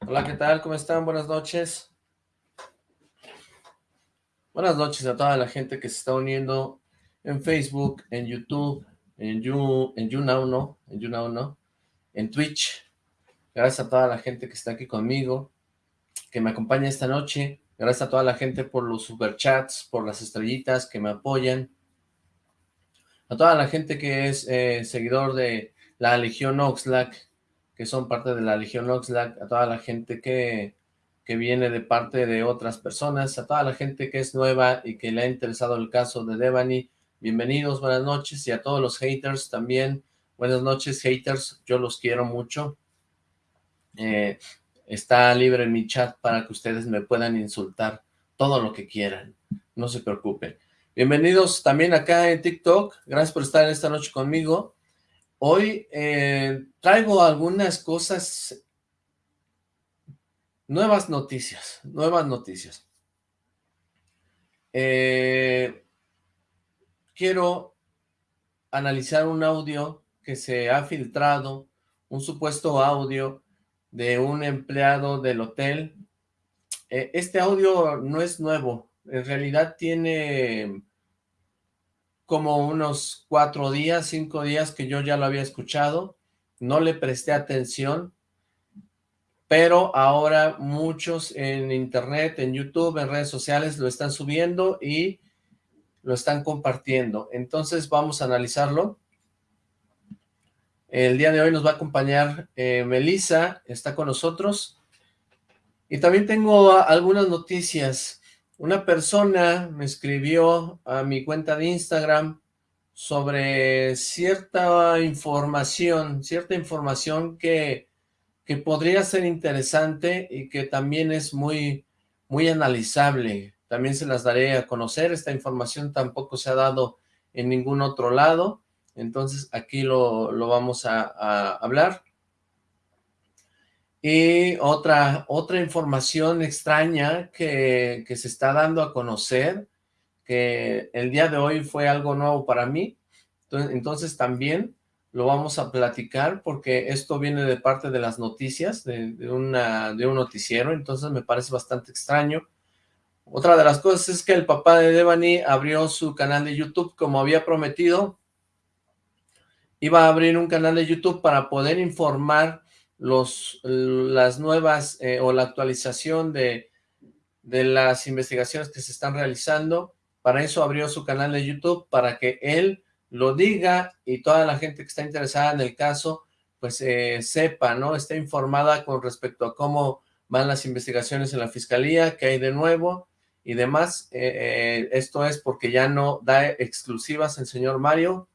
Hola, ¿qué tal? ¿Cómo están? Buenas noches. Buenas noches a toda la gente que se está uniendo en Facebook, en YouTube, en You, en YouNow, ¿no? En YouNow, ¿no? En Twitch. Gracias a toda la gente que está aquí conmigo, que me acompaña esta noche. Gracias a toda la gente por los superchats, por las estrellitas que me apoyan. A toda la gente que es eh, seguidor de la Legión Oxlack, que son parte de la Legión Oxlack, a toda la gente que, que viene de parte de otras personas, a toda la gente que es nueva y que le ha interesado el caso de Devani, bienvenidos, buenas noches, y a todos los haters también, buenas noches haters, yo los quiero mucho, eh, está libre mi chat para que ustedes me puedan insultar todo lo que quieran, no se preocupen. Bienvenidos también acá en TikTok, gracias por estar esta noche conmigo, Hoy eh, traigo algunas cosas, nuevas noticias, nuevas noticias. Eh, quiero analizar un audio que se ha filtrado, un supuesto audio de un empleado del hotel. Eh, este audio no es nuevo, en realidad tiene como unos cuatro días, cinco días que yo ya lo había escuchado, no le presté atención, pero ahora muchos en internet, en YouTube, en redes sociales lo están subiendo y lo están compartiendo. Entonces vamos a analizarlo. El día de hoy nos va a acompañar eh, Melissa, está con nosotros. Y también tengo algunas noticias. Una persona me escribió a mi cuenta de Instagram sobre cierta información, cierta información que, que podría ser interesante y que también es muy, muy analizable. También se las daré a conocer, esta información tampoco se ha dado en ningún otro lado, entonces aquí lo, lo vamos a, a hablar. Y otra, otra información extraña que, se está dando a conocer, que el día de hoy fue algo nuevo para mí, entonces, entonces también lo vamos a platicar porque esto viene de parte de las noticias, de, de, una, de un noticiero, entonces me parece bastante extraño. Otra de las cosas es que el papá de Devani abrió su canal de YouTube como había prometido, iba a abrir un canal de YouTube para poder informar las nuevas eh, o la actualización de, de las investigaciones que se están realizando. Para eso abrió su canal de YouTube, para que él lo diga y toda la gente que está interesada en el caso, pues eh, sepa, ¿no? Esté informada con respecto a cómo van las investigaciones en la fiscalía, qué hay de nuevo y demás. Eh, eh, esto es porque ya no da exclusivas el señor Mario.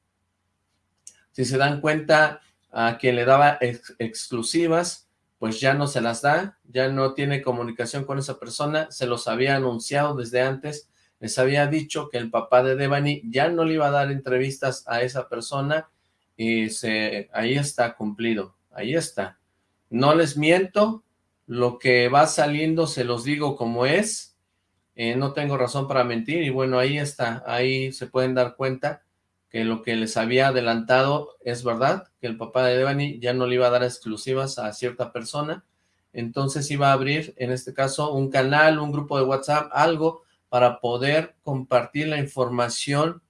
Si se dan cuenta, a quien le daba ex exclusivas, pues ya no se las da, ya no tiene comunicación con esa persona, se los había anunciado desde antes, les había dicho que el papá de Devani ya no le iba a dar entrevistas a esa persona, y se, ahí está cumplido, ahí está. No les miento, lo que va saliendo se los digo como es, eh, no tengo razón para mentir, y bueno, ahí está, ahí se pueden dar cuenta, que lo que les había adelantado es verdad, que el papá de Devani ya no le iba a dar exclusivas a cierta persona, entonces iba a abrir, en este caso, un canal, un grupo de WhatsApp, algo para poder compartir la información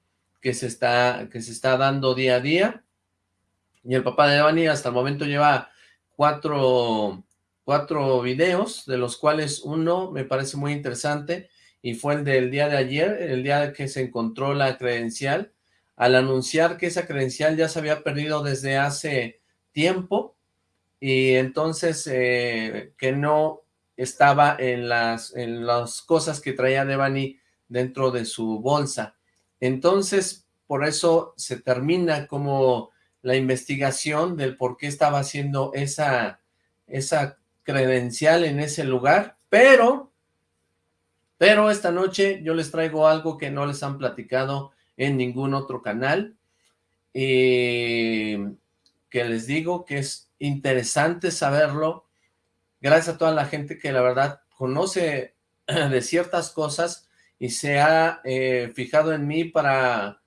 que se está, que se está dando día a día, y el papá de Devani hasta el momento lleva cuatro, cuatro videos, de los cuales uno me parece muy interesante, y fue el del día de ayer, el día que se encontró la credencial, al anunciar que esa credencial ya se había perdido desde hace tiempo y entonces eh, que no estaba en las, en las cosas que traía Devani dentro de su bolsa. Entonces, por eso se termina como la investigación del por qué estaba haciendo esa, esa credencial en ese lugar, pero, pero esta noche yo les traigo algo que no les han platicado en ningún otro canal. y que les digo que es interesante saberlo. Gracias a toda la gente que la verdad conoce de ciertas cosas y se ha eh, fijado en mí para,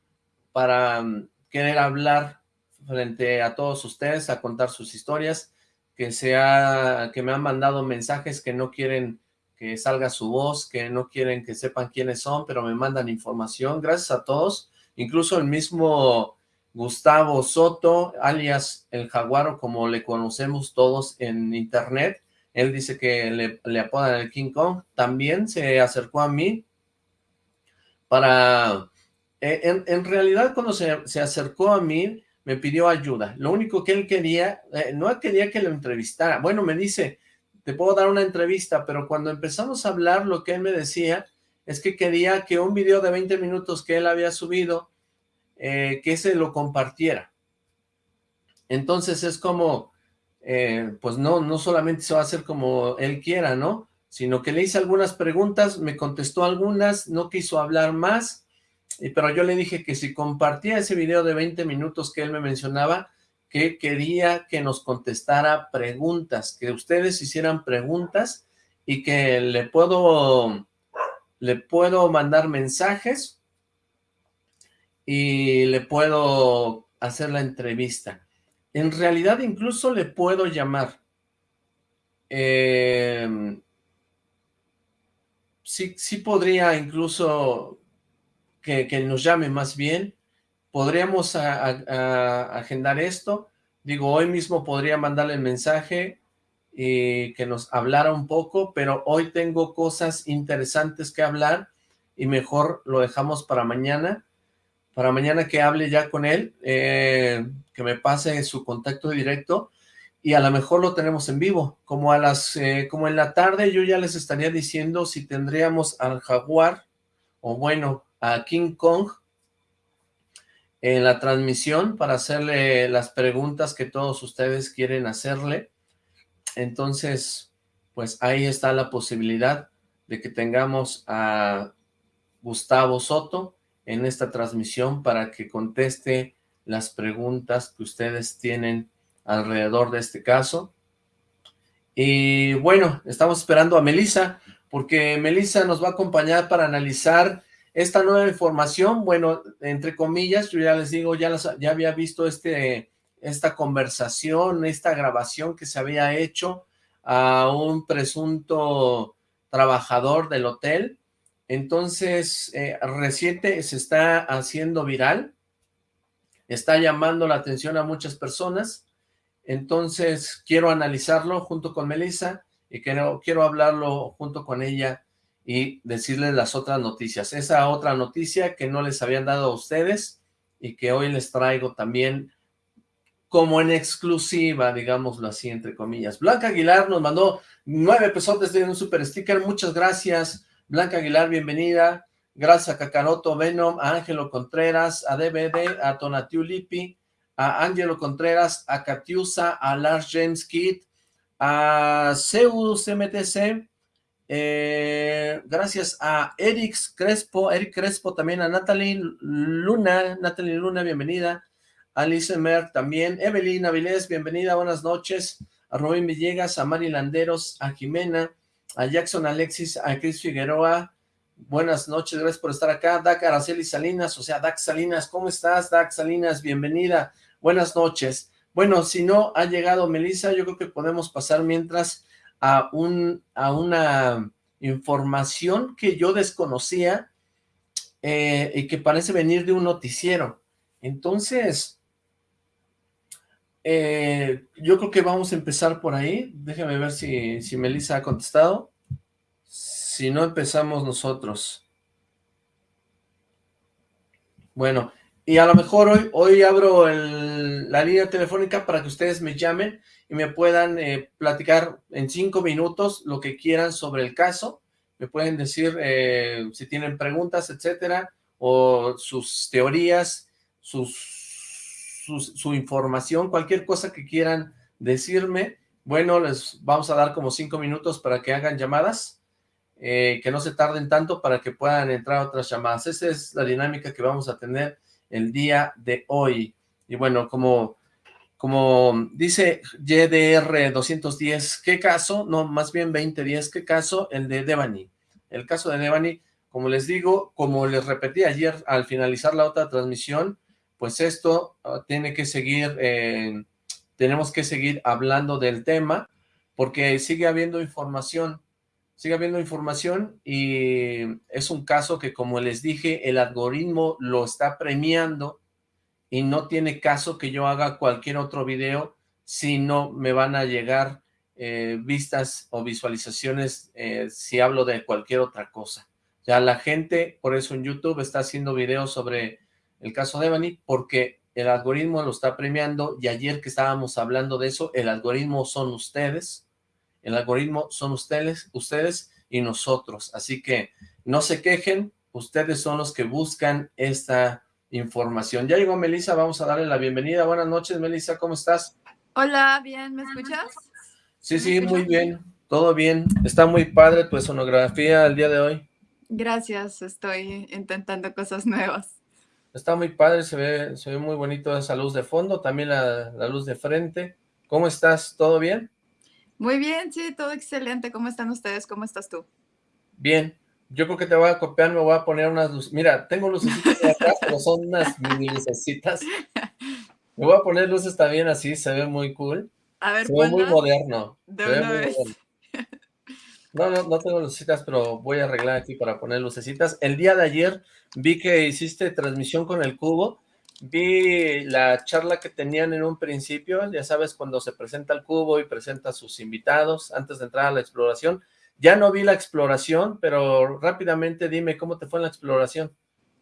para mm, querer hablar frente a todos ustedes, a contar sus historias. que, sea, que me han mandado mensajes que no quieren que salga su voz, que no quieren que sepan quiénes son, pero me mandan información. Gracias a todos, incluso el mismo Gustavo Soto, alias El Jaguaro, como le conocemos todos en internet. Él dice que le, le apodan el King Kong. También se acercó a mí para... Eh, en, realidad, cuando se, se, acercó a mí, me pidió ayuda. Lo único que él quería, eh, no quería que lo entrevistara. Bueno, me dice, te puedo dar una entrevista, pero cuando empezamos a hablar, lo que él me decía es que quería que un video de 20 minutos que él había subido eh, que se lo compartiera. Entonces es como, eh, pues no, no solamente se va a hacer como él quiera, ¿no? Sino que le hice algunas preguntas, me contestó algunas, no quiso hablar más, pero yo le dije que si compartía ese video de 20 minutos que él me mencionaba, que quería que nos contestara preguntas, que ustedes hicieran preguntas y que le puedo, le puedo mandar mensajes y le puedo hacer la entrevista. En realidad incluso le puedo llamar. Em, sí, sí podría incluso que, nos llame más bien. Podríamos agendar esto. Digo, hoy mismo podría mandarle el mensaje y que nos hablara un poco, pero hoy tengo cosas interesantes que hablar y mejor lo dejamos para mañana para mañana que hable ya con él, eh, que me pase su contacto directo y a lo mejor lo tenemos en vivo, como a las, eh, como en la tarde yo ya les estaría diciendo si tendríamos al jaguar o bueno, a King Kong en la transmisión para hacerle las preguntas que todos ustedes quieren hacerle. Entonces, pues ahí está la posibilidad de que tengamos a Gustavo Soto, en esta transmisión para que conteste las preguntas que ustedes tienen alrededor de este caso. Y bueno, estamos esperando a Melissa, porque Melissa nos va a acompañar para analizar esta nueva información. Bueno, entre comillas, yo ya les digo, ya, había visto este, esta conversación, esta grabación que se había hecho a un presunto trabajador del hotel, entonces, eh, reciente se está haciendo viral, está llamando la atención a muchas personas, entonces quiero analizarlo junto con Melissa y quiero, quiero hablarlo junto con ella y decirles las otras noticias. Esa otra noticia que no les habían dado a ustedes y que hoy les traigo también como en exclusiva, digámoslo así, entre comillas. Blanca Aguilar nos mandó nueve pesos desde un super sticker, muchas gracias. Blanca Aguilar, bienvenida. Gracias a Kakaroto Venom, a Ángelo Contreras, a DVD, a Tonatiu Lippi, a Ángelo Contreras, a Katiusa, a Lars James Kidd, a Zeus MTC, eh, gracias a Eric Crespo, Eric Crespo también, a Natalie Luna, Natalie Luna, bienvenida, Alice Merck también, Evelyn Avilés, bienvenida, buenas noches, a Robin Villegas, a Mari Landeros, a Jimena, a Jackson Alexis, a Chris Figueroa, buenas noches, gracias por estar acá, Dak Araceli Salinas, o sea, Dak Salinas, ¿cómo estás, Dak Salinas? Bienvenida, buenas noches. Bueno, si no ha llegado Melissa, yo creo que podemos pasar mientras a, un, a una información que yo desconocía eh, y que parece venir de un noticiero. Entonces, eh, yo creo que vamos a empezar por ahí. Déjame ver si, si Melissa ha contestado. Si no, empezamos nosotros. Bueno, y a lo mejor hoy, hoy abro la línea telefónica para que ustedes me llamen y me puedan eh, platicar en cinco minutos lo que quieran sobre el caso. Me pueden decir eh, si tienen preguntas, etcétera, o sus teorías, sus su, información, cualquier cosa que quieran decirme, bueno, les vamos a dar como cinco minutos para que hagan llamadas, eh, que no se tarden tanto para que puedan entrar otras llamadas. Esa es la dinámica que vamos a tener el día de hoy. Y bueno, como, como dice YDR 210, ¿qué caso? No, más bien 2010, ¿qué caso? El de Devani. El caso de Devani, como les digo, como les repetí ayer al finalizar la otra transmisión, pues esto ah, tiene que seguir tenemos que seguir hablando del tema, porque sigue habiendo información, sigue habiendo información y es un caso que como les dije, el algoritmo lo está premiando y no tiene caso que yo haga cualquier otro video si no me van a llegar eh, vistas o visualizaciones eh, si hablo de cualquier otra cosa. Ya la gente, por eso en YouTube está haciendo videos sobre el caso de Ebony, porque el algoritmo lo está premiando y ayer que estábamos hablando de eso, el algoritmo son ustedes, el algoritmo son ustedes, ustedes y nosotros, así que no se quejen, ustedes son los que buscan esta información. Ya llegó Melissa, vamos a darle la bienvenida. Buenas noches, Melissa, ¿cómo estás? Hola, bien, ¿me escuchas? Sí, sí, muy bien, todo bien. Está muy padre tu sonografía el día de hoy. Gracias, estoy intentando cosas nuevas. Está muy padre, se ve, se ve muy bonito esa luz de fondo, también la, la luz de frente. ¿Cómo estás? ¿Todo bien? Muy bien, sí, todo excelente. ¿Cómo están ustedes? ¿Cómo estás tú? Bien, yo creo que te voy a copiar, me voy a poner unas luces. Mira, tengo lucecitas de atrás, pero son unas mini lucecitas. Me voy a poner luces también así, se ve muy cool. A ver, se ve muy moderno. De una vez. No, no, no tengo lucecitas, pero voy a arreglar aquí para poner lucecitas. El día de ayer vi que hiciste transmisión con el cubo. Vi la charla que tenían en un principio, ya sabes, cuando se presenta el cubo y presenta a sus invitados antes de entrar a la exploración. Ya no vi la exploración, pero rápidamente dime cómo te fue en la exploración.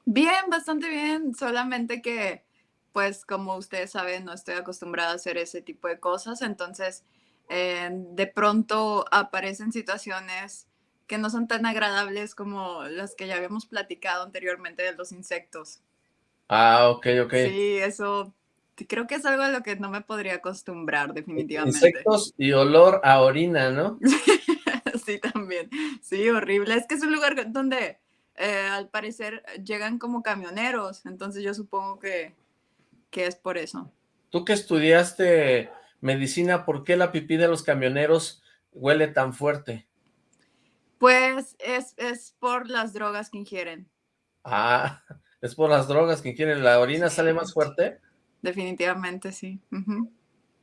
Bien, bastante bien, solamente que, pues como ustedes saben, no estoy acostumbrada a hacer ese tipo de cosas, entonces eh, de pronto aparecen situaciones que no son tan agradables como las que ya habíamos platicado anteriormente de los insectos. Ah, ok, ok. Sí, eso creo que es algo a lo que no me podría acostumbrar definitivamente. Insectos y olor a orina, ¿no? sí, también. Sí, horrible. Es que es un lugar donde eh, al parecer llegan como camioneros, entonces yo supongo que, que es por eso. Tú que estudiaste medicina, ¿por qué la pipí de los camioneros huele tan fuerte? Pues es, es por las drogas que ingieren. Ah, es por las drogas que ingieren. ¿La orina sale más fuerte? Definitivamente, sí.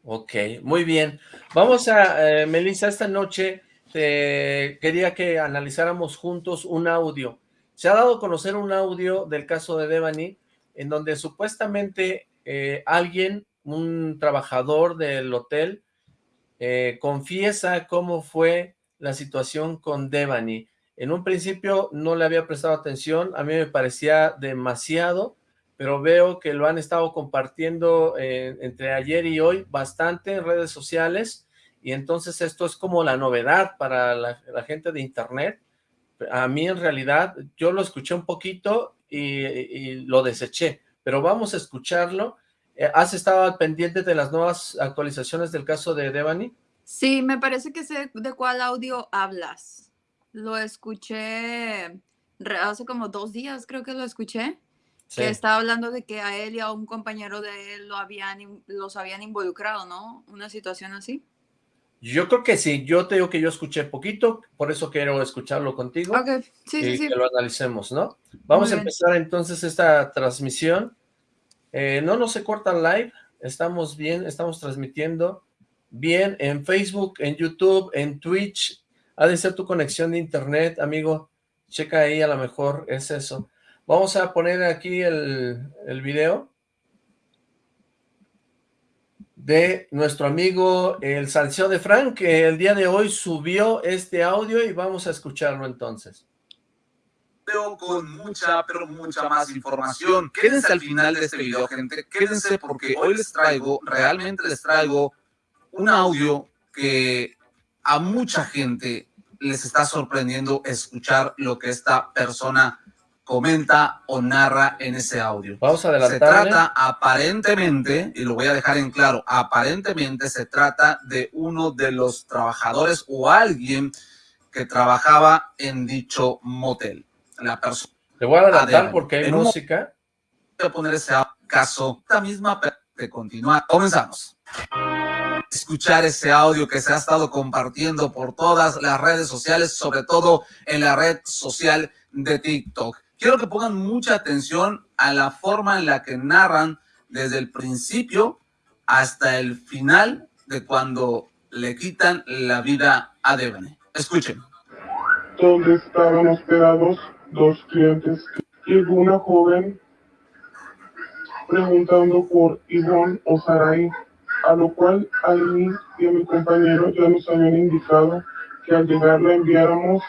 Ok, muy bien. Vamos a, eh, Melissa, esta noche quería que analizáramos juntos un audio. Se ha dado a conocer un audio del caso de Devani, en donde supuestamente eh, alguien, un trabajador del hotel, eh, confiesa cómo fue la situación con Devani. En un principio no le había prestado atención, a mí me parecía demasiado, pero veo que lo han estado compartiendo eh, entre ayer y hoy bastante en redes sociales, y entonces esto es como la novedad para la, gente de internet. A mí en realidad, yo lo escuché un poquito y, lo deseché, pero vamos a escucharlo. Eh, ¿Has estado pendiente de las nuevas actualizaciones del caso de Devani? Sí, me parece que sé de cuál audio hablas. Lo escuché hace como dos días, creo que lo escuché. Que estaba hablando de que a él y a un compañero de él lo habían, los habían involucrado, ¿no? Una situación así. Yo creo que sí, yo te digo que yo escuché poquito, por eso quiero escucharlo contigo. Ok, sí, y sí, sí. que lo analicemos, ¿no? Vamos a empezar entonces esta transmisión. Eh, no nos se corta live, estamos bien, estamos transmitiendo bien en Facebook, en YouTube, en Twitch. Ha de ser tu conexión de internet, amigo. Checa ahí, a lo mejor es eso. Vamos a poner aquí el, el video de nuestro amigo el Salseo de Frank, que el día de hoy subió este audio y vamos a escucharlo entonces. Con mucha, pero mucha más información. Quédense al final de este video, gente. Quédense porque hoy les traigo, realmente les traigo un audio que a mucha gente les está sorprendiendo escuchar lo que esta persona comenta o narra en ese audio. Vamos a adelantar. Se trata aparentemente, y lo voy a dejar en claro, aparentemente se trata de uno de los trabajadores o alguien que trabajaba en dicho motel. La persona. Le voy a adelantar porque hay música. Voy a poner ese caso, la misma de continuar. Comenzamos escuchar ese audio que se ha estado compartiendo por todas las redes sociales, sobre todo en la red social de TikTok quiero que pongan mucha atención a la forma en la que narran desde el principio hasta el final de cuando le quitan la vida a Devani. Escuchen. Donde estaban hospedados dos clientes. Llegó una joven preguntando por Ivonne o Sarai, a lo cual a mí y a mi compañero ya nos habían indicado que al llegar la enviáramos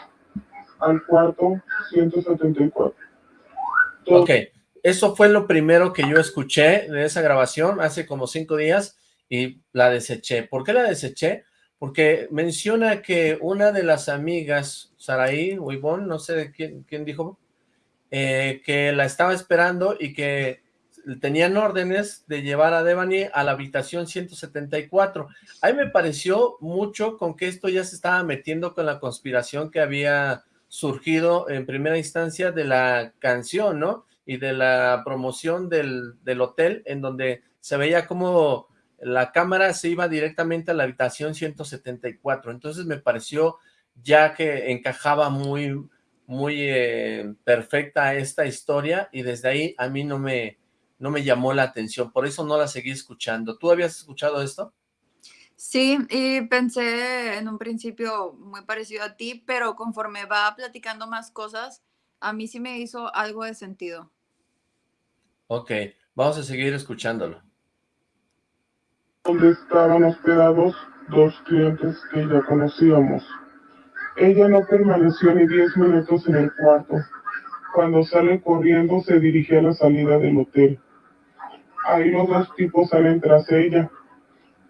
al cuarto 174. Ok, eso fue lo primero que yo escuché de esa grabación hace como cinco días y la deseché. ¿Por qué la deseché? Porque menciona que una de las amigas, Saraí o no sé quién, quién dijo, eh, que la estaba esperando y que tenían órdenes de llevar a Devani a la habitación 174. Ahí me pareció mucho con que esto ya se estaba metiendo con la conspiración que había surgido en primera instancia de la canción, ¿no? Y de la promoción del, del hotel, en donde se veía como la cámara se iba directamente a la habitación 174. Entonces me pareció ya que encajaba muy, muy eh, perfecta esta historia y desde ahí a mí no me, no me llamó la atención, por eso no la seguí escuchando. ¿Tú habías escuchado esto? Sí, y pensé en un principio muy parecido a ti, pero conforme va platicando más cosas, a mí sí me hizo algo de sentido. Ok, vamos a seguir escuchándolo. Donde estaban hospedados dos clientes que ya conocíamos. Ella no permaneció ni diez minutos en el cuarto. Cuando sale corriendo se dirige a la salida del hotel. Ahí los dos tipos salen tras ella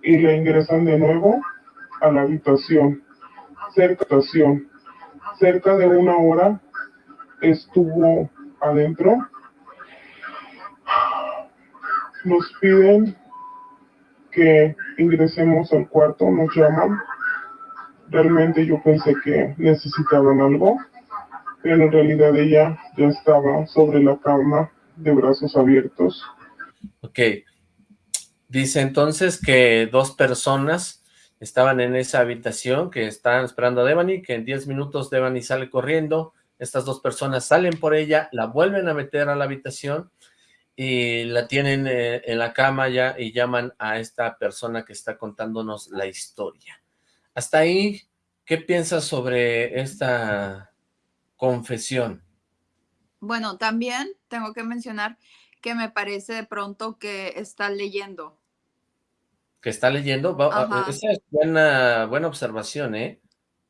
y le ingresan de nuevo a la habitación. Cerca, cerca de una hora estuvo adentro. Nos piden que ingresemos al cuarto, nos llaman. Realmente yo pensé que necesitaban algo, pero en realidad ella ya estaba sobre la cama de brazos abiertos. Ok, Dice entonces que dos personas estaban en esa habitación, que estaban esperando a Devani, que en 10 minutos Devani sale corriendo, estas dos personas salen por ella, la vuelven a meter a la habitación y la tienen eh, en la cama ya y llaman a esta persona que está contándonos la historia. Hasta ahí, ¿qué piensas sobre esta confesión? Bueno, también tengo que mencionar que me parece de pronto que está leyendo que está leyendo, esa es buena, buena observación, ¿eh?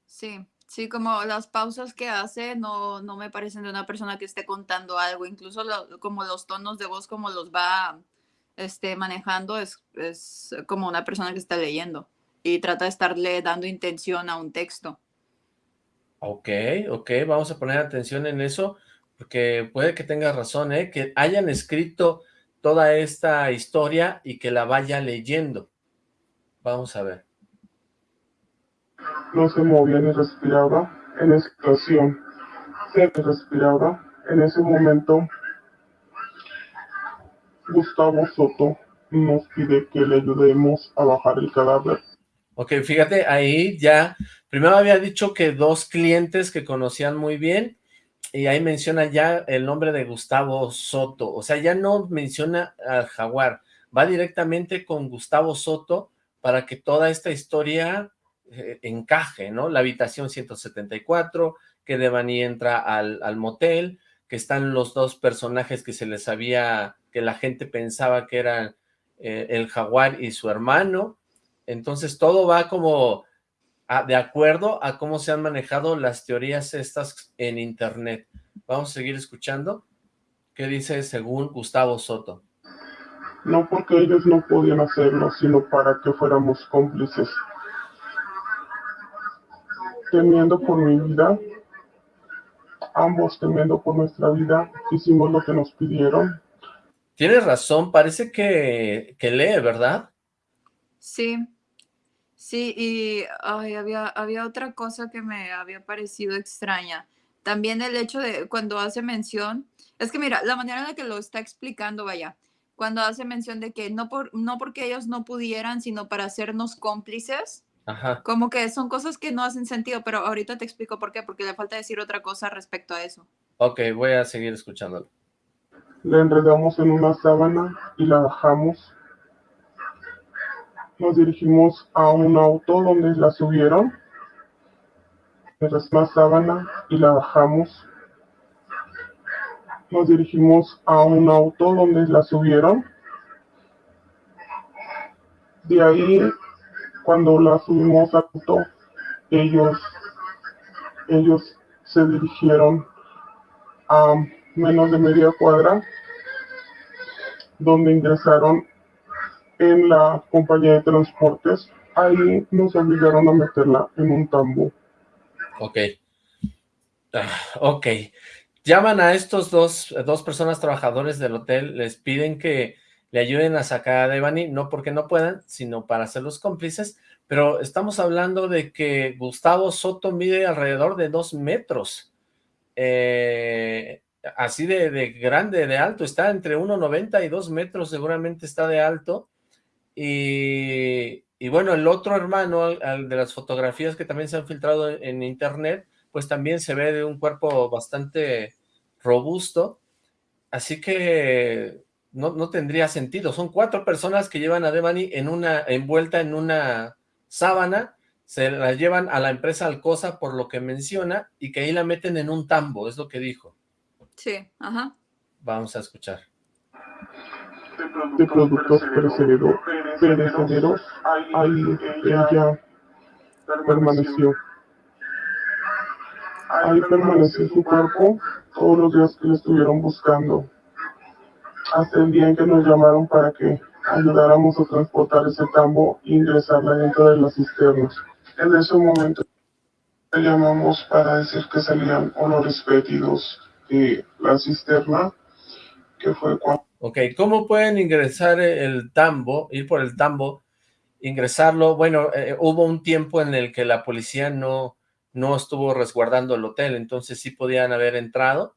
Sí, sí, como las pausas que hace no, no me parecen de una persona que esté contando algo, incluso como los tonos de voz, como los va este, manejando, es, es como una persona que está leyendo y trata de estarle dando intención a un texto. Ok, ok, vamos a poner atención en eso, porque puede que tengas razón, ¿eh? Que hayan escrito toda esta historia y que la vaya leyendo. Vamos a ver. No se movía ni respiraba en esa situación. Se respiraba. En ese momento, Gustavo Soto nos pide que le ayudemos a bajar el cadáver. Ok, fíjate, ahí ya, primero había dicho que dos clientes que conocían muy bien, y ahí menciona ya el nombre de Gustavo Soto, o sea, ya no menciona al jaguar, va directamente con Gustavo Soto, para que toda esta historia eh, encaje, ¿no? La habitación 174, que Devani entra al, al, motel, que están los dos personajes que se les había, que la gente pensaba que eran eh, el jaguar y su hermano, entonces todo va como de acuerdo a cómo se han manejado las teorías estas en internet. Vamos a seguir escuchando. ¿Qué dice según Gustavo Soto? No porque ellos no podían hacerlo, sino para que fuéramos cómplices. Temiendo por mi vida, ambos temiendo por nuestra vida, hicimos lo que nos pidieron. Tienes razón, parece que, que lee, ¿verdad? Sí, sí, y había, había otra cosa que me había parecido extraña. También el hecho de cuando hace mención, es que mira, la manera en la que lo está explicando, vaya, cuando hace mención de que no, por, no porque ellos no pudieran, sino para hacernos cómplices. Como que son cosas que no hacen sentido, pero ahorita te explico por qué, porque le falta decir otra cosa respecto a eso. Ok, voy a seguir escuchándolo. La enredamos en una sábana y la bajamos. Nos dirigimos a un auto donde la subieron, la sábana y la bajamos. Nos dirigimos a un auto donde la subieron. De ahí, cuando la subimos a auto, ellos, ellos se dirigieron a menos de media cuadra, donde ingresaron en la compañía de transportes. Ahí nos obligaron a meterla en un tambo. Ok. Ah, ok. Llaman a estos dos, dos personas trabajadores del hotel, les piden que le ayuden a sacar a Devani, no porque no puedan, sino para ser los cómplices, pero estamos hablando de que Gustavo Soto mide alrededor de dos metros. Eh, así de, grande, de alto, está entre 1,90 y 2 metros, seguramente está de alto, y, bueno, el otro hermano, al, de las fotografías que también se han filtrado en internet, pues también se ve de un cuerpo bastante robusto, así que no, no tendría sentido, son cuatro personas que llevan a Devani en una, envuelta en una sábana, se la llevan a la empresa Alcosa por lo que menciona, y que ahí la meten en un tambo, es lo que dijo. Sí, ajá. Vamos a escuchar. De productos perecederos, ahí ella permaneció. Ahí permaneció su cuerpo todos los días que le estuvieron buscando. Hasta el día en que nos llamaron para que ayudáramos a transportar ese tambo e ingresarla dentro de las cisternas. En ese momento le llamamos para decir que salían olores fétidos la cisterna, que fue cuando... Ok, ¿cómo pueden ingresar el tambo, ir por el tambo, ingresarlo? Bueno, eh, hubo un tiempo en el que la policía no, no estuvo resguardando el hotel, entonces sí podían haber entrado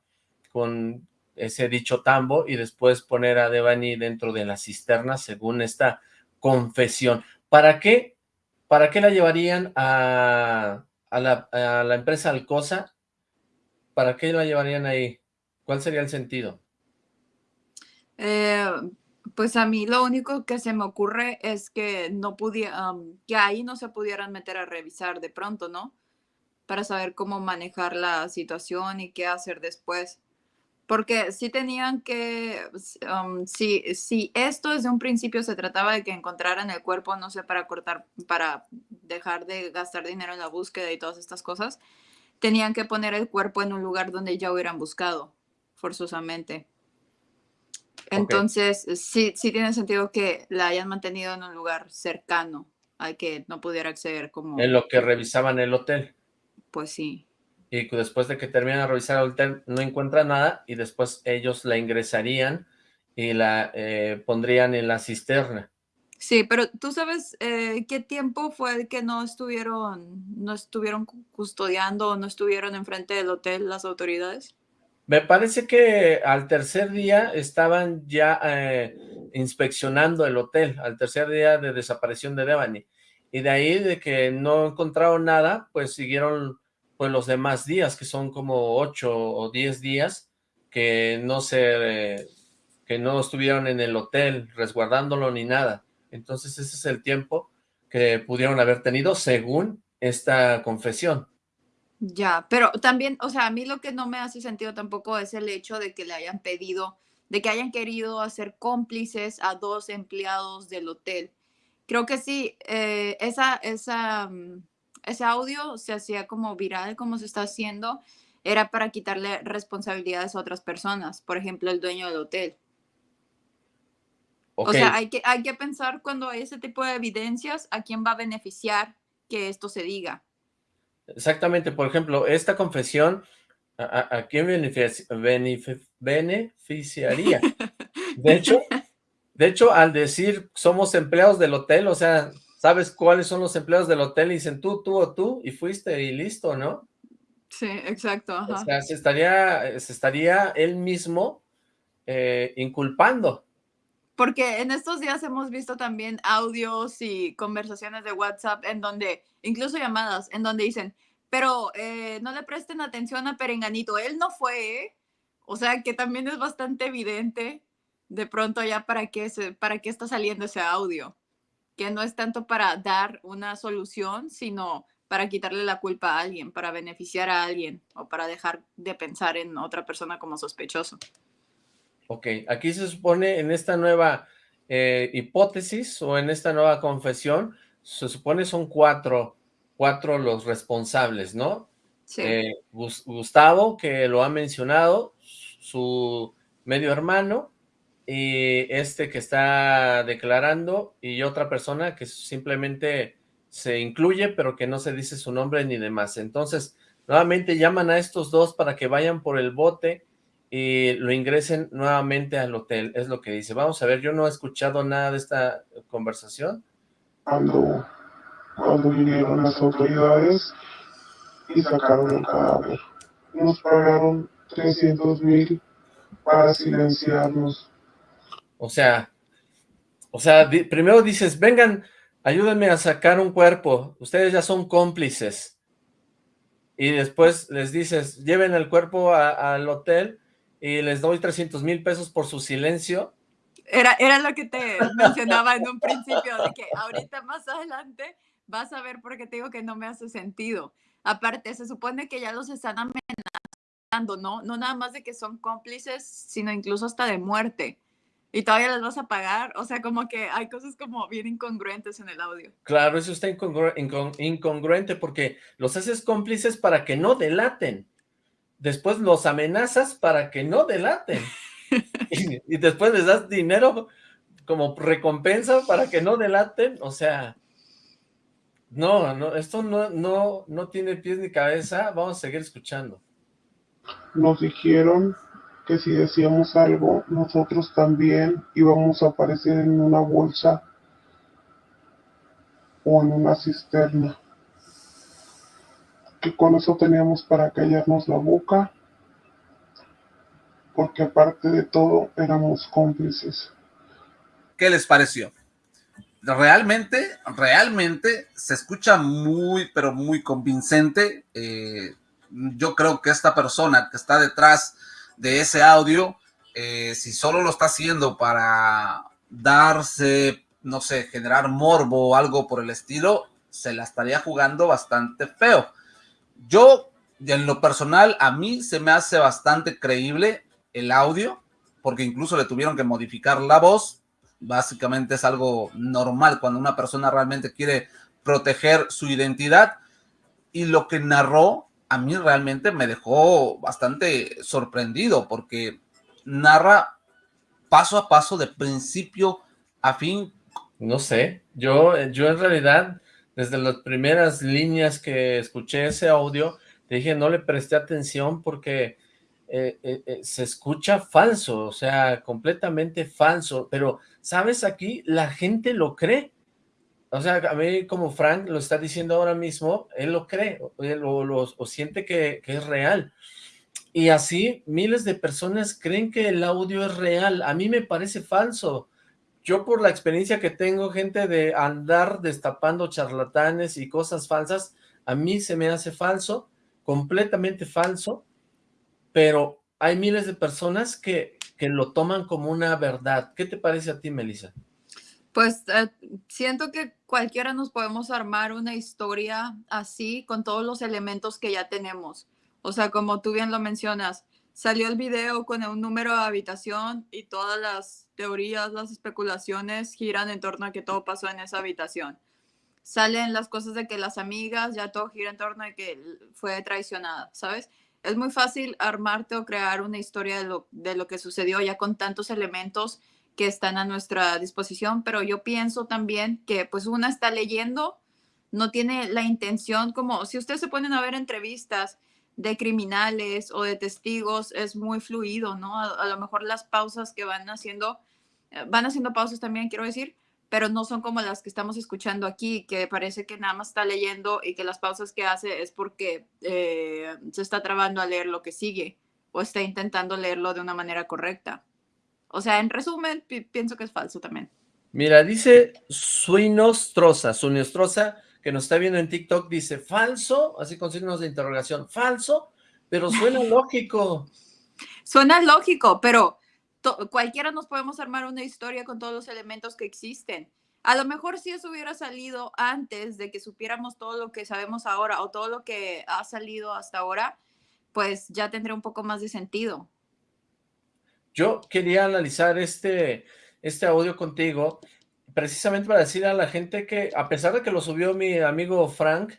con ese dicho tambo y después poner a Devani dentro de la cisterna según esta confesión. ¿Para qué? ¿Para qué la llevarían a, a, la, a la empresa Alcosa ¿para qué la llevarían ahí? ¿Cuál sería el sentido? Eh, pues a mí lo único que se me ocurre es que no pudiera, que ahí no se pudieran meter a revisar de pronto, ¿no? Para saber cómo manejar la situación y qué hacer después. Porque si tenían que, si, si esto desde un principio se trataba de que encontraran el cuerpo, no sé, para cortar, para dejar de gastar dinero en la búsqueda y todas estas cosas, tenían que poner el cuerpo en un lugar donde ya hubieran buscado, forzosamente. Entonces, sí, sí tiene sentido que la hayan mantenido en un lugar cercano al que no pudiera acceder como... En lo que revisaban el hotel. Pues sí. Y después de que terminan de revisar el hotel, no encuentran nada y después ellos la ingresarían y la eh, pondrían en la cisterna. Sí, pero tú sabes eh, qué tiempo fue el que no estuvieron, no estuvieron custodiando o no estuvieron enfrente del hotel las autoridades. Me parece que al tercer día estaban ya eh, inspeccionando el hotel, al tercer día de desaparición de Devani. Y de ahí de que no encontraron nada, pues siguieron pues los demás días, que son como ocho o diez días, que no se, que no estuvieron en el hotel resguardándolo ni nada. Entonces ese es el tiempo que pudieron haber tenido según esta confesión. Ya, pero también, o sea, a mí lo que no me hace sentido tampoco es el hecho de que le hayan pedido, de que hayan querido hacer cómplices a dos empleados del hotel. Creo que sí, eh, esa, esa, mm, ese audio se hacía como viral, como se está haciendo, era para quitarle responsabilidades a otras personas, por ejemplo, el dueño del hotel. O sea, hay que, hay que pensar cuando hay ese tipo de evidencias, a quién va a beneficiar que esto se diga. Exactamente, por ejemplo, esta confesión, ¿a, quién beneficiaría? De hecho, de hecho, al decir somos empleados del hotel, o sea, ¿sabes cuáles son los empleados del hotel? Y dicen tú, tú o tú, y fuiste y listo, ¿no? Sí, exacto. O sea, se estaría, se estaría él mismo eh, inculpando. Porque en estos días hemos visto también audios y conversaciones de WhatsApp en donde, incluso llamadas, en donde dicen, pero eh, no le presten atención a Perenganito, él no fue, ¿eh? O sea que también es bastante evidente de pronto ya para qué, se, para qué está saliendo ese audio. Que no es tanto para dar una solución, sino para quitarle la culpa a alguien, para beneficiar a alguien o para dejar de pensar en otra persona como sospechoso. Ok, aquí se supone en esta nueva eh, hipótesis o en esta nueva confesión, se supone son cuatro, cuatro los responsables, ¿no? Sí. Eh, Gustavo, que lo ha mencionado, su medio hermano, y este que está declarando, y otra persona que simplemente se incluye, pero que no se dice su nombre ni demás. Entonces, nuevamente llaman a estos dos para que vayan por el bote y lo ingresen nuevamente al hotel, es lo que dice. Vamos a ver, yo no he escuchado nada de esta conversación. Cuando, cuando vinieron las autoridades y sacaron el cadáver, nos pagaron 300 mil para silenciarnos. O sea, o sea, primero dices, vengan, ayúdenme a sacar un cuerpo, ustedes ya son cómplices. Y después les dices, lleven el cuerpo al hotel y les doy 300 mil pesos por su silencio. Era, era lo que te mencionaba en un principio, de que ahorita más adelante vas a ver por qué te digo que no me hace sentido. Aparte, se supone que ya los están amenazando, ¿no? No nada más de que son cómplices, sino incluso hasta de muerte y todavía las vas a pagar, o sea, como que hay cosas como bien incongruentes en el audio. Claro, eso está incongruente porque los haces cómplices para que no delaten, después los amenazas para que no delaten, y, después les das dinero como recompensa para que no delaten, o sea, no, no, esto no, no, no tiene pies ni cabeza, vamos a seguir escuchando. Nos dijeron que si decíamos algo, nosotros también íbamos a aparecer en una bolsa o en una cisterna. Que con eso teníamos para callarnos la boca, porque aparte de todo éramos cómplices. ¿Qué les pareció? Realmente, realmente se escucha muy, pero muy convincente. Eh, yo creo que esta persona que está detrás de ese audio, eh, si solo lo está haciendo para darse, no sé, generar morbo o algo por el estilo, se la estaría jugando bastante feo. Yo, en lo personal, a mí se me hace bastante creíble el audio, porque incluso le tuvieron que modificar la voz. Básicamente es algo normal cuando una persona realmente quiere proteger su identidad. Y lo que narró a mí realmente me dejó bastante sorprendido porque narra paso a paso de principio a fin. No sé, yo, yo en realidad desde las primeras líneas que escuché ese audio, dije no le presté atención porque eh, eh, eh, se escucha falso, o sea, completamente falso, pero ¿sabes? Aquí la gente lo cree, o sea, a mí como Frank lo está diciendo ahora mismo, él lo cree, o, siente que, es real. Y así miles de personas creen que el audio es real. A mí me parece falso. Yo por la experiencia que tengo, gente de andar destapando charlatanes y cosas falsas, a mí se me hace falso, completamente falso, pero hay miles de personas que, que lo toman como una verdad. ¿Qué te parece a ti, Melissa? Pues eh, siento que cualquiera nos podemos armar una historia así con todos los elementos que ya tenemos. O sea, como tú bien lo mencionas, salió el video con un número de habitación y todas las teorías, las especulaciones giran en torno a que todo pasó en esa habitación. Salen las cosas de que las amigas, ya todo gira en torno a que fue traicionada, ¿sabes? Es muy fácil armarte o crear una historia de lo, de lo que sucedió ya con tantos elementos que están a nuestra disposición, pero yo pienso también que pues una está leyendo, no tiene la intención como, si ustedes se ponen a ver entrevistas de criminales o de testigos, es muy fluido, ¿no? A, lo mejor las pausas que van haciendo, eh, van haciendo pausas también, quiero decir, pero no son como las que estamos escuchando aquí, que parece que nada más está leyendo y que las pausas que hace es porque eh, se está trabando a leer lo que sigue o está intentando leerlo de una manera correcta. O sea, en resumen, pienso que es falso también. Mira, dice Suinostrosa, Suinostrosa, que nos está viendo en TikTok, dice falso, así con signos de interrogación, falso, pero suena lógico. Suena lógico, pero cualquiera nos podemos armar una historia con todos los elementos que existen. A lo mejor si eso hubiera salido antes de que supiéramos todo lo que sabemos ahora o todo lo que ha salido hasta ahora, pues ya tendría un poco más de sentido. Yo quería analizar este, este audio contigo precisamente para decir a la gente que a pesar de que lo subió mi amigo Frank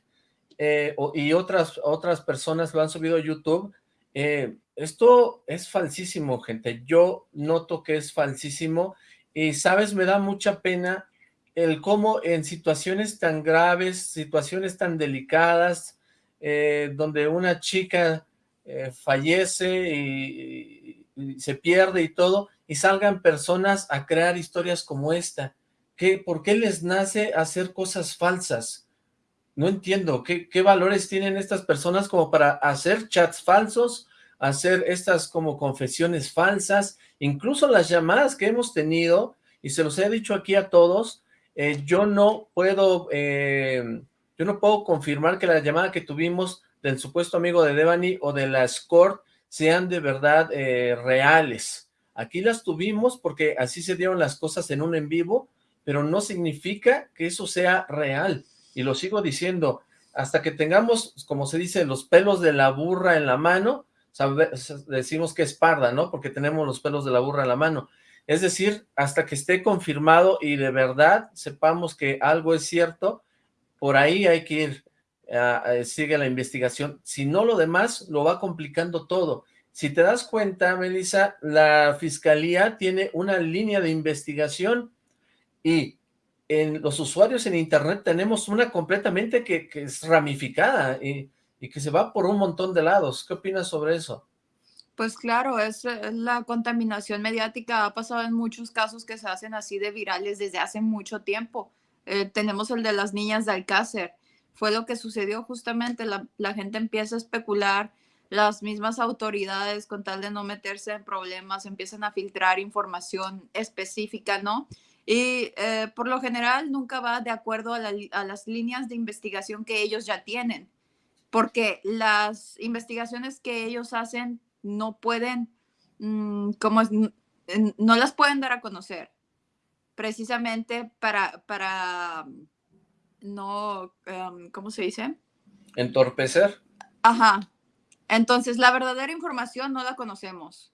eh, y otras, otras personas lo han subido a YouTube, eh, esto es falsísimo, gente. Yo noto que es falsísimo y, ¿sabes? Me da mucha pena el cómo en situaciones tan graves, situaciones tan delicadas, eh, donde una chica fallece y, y se pierde y todo, y salgan personas a crear historias como esta. ¿Qué, ¿Por qué les nace hacer cosas falsas? No entiendo, ¿qué, ¿qué valores tienen estas personas como para hacer chats falsos, hacer estas como confesiones falsas, incluso las llamadas que hemos tenido, y se los he dicho aquí a todos, eh, yo no puedo, eh, yo no puedo confirmar que la llamada que tuvimos del supuesto amigo de Devani o de la Escort sean de verdad eh, reales. Aquí las tuvimos porque así se dieron las cosas en un en vivo, pero no significa que eso sea real. Y lo sigo diciendo, hasta que tengamos, como se dice, los pelos de la burra en la mano, decimos que es parda, ¿no? Porque tenemos los pelos de la burra en la mano. Es decir, hasta que esté confirmado y de verdad sepamos que algo es cierto, por ahí hay que ir, sigue la investigación. Si no, lo demás lo va complicando todo. Si te das cuenta, Melissa, la fiscalía tiene una línea de investigación y en los usuarios en internet tenemos una completamente que, es ramificada y, que se va por un montón de lados. ¿Qué opinas sobre eso? Pues claro, es, la contaminación mediática ha pasado en muchos casos que se hacen así de virales desde hace mucho tiempo. Eh, tenemos el de las niñas de Alcácer. Fue lo que sucedió justamente, la, gente empieza a especular, las mismas autoridades con tal de no meterse en problemas empiezan a filtrar información específica, ¿no? Y eh, por lo general nunca va de acuerdo a, las líneas de investigación que ellos ya tienen, porque las investigaciones que ellos hacen no pueden, mm, como no las pueden dar a conocer, precisamente para, para no, em, ¿cómo se dice? Entorpecer. Ajá. Entonces, la verdadera información no la conocemos.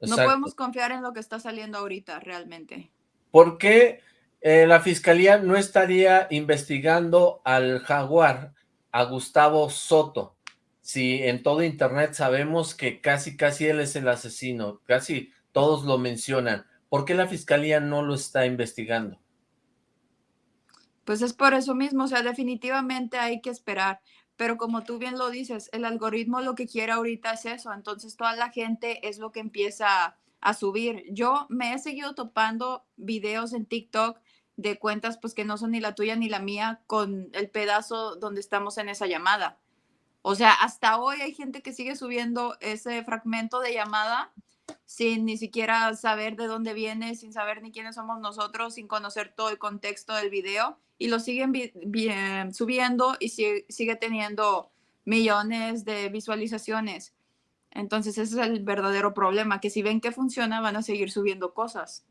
No podemos confiar en lo que está saliendo ahorita, realmente. ¿Por qué eh, la fiscalía no estaría investigando al jaguar, a Gustavo Soto? Si en todo internet sabemos que casi, casi él es el asesino, casi todos lo mencionan. ¿Por qué la fiscalía no lo está investigando? Pues es por eso mismo, o sea, definitivamente hay que esperar. Pero como tú bien lo dices, el algoritmo lo que quiere ahorita es eso, entonces toda la gente es lo que empieza a subir. Yo me he seguido topando videos en TikTok de cuentas pues que no son ni la tuya ni la mía con el pedazo donde estamos en esa llamada. O sea, hasta hoy hay gente que sigue subiendo ese fragmento de llamada sin ni siquiera saber de dónde viene, sin saber ni quiénes somos nosotros, sin conocer todo el contexto del video y lo siguen subiendo y sigue teniendo millones de visualizaciones. Entonces ese es el verdadero problema, que si ven que funciona van a seguir subiendo cosas.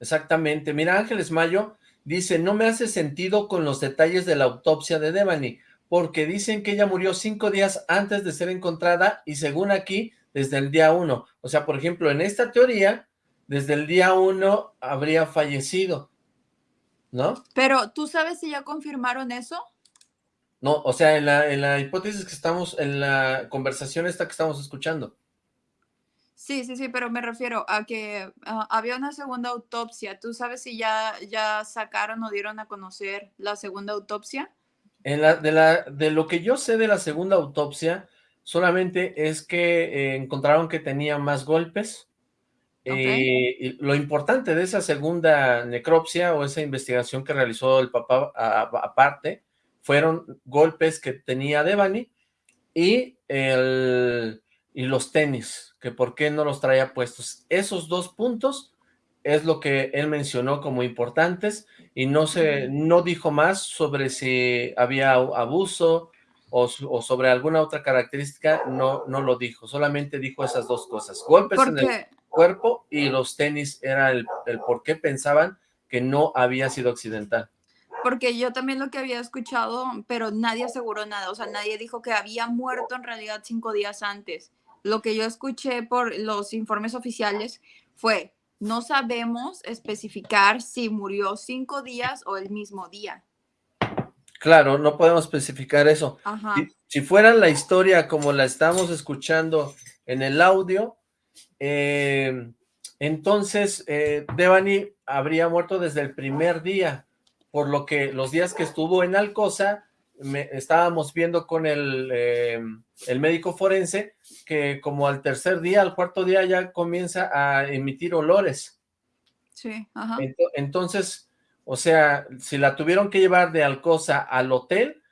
Exactamente. Mira, Ángeles Mayo dice, no me hace sentido con los detalles de la autopsia de Devani, porque dicen que ella murió cinco días antes de ser encontrada y según aquí, desde el día uno. O sea, por ejemplo, en esta teoría, desde el día uno habría fallecido, ¿no? Pero, ¿tú sabes si ya confirmaron eso? No, o sea, en la, en la hipótesis que estamos, en la conversación esta que estamos escuchando. Sí, sí, sí, pero me refiero a que ah, había una segunda autopsia. ¿Tú sabes si ya, ya sacaron o dieron a conocer la segunda autopsia? En la, de, la, de lo que yo sé de la segunda autopsia, solamente es que eh, encontraron que tenía más golpes. Eh, y lo importante de esa segunda necropsia o esa investigación que realizó el papá aparte fueron golpes que tenía Devani y, el, y los tenis, que por qué no los traía puestos. Esos dos puntos es lo que él mencionó como importantes y no, se, no dijo más sobre si había abuso o, sobre alguna otra característica, no, no lo dijo, solamente dijo esas dos cosas, golpes en el cuerpo y los tenis era el, el por qué pensaban que no había sido accidental. Porque yo también lo que había escuchado, pero nadie aseguró nada, o sea, nadie dijo que había muerto en realidad cinco días antes. Lo que yo escuché por los informes oficiales fue, no sabemos especificar si murió cinco días o el mismo día. Claro, no podemos especificar eso. Si, fuera la historia como la estamos escuchando en el audio, eh, entonces eh, Devani habría muerto desde el primer día, por lo que los días que estuvo en Alcosa, estábamos viendo con el, eh, el médico forense que como al tercer día, al cuarto día ya comienza a emitir olores. Sí, ajá. Entonces, o sea, si la tuvieron que llevar de Alcosa al hotel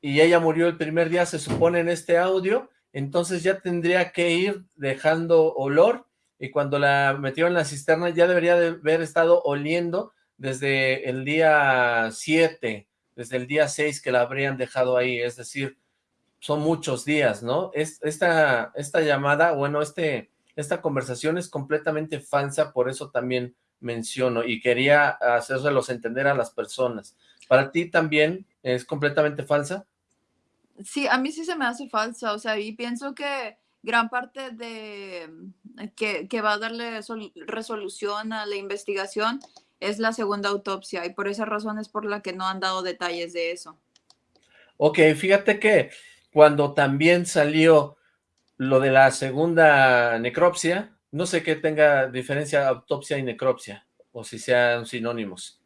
y ella murió el primer día, se supone en este audio, entonces ya tendría que ir dejando olor y cuando la metieron en la cisterna ya debería de haber estado oliendo desde el día 7, desde el día 6 que la habrían dejado ahí, es decir, son muchos días, ¿no? Es, esta, esta llamada, bueno, este, esta conversación es completamente falsa, por eso también menciono y quería hacérselos entender a las personas. ¿Para ti también es completamente falsa? Sí, a mí sí se me hace falsa, o sea, y pienso que gran parte de que, que va a darle resolución a la investigación es la segunda autopsia y por esa razón es por la que no han dado detalles de eso. Ok, fíjate que cuando también salió lo de la segunda necropsia, no sé qué tenga diferencia autopsia y necropsia, o si sean sinónimos.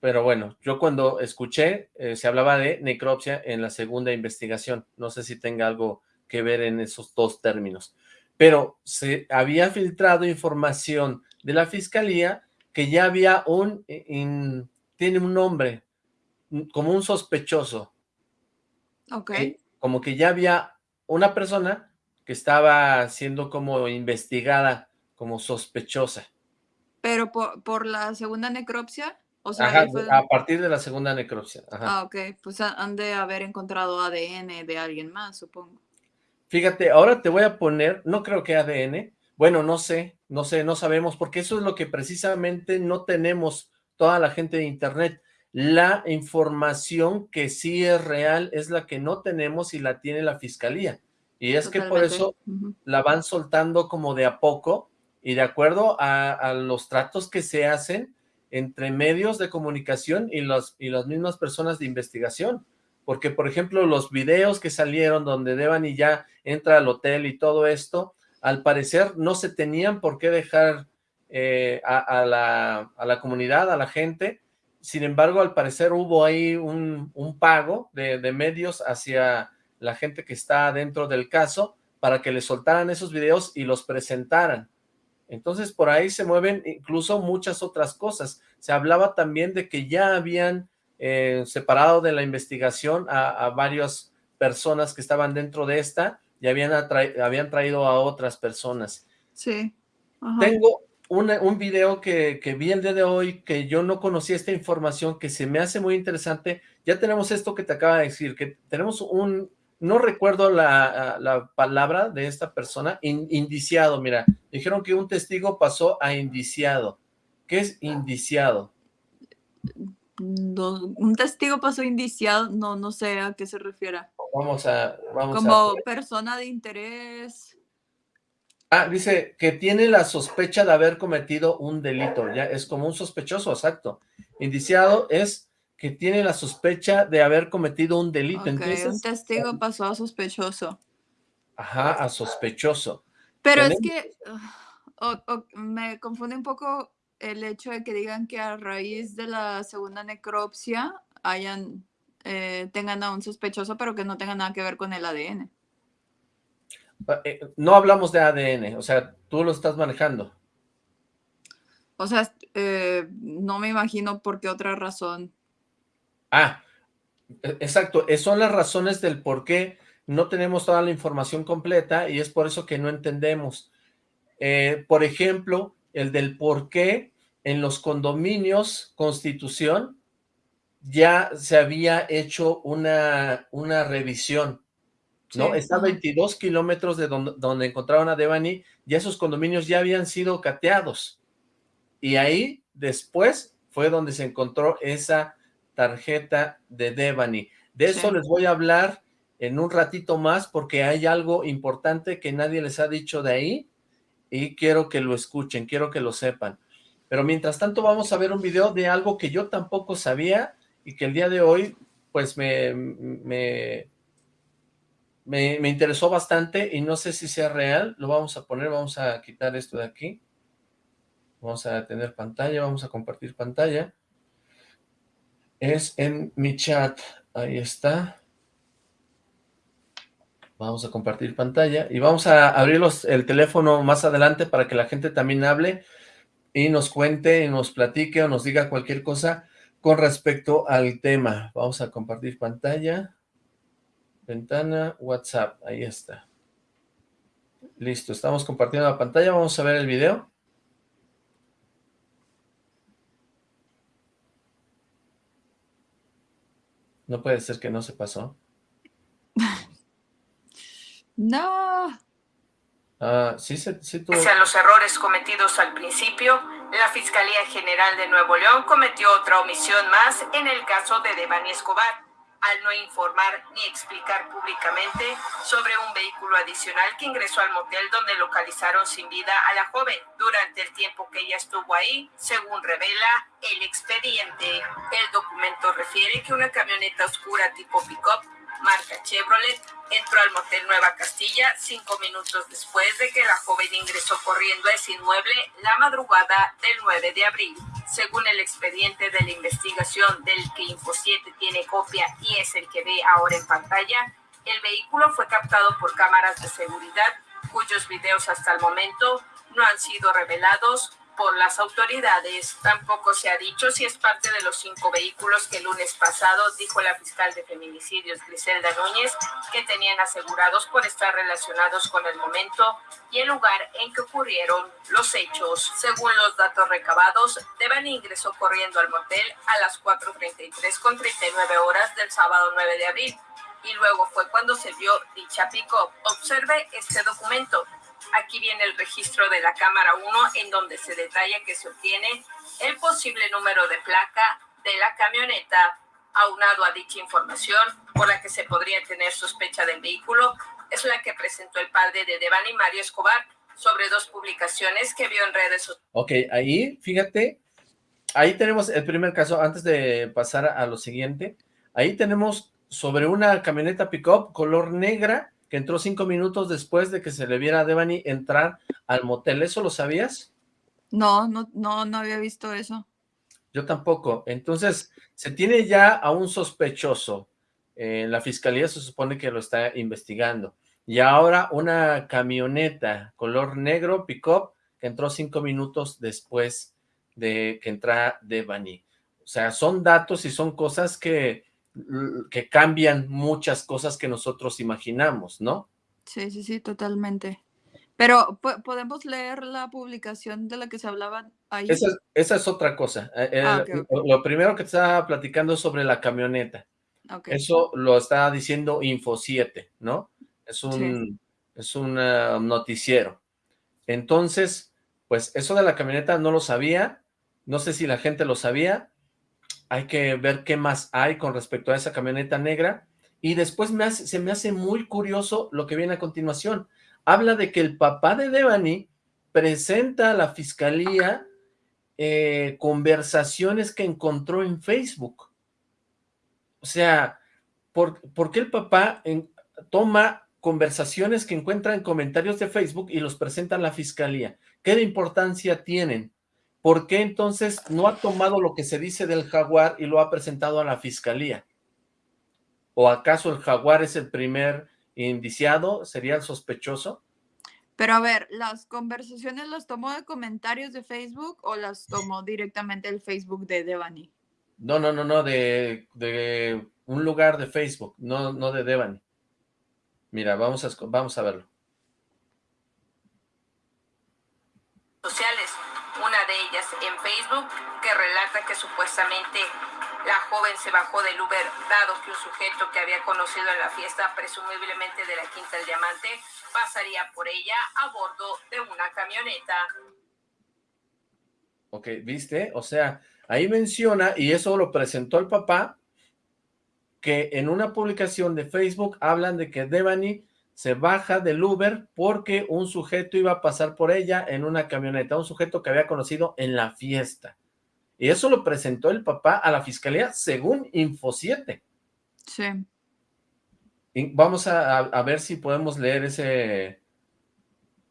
Pero bueno, yo cuando escuché, eh, se hablaba de necropsia en la segunda investigación. No sé si tenga algo que ver en esos dos términos. Pero se había filtrado información de la fiscalía que ya había un, eh, tiene un nombre, como un sospechoso. Ok. Eh, como que ya había una persona que estaba siendo como investigada, como sospechosa. ¿Pero por, la segunda necropsia? O sea, a partir de la segunda necropsia. Ah, ok. Pues han de haber encontrado ADN de alguien más, supongo. Fíjate, ahora te voy a poner, no creo que ADN, bueno, no sé, no sé, no sabemos, porque eso es lo que precisamente no tenemos toda la gente de internet. La información que sí es real es la que no tenemos y la tiene la fiscalía. Y es que por eso la van soltando como de a poco y de acuerdo a, los tratos que se hacen entre medios de comunicación y, los, y las mismas personas de investigación. Porque, por ejemplo, los videos que salieron donde Devani ya entra al hotel y todo esto, al parecer no se tenían por qué dejar eh, a, la, a, la, comunidad, a la gente. Sin embargo, al parecer hubo ahí un, un pago de, de medios hacia la gente que está dentro del caso para que le soltaran esos videos y los presentaran. Entonces, por ahí se mueven incluso muchas otras cosas. Se hablaba también de que ya habían eh, separado de la investigación a, varias personas que estaban dentro de esta y habían, habían traído a otras personas. Sí. Tengo un video que, que, vi el día de hoy, que yo no conocía esta información, que se me hace muy interesante. Ya tenemos esto que te acaba de decir, que tenemos un, no recuerdo la, palabra de esta persona, indiciado, mira, dijeron que un testigo pasó a indiciado. ¿Qué es indiciado? un testigo pasó indiciado, no, no sé a qué se refiere. Vamos a... Vamos Como persona de interés. Ah, dice que tiene la sospecha de haber cometido un delito, ya es como un sospechoso, exacto. Indiciado es que tiene la sospecha de haber cometido un delito. Entonces, un testigo pasó a sospechoso. Ajá, a sospechoso. Pero es que ah, me confunde un poco el hecho de que digan que a raíz de la segunda necropsia hayan, eh, tengan a un sospechoso, pero que no tenga nada que ver con el ADN. Ah, eh, no hablamos de ADN, o sea, tú lo estás manejando. O sea, eh, no me imagino por qué otra razón Ah, e, exacto, son las razones del por qué no tenemos toda la información completa y es por eso que no entendemos. Eh, por ejemplo, el del por qué en los condominios Constitución ya se había hecho una, una revisión, ¿no? Está a 22 kilómetros de donde, donde encontraron a Devani, ya esos condominios ya habían sido cateados. Y ahí, después, fue donde se encontró esa tarjeta de Devani. De eso les voy a hablar en un ratito más porque hay algo importante que nadie les ha dicho de ahí y quiero que lo escuchen, quiero que lo sepan. Pero mientras tanto vamos a ver un video de algo que yo tampoco sabía y que el día de hoy pues me, me, me, interesó bastante y no sé si sea real. Lo vamos a poner, vamos a quitar esto de aquí. Vamos a tener pantalla, vamos a compartir pantalla. Es en mi chat, ahí está. Vamos a compartir pantalla y vamos a abrir el teléfono más adelante para que la gente también hable y nos cuente y nos platique o nos diga cualquier cosa con respecto al tema. Vamos a compartir pantalla. Ventana, WhatsApp, ahí está. Listo, estamos compartiendo la pantalla, vamos a ver el video. No puede ser que no se pasó. no. Ah, sí, sí, sí Pese a los errores cometidos al principio, la Fiscalía General de Nuevo León cometió otra omisión más en el caso de Devani Escobar, al no informar ni explicar públicamente sobre un vehículo adicional que ingresó al motel donde localizaron sin vida a la joven durante el tiempo que ella estuvo ahí, según revela el expediente. El documento refiere que una camioneta oscura tipo pick-up marca Chevrolet, entró al motel Nueva Castilla cinco minutos después de que la joven ingresó corriendo a ese inmueble la madrugada del 9 de abril. Según el expediente de la investigación del que Info 7 tiene copia y es el que ve ahora en pantalla, el vehículo fue captado por cámaras de seguridad cuyos videos hasta el momento no han sido revelados por las autoridades. Tampoco se ha dicho si es parte de los cinco vehículos que el lunes pasado dijo la fiscal de feminicidios Griselda Núñez que tenían asegurados por estar relacionados con el momento y el lugar en que ocurrieron los hechos. Según los datos recabados, Devani ingresó corriendo al motel a las 4.33 con 39 horas del sábado 9 de abril y luego fue cuando se vio dicha pico. Observe este documento. Aquí viene el registro de la cámara 1 en donde se detalla que se obtiene el posible número de placa de la camioneta. Aunado a dicha información, por la que se podría tener sospecha del vehículo, es la que presentó el padre de Devani Mario Escobar sobre dos publicaciones que vio en redes sociales. Ok, ahí, fíjate, ahí tenemos el primer caso, antes de pasar a lo siguiente, ahí tenemos sobre una camioneta pick-up color negra que entró cinco minutos después de que se le viera a Devani entrar al motel. ¿Eso lo sabías? No, no, no, no había visto eso. Yo tampoco. Entonces, se tiene ya a un sospechoso. Eh, la fiscalía se supone que lo está investigando. Y ahora una camioneta color negro, pick-up, que entró cinco minutos después de que entrara Devani. O sea, son datos y son cosas que que cambian muchas cosas que nosotros imaginamos, ¿no? Sí, sí, sí, totalmente. Pero, ¿podemos leer la publicación de la que se hablaba ahí? Esa, es otra cosa. Eh, eh, ah, lo primero que estaba platicando sobre la camioneta. Eso lo está diciendo Info 7, ¿no? Es un, es un eh, noticiero. Entonces, pues eso de la camioneta no lo sabía. No sé si la gente lo sabía, hay que ver qué más hay con respecto a esa camioneta negra, y después se me hace muy curioso lo que viene a continuación. Habla de que el papá de Devani presenta a la fiscalía eh, conversaciones que encontró en Facebook. O sea, ¿por, qué el papá toma conversaciones que encuentra en comentarios de Facebook y los presenta a la fiscalía? ¿Qué de importancia tienen? ¿Por qué entonces no ha tomado lo que se dice del jaguar y lo ha presentado a la fiscalía? ¿O acaso el jaguar es el primer indiciado? ¿Sería el sospechoso? Pero a ver, ¿las conversaciones las tomó de comentarios de Facebook o las tomó directamente del Facebook de Devani? No, no, no, no, de, de un lugar de Facebook, no, no de Devani. Mira, vamos a, vamos a verlo. Sociales Facebook, que relata que supuestamente la joven se bajó del Uber, dado que un sujeto que había conocido en la fiesta, presumiblemente de la Quinta del Diamante, pasaría por ella a bordo de una camioneta. Ok, ¿viste? O sea, Ahí menciona, y eso lo presentó el papá, que en una publicación de Facebook hablan de que Devani se baja del Uber porque un sujeto iba a pasar por ella en una camioneta, un sujeto que había conocido en la fiesta. Y eso lo presentó el papá a la fiscalía según Info 7. Sí. vamos a, ver si podemos leer ese,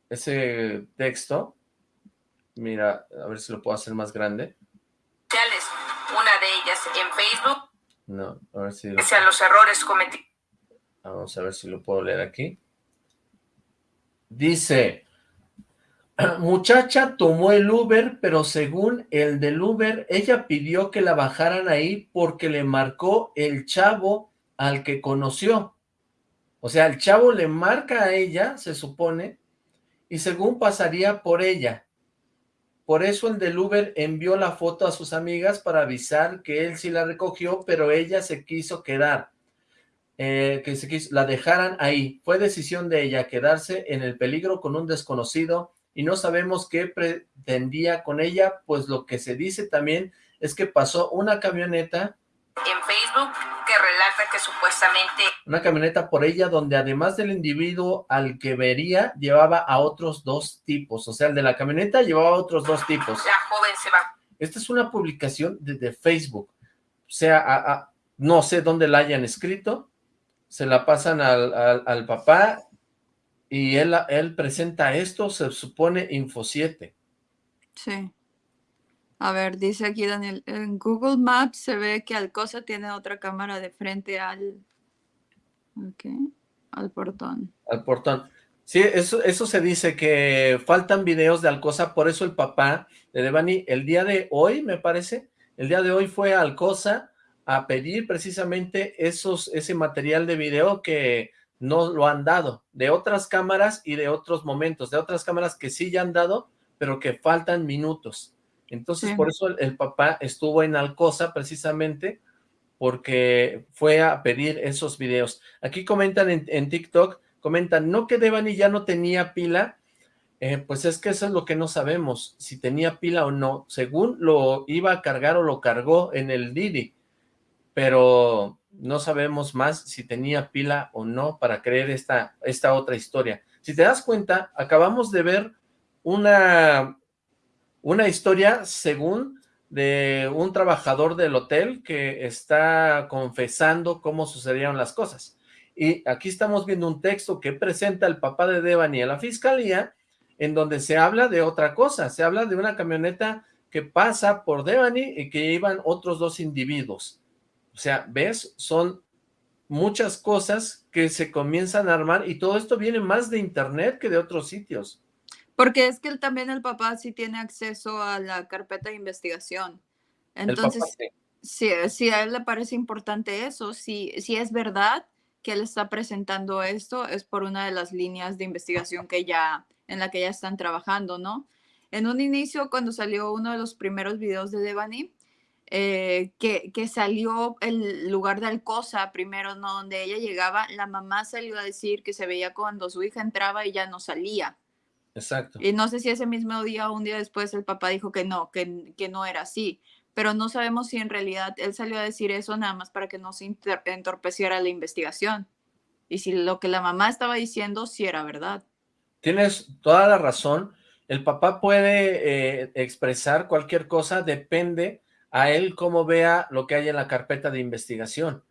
ese texto. Mira, a ver si lo puedo hacer más grande. Una de ellas en Facebook. No, a ver si... los errores cometidos Vamos a ver si lo puedo leer aquí. Dice, muchacha tomó el Uber, pero según el del Uber, ella pidió que la bajaran ahí porque le marcó el chavo al que conoció. O sea, el chavo le marca a ella, se supone, y según pasaría por ella. Por eso el del Uber envió la foto a sus amigas para avisar que él sí la recogió, pero ella se quiso quedar. Eh, que se la dejaran ahí. Fue decisión de ella quedarse en el peligro con un desconocido y no sabemos qué pretendía con ella, pues lo que se dice también es que pasó una camioneta en Facebook que relata que supuestamente una camioneta por ella donde además del individuo al que vería llevaba a otros dos tipos, o sea, el de la camioneta llevaba a otros dos tipos. La joven se va. Esta es una publicación de, Facebook, o sea, no sé dónde la hayan escrito, se la pasan al, papá y él, él presenta esto, se supone Info 7. Sí. A ver, dice aquí Daniel, en Google Maps se ve que Alcosa tiene otra cámara de frente al, al portón. Al portón. Sí, eso, eso se dice, que faltan videos de Alcosa, por eso el papá de Devani, el día de hoy, me parece, el día de hoy fue a Alcosa a pedir precisamente esos, ese material de video que no lo han dado, de otras cámaras y de otros momentos, de otras cámaras que sí ya han dado, pero que faltan minutos. Entonces, por eso el, papá estuvo en Alcosa precisamente, porque fue a pedir esos videos. Aquí comentan en, TikTok, comentan, no que Devani ya no tenía pila, eh, pues es que eso es lo que no sabemos, si tenía pila o no, según lo iba a cargar o lo cargó en el Didi, pero no sabemos más si tenía pila o no para creer esta, esta otra historia. Si te das cuenta, acabamos de ver una, una historia según de un trabajador del hotel que está confesando cómo sucedieron las cosas. Y aquí estamos viendo un texto que presenta el papá de Devani a la fiscalía, en donde se habla de otra cosa, se habla de una camioneta que pasa por Devani y que iban otros dos individuos. O sea, ¿ves? Son muchas cosas que se comienzan a armar y todo esto viene más de internet que de otros sitios. Porque es que él, también el papá sí tiene acceso a la carpeta de investigación. Entonces, si, a él le parece importante eso, si, si es verdad que él está presentando esto, es por una de las líneas de investigación que ya, en la que ya están trabajando, ¿no? En un inicio, cuando salió uno de los primeros videos de Devani, eh, que, que, salió el lugar de Alcosa primero, ¿no? Donde ella llegaba, la mamá salió a decir que se veía cuando su hija entraba y ya no salía. Exacto. Y no sé si ese mismo día o un día después el papá dijo que no, que, que no era así. Pero no sabemos si en realidad él salió a decir eso nada más para que no se entorpeciera la investigación. Y si lo que la mamá estaba diciendo sí era verdad. Tienes toda la razón. El papá puede eh, expresar cualquier cosa, depende a él cómo vea lo que hay en la carpeta de investigación.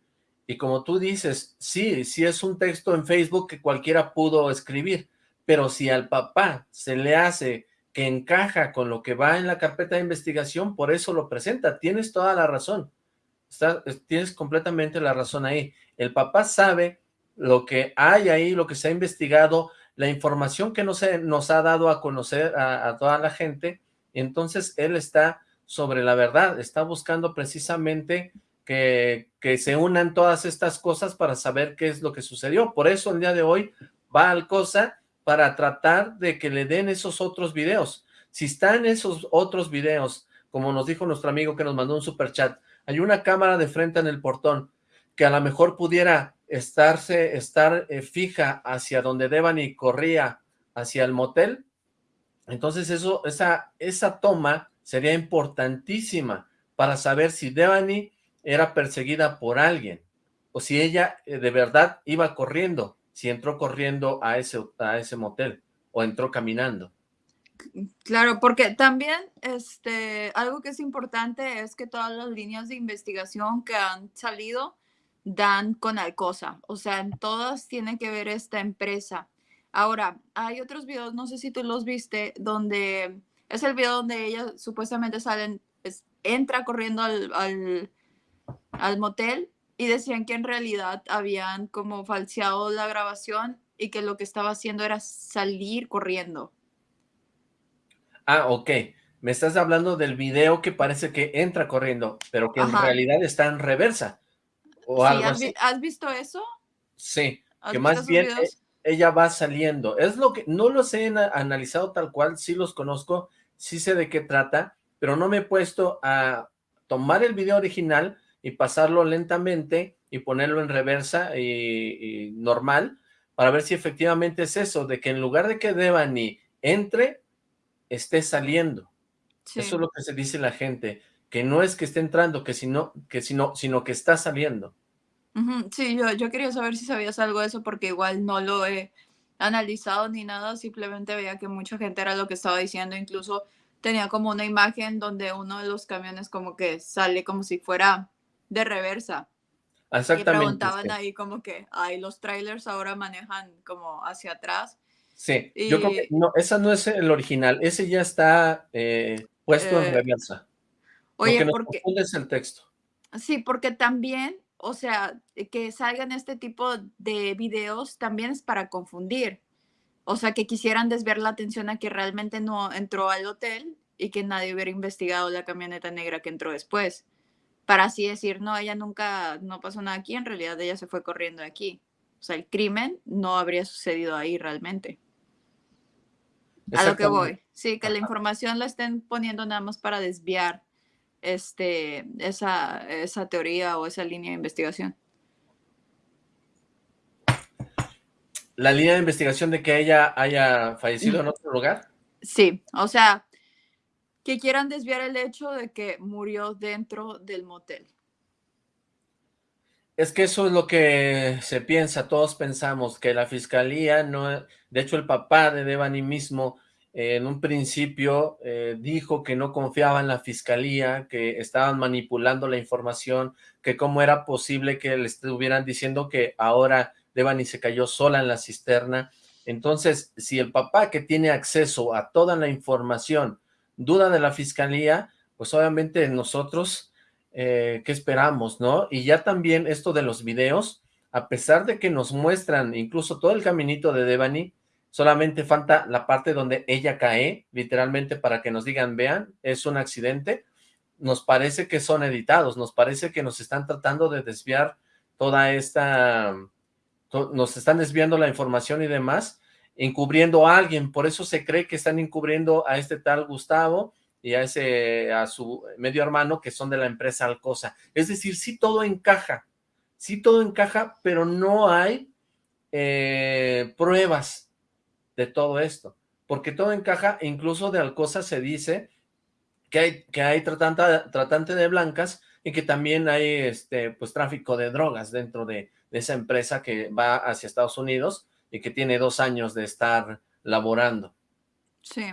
Y como tú dices, sí, sí es un texto en Facebook que cualquiera pudo escribir, pero si al papá se le hace que encaja con lo que va en la carpeta de investigación, por eso lo presenta. Tienes toda la razón. tienes completamente la razón ahí. El papá sabe lo que hay ahí, lo que se ha investigado, la información que no se nos ha dado a conocer a toda la gente, entonces él está sobre la verdad, está buscando precisamente que, que, se unan todas estas cosas para saber qué es lo que sucedió. Por eso el día de hoy va al COSA para tratar de que le den esos otros videos. Si están esos otros videos, como nos dijo nuestro amigo que nos mandó un super chat, hay una cámara de frente en el portón que a lo mejor pudiera estarse, estar eh, fija hacia donde Devani corría hacia el motel, entonces eso, esa, esa toma sería importantísima para saber si Devani era perseguida por alguien, o si ella eh, de verdad iba corriendo, si entró corriendo a ese, a ese motel, o entró caminando. Claro, porque también este, algo que es importante es que todas las líneas de investigación que han salido dan con Alcosa, o sea, en todas tiene que ver esta empresa. Ahora, hay otros videos, no sé si tú los viste, donde es el video donde ella supuestamente salen, entra corriendo al, al, al motel y decían que en realidad habían como falseado la grabación y que lo que estaba haciendo era salir corriendo. Ah, ok. Me estás hablando del video que parece que entra corriendo, pero que en realidad está en reversa. O algo ¿has, así. ¿Has visto eso? Sí, que más bien ella va saliendo. Es lo que, no los he analizado tal cual, sí los conozco, sí sé de qué trata, pero no me he puesto a tomar el video original y pasarlo lentamente y ponerlo en reversa y, normal para ver si efectivamente es eso, de que en lugar de que Devani entre, esté saliendo. Eso es lo que se dice la gente, que no es que esté entrando, que sino, que sino, sino que está saliendo. Sí, yo, yo quería saber si sabías algo de eso porque igual no lo he analizado ni nada, simplemente veía que mucha gente era lo que estaba diciendo, incluso tenía como una imagen donde uno de los camiones como que sale como si fuera de reversa. Exactamente. Y preguntaban ahí como que, ay, los trailers ahora manejan como hacia atrás. Sí, yo creo que no, esa no es el original, ese ya está eh, puesto en eh, reversa. Oye, Lo que porque... es el texto. Sí, porque también, o sea, que salgan este tipo de videos también es para confundir. O sea, que quisieran desviar la atención a que realmente no entró al hotel y que nadie hubiera investigado la camioneta negra que entró después. Para así decir, no, ella nunca, no pasó nada aquí, en realidad ella se fue corriendo de aquí. O sea, el crimen no habría sucedido ahí realmente. A lo que voy. Sí, que la información la estén poniendo nada más para desviar este, esa, esa teoría o esa línea de investigación. ¿La línea de investigación de que ella haya fallecido en otro lugar? Sí, o sea, que quieran desviar el hecho de que murió dentro del motel. Es que eso es lo que se piensa, todos pensamos que la fiscalía no, de hecho el papá de Devani mismo en un principio eh, dijo que no confiaba en la fiscalía, que estaban manipulando la información, que cómo era posible que le estuvieran diciendo que ahora Devani se cayó sola en la cisterna. Entonces, si el papá que tiene acceso a toda la información duda de la fiscalía, pues obviamente nosotros eh, ¿qué esperamos, no? Y ya también esto de los videos, a pesar de que nos muestran incluso todo el caminito de Devani, solamente falta la parte donde ella cae, literalmente para que nos digan, vean, es un accidente, nos parece que son editados, nos parece que nos están tratando de desviar toda esta, nos están desviando la información y demás, encubriendo a alguien, por eso se cree que están encubriendo a este tal Gustavo, y a ese a su medio hermano que son de la empresa Alcosa. Es decir, sí todo encaja, sí todo encaja, pero no hay eh, pruebas de todo esto, porque todo encaja, incluso de Alcosa se dice que hay, que hay tratante, tratante de blancas y que también hay este pues tráfico de drogas dentro de, de esa empresa que va hacia Estados Unidos y que tiene dos años de estar laborando. Sí.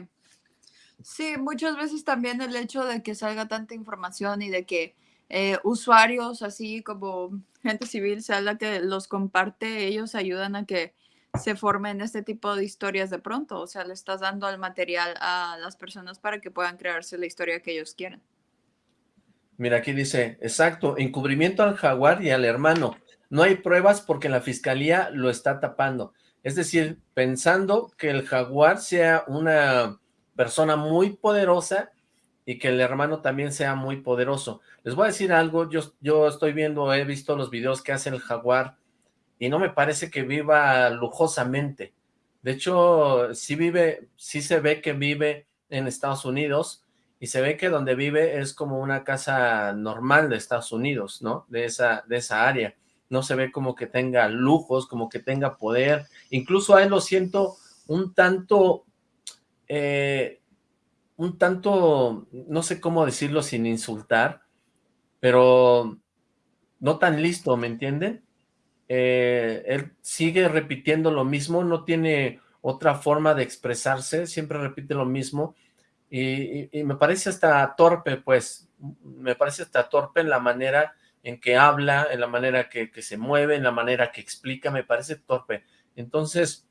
Sí, muchas veces también el hecho de que salga tanta información y de que eh, usuarios así como gente civil sea la que los comparte, ellos ayudan a que se formen este tipo de historias de pronto, o sea, le estás dando el material a las personas para que puedan crearse la historia que ellos quieren. Mira, aquí dice, exacto, encubrimiento al jaguar y al hermano. No hay pruebas porque la fiscalía lo está tapando. Es decir, pensando que el jaguar sea una persona muy poderosa y que el hermano también sea muy poderoso. Les voy a decir algo, yo, yo estoy viendo, he visto los videos que hace el jaguar y no me parece que viva lujosamente. De hecho, sí vive, sí se ve que vive en Estados Unidos y se ve que donde vive es como una casa normal de Estados Unidos, ¿no? De esa, de esa área. No se ve como que tenga lujos, como que tenga poder. Incluso a él lo siento un tanto eh, un tanto, no sé cómo decirlo sin insultar, pero no tan listo, ¿me entienden? Eh, él sigue repitiendo lo mismo, no tiene otra forma de expresarse, siempre repite lo mismo, y, me parece hasta torpe, pues, me parece hasta torpe en la manera en que habla, en la manera que, que se mueve, en la manera que explica, me parece torpe. Entonces,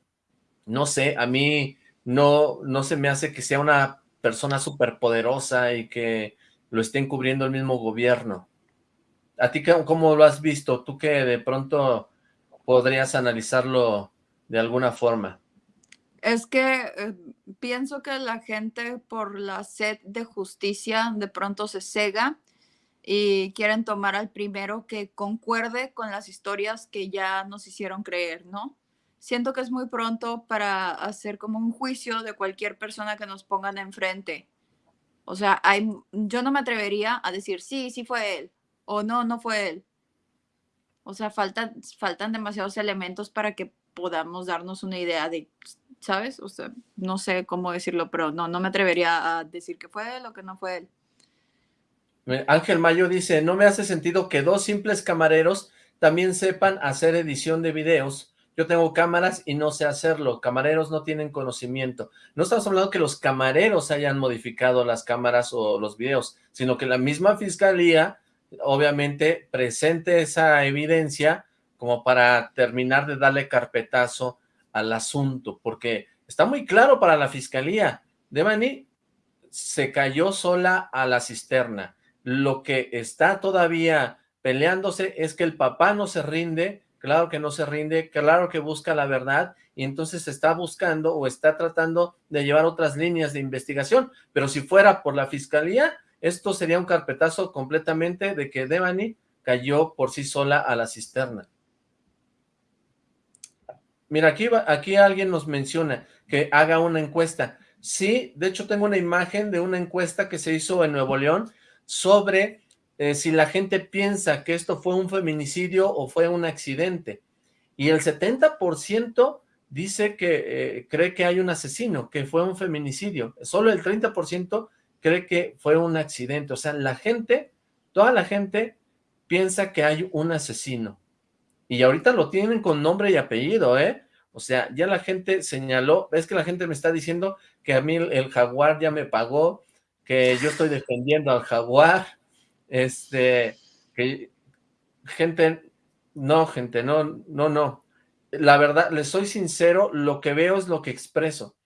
no sé, a mí no, no se me hace que sea una persona súper poderosa y que lo estén cubriendo el mismo gobierno. ¿A ti cómo lo has visto? ¿Tú que de pronto podrías analizarlo de alguna forma? Es que eh, pienso que la gente por la sed de justicia de pronto se cega y quieren tomar al primero que concuerde con las historias que ya nos hicieron creer, ¿no? Siento que es muy pronto para hacer como un juicio de cualquier persona que nos pongan enfrente. O sea, yo no me atrevería a decir, sí, sí fue él, o no, no fue él. O sea, faltan, faltan demasiados elementos para que podamos darnos una idea de, ¿sabes? O sea, no sé cómo decirlo, pero no, no me atrevería a decir que fue él o que no fue él. Ángel Mayo dice, no me hace sentido que dos simples camareros también sepan hacer edición de videos. Yo tengo cámaras y no sé hacerlo. Camareros no tienen conocimiento. No estamos hablando que los camareros hayan modificado las cámaras o los videos, sino que la misma fiscalía, obviamente, presente esa evidencia como para terminar de darle carpetazo al asunto, porque está muy claro para la fiscalía. Devani se cayó sola a la cisterna lo que está todavía peleándose es que el papá no se rinde, claro que no se rinde, claro que busca la verdad, y entonces está buscando o está tratando de llevar otras líneas de investigación, pero si fuera por la fiscalía, esto sería un carpetazo completamente de que Devani cayó por sí sola a la cisterna. Mira, aquí, aquí alguien nos menciona que haga una encuesta. Sí, de hecho tengo una imagen de una encuesta que se hizo en Nuevo León sobre eh, si la gente piensa que esto fue un feminicidio o fue un accidente. Y el 70% dice que eh, cree que hay un asesino, que fue un feminicidio. Solo el 30% cree que fue un accidente. O sea, la gente, toda la gente piensa que hay un asesino. Y ahorita lo tienen con nombre y apellido, ¿eh? O sea, ya la gente señaló, es que la gente me está diciendo que a mí el jaguar ya me pagó, que yo estoy defendiendo al jaguar, este, que gente, no, gente, no, no, no. La verdad, les soy sincero, lo que veo es lo que expreso.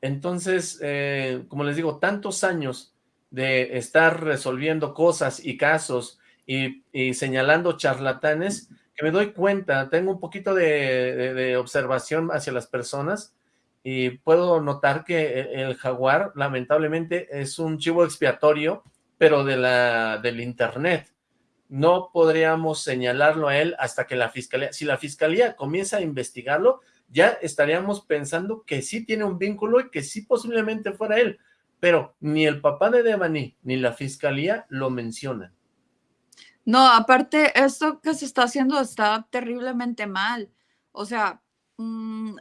Entonces, eh, como les digo, tantos años de estar resolviendo cosas y casos y, señalando charlatanes, que me doy cuenta, tengo un poquito de observación hacia las personas y puedo notar que el jaguar lamentablemente es un chivo expiatorio, pero de la, del internet. No podríamos señalarlo a él hasta que la fiscalía, si la fiscalía comienza a investigarlo, ya estaríamos pensando que sí tiene un vínculo y que sí posiblemente fuera él, pero ni el papá de Devani ni la fiscalía lo mencionan. No, aparte, esto que se está haciendo está terriblemente mal. O sea, mm,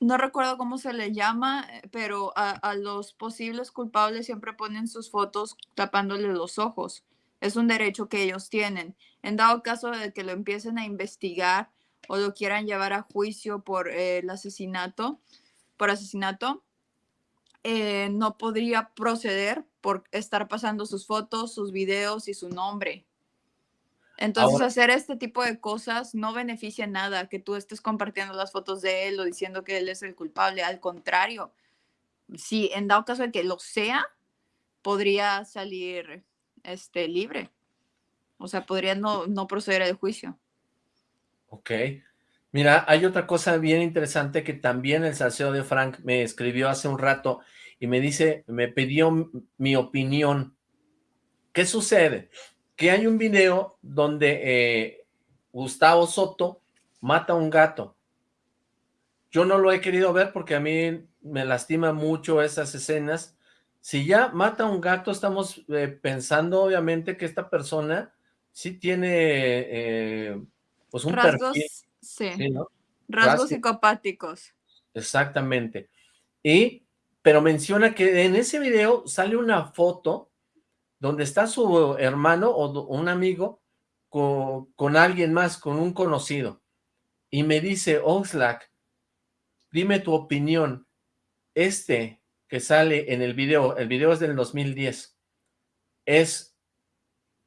no recuerdo cómo se le llama, pero a, los posibles culpables siempre ponen sus fotos tapándole los ojos. Es un derecho que ellos tienen. En dado caso de que lo empiecen a investigar o lo quieran llevar a juicio por eh, el asesinato, por asesinato, eh, no podría proceder por estar pasando sus fotos, sus videos y su nombre. Entonces, hacer este tipo de cosas no beneficia nada, que tú estés compartiendo las fotos de él o diciendo que él es el culpable. Al contrario, si en dado caso de que lo sea, podría salir este, libre. O sea, podría no, no proceder al juicio. Ok. Mira, hay otra cosa bien interesante que también el salseo de Frank me escribió hace un rato y me dice, me pidió mi opinión. ¿Qué sucede? que hay un video donde eh, Gustavo Soto mata a un gato. Yo no lo he querido ver porque a mí me lastima mucho esas escenas. Si ya mata a un gato, estamos eh, pensando obviamente que esta persona sí tiene eh, pues un Rasgos, sí. Rasgos psicopáticos. Exactamente. Y, pero menciona que en ese video sale una foto donde está su hermano o un amigo con, con alguien más, con un conocido, y me dice, Oxlack, dime tu opinión, este que sale en el video, el video es del 2010, es,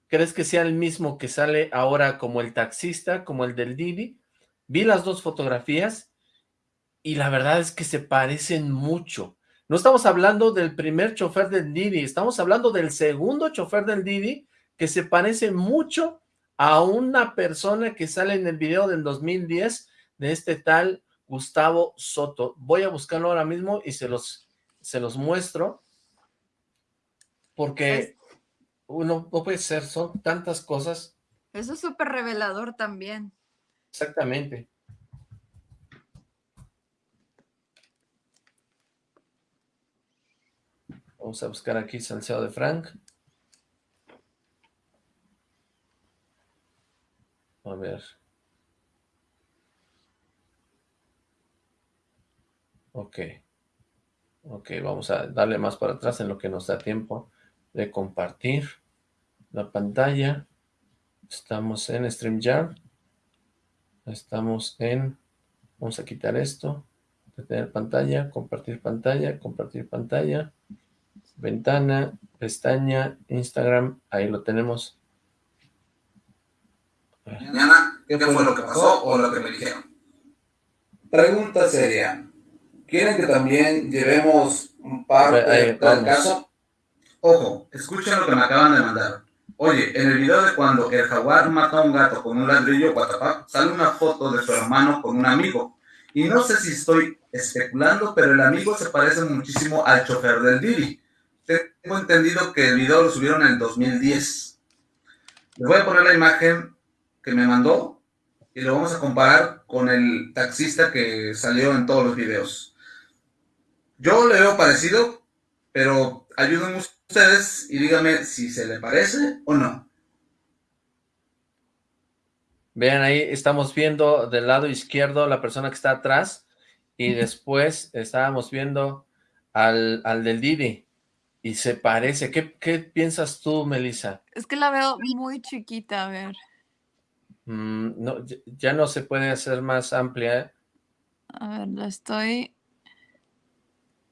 ¿crees que sea el mismo que sale ahora como el taxista, como el del Didi? Vi las dos fotografías y la verdad es que se parecen mucho. No estamos hablando del primer chofer del Didi, estamos hablando del segundo chofer del Didi que se parece mucho a una persona que sale en el video del 2010 de este tal Gustavo Soto. Voy a buscarlo ahora mismo y se los, se los muestro porque uno no puede ser, son tantas cosas. Eso es súper revelador también. Exactamente. Vamos a buscar aquí Salseo de Frank. A ver. Ok. Ok, vamos a darle más para atrás en lo que nos da tiempo de compartir la pantalla. Estamos en StreamYard. Estamos en... Vamos a quitar esto. Detener pantalla, compartir pantalla, compartir pantalla. Ventana, pestaña, Instagram. Ahí lo tenemos mañana qué fue lo que pasó o lo que me dijeron. Pregunta seria. ¿Quieren que también llevemos un par del caso? Ojo, escuchen lo que me acaban de mandar. Oye, en el video de cuando el jaguar mata a un gato con un ladrillo sale una foto de su hermano con un amigo. Y no sé si estoy especulando, pero el amigo se parece muchísimo al chofer del Didi. Tengo entendido que el video lo subieron en el 2010. Les voy a poner la imagen que me mandó y lo vamos a comparar con el taxista que salió en todos los videos. Yo le veo parecido, pero ayúdenme ustedes y díganme si se le parece o no. Vean ahí, estamos viendo del lado izquierdo la persona que está atrás y después estábamos viendo al, al del Didi y se parece. ¿Qué, ¿Qué piensas tú, Melissa? Es que la veo muy chiquita, a ver. Mm, no, ya no se puede hacer más amplia. ¿eh? A ver, la estoy...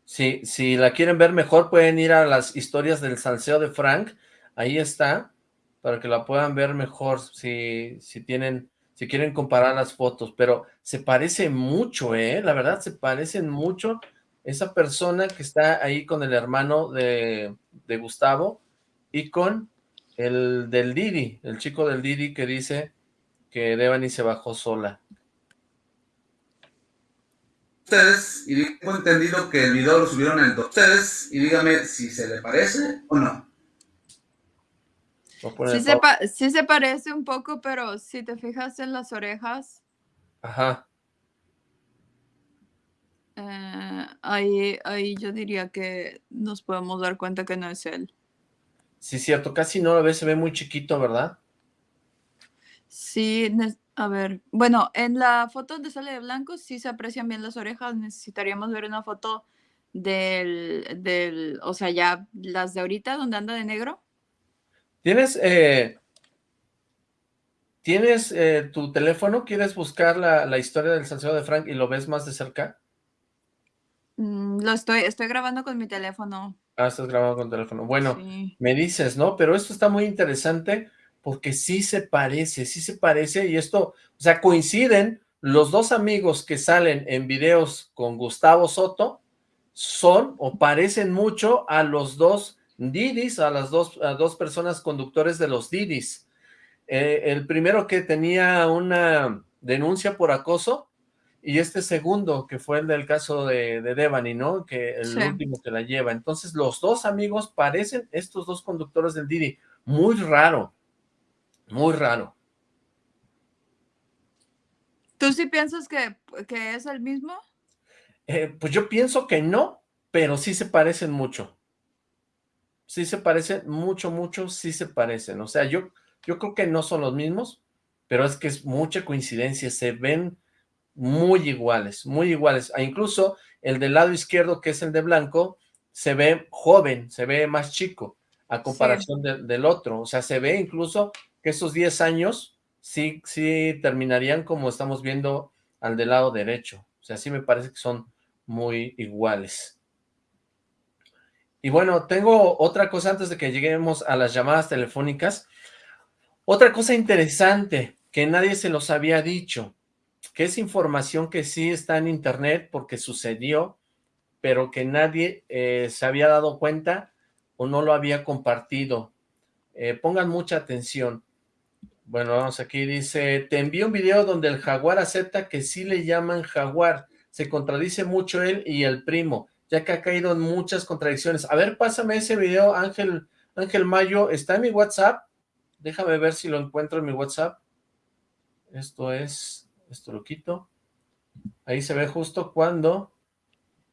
Sí, si la quieren ver mejor pueden ir a las historias del salseo de Frank. Ahí está, para que la puedan ver mejor si, si tienen, si quieren comparar las fotos. Pero se parece mucho, ¿eh? La verdad, se parecen mucho. Esa persona que está ahí con el hermano de, de Gustavo y con el del Didi, el chico del Didi que dice que Devani se bajó sola. Ustedes, y tengo entendido que el video lo subieron en el Ustedes, y dígame si se le parece o no. Sí se, sí se, parece un poco, pero si te fijas en las orejas. Ajá. Eh, ahí, ahí yo diría que nos podemos dar cuenta que no es él. Sí, cierto, casi no lo ve, se ve muy chiquito, ¿verdad? Sí, a ver, bueno, en la foto donde sale de blanco sí se aprecian bien las orejas, necesitaríamos ver una foto del, del o sea, ya las de ahorita donde anda de negro. ¿Tienes, eh, ¿tienes eh, tu teléfono? ¿Quieres buscar la, historia del salseo de Frank y lo ves más de cerca? Mm, lo estoy, estoy grabando con mi teléfono. Ah, estás grabando con teléfono. Bueno, me dices, ¿no? Pero esto está muy interesante porque sí se parece, sí se parece, y esto, o sea, coinciden los dos amigos que salen en videos con Gustavo Soto, son o parecen mucho a los dos Didis, a las dos, dos personas conductores de los Didis. Eh, el primero que tenía una denuncia por acoso, y este segundo, que fue el del caso de, de Devani, ¿no? Que el último que la lleva. Entonces, los dos amigos parecen estos dos conductores del Didi. Muy raro, muy raro. ¿Tú sí piensas que, es el mismo? Eh, pues yo pienso que no, pero sí se parecen mucho. Sí se parecen mucho, mucho, sí se parecen. O sea, yo, yo creo que no son los mismos, pero es que es mucha coincidencia. Se ven muy iguales, muy iguales. E incluso el del lado izquierdo, que es el de blanco, se ve joven, se ve más chico. a comparación del otro. O sea, se ve incluso que esos 10 años sí, sí terminarían como estamos viendo al del lado derecho. O sea, sí me parece que son muy iguales. Y bueno, tengo otra cosa antes de que lleguemos a las llamadas telefónicas. Otra cosa interesante que nadie se los había dicho, que es información que sí está en internet porque sucedió, pero que nadie eh, se había dado cuenta o no lo había compartido. Eh, pongan mucha atención. Bueno, vamos aquí, dice, te envío un video donde el jaguar acepta que sí le llaman jaguar. Se contradice mucho él y el primo ya que ha caído en muchas contradicciones. A ver, pásame ese video, Ángel, Ángel Mayo, ¿está en mi WhatsApp? Déjame ver si lo encuentro en mi WhatsApp. Esto es, esto lo quito. Ahí se ve justo cuando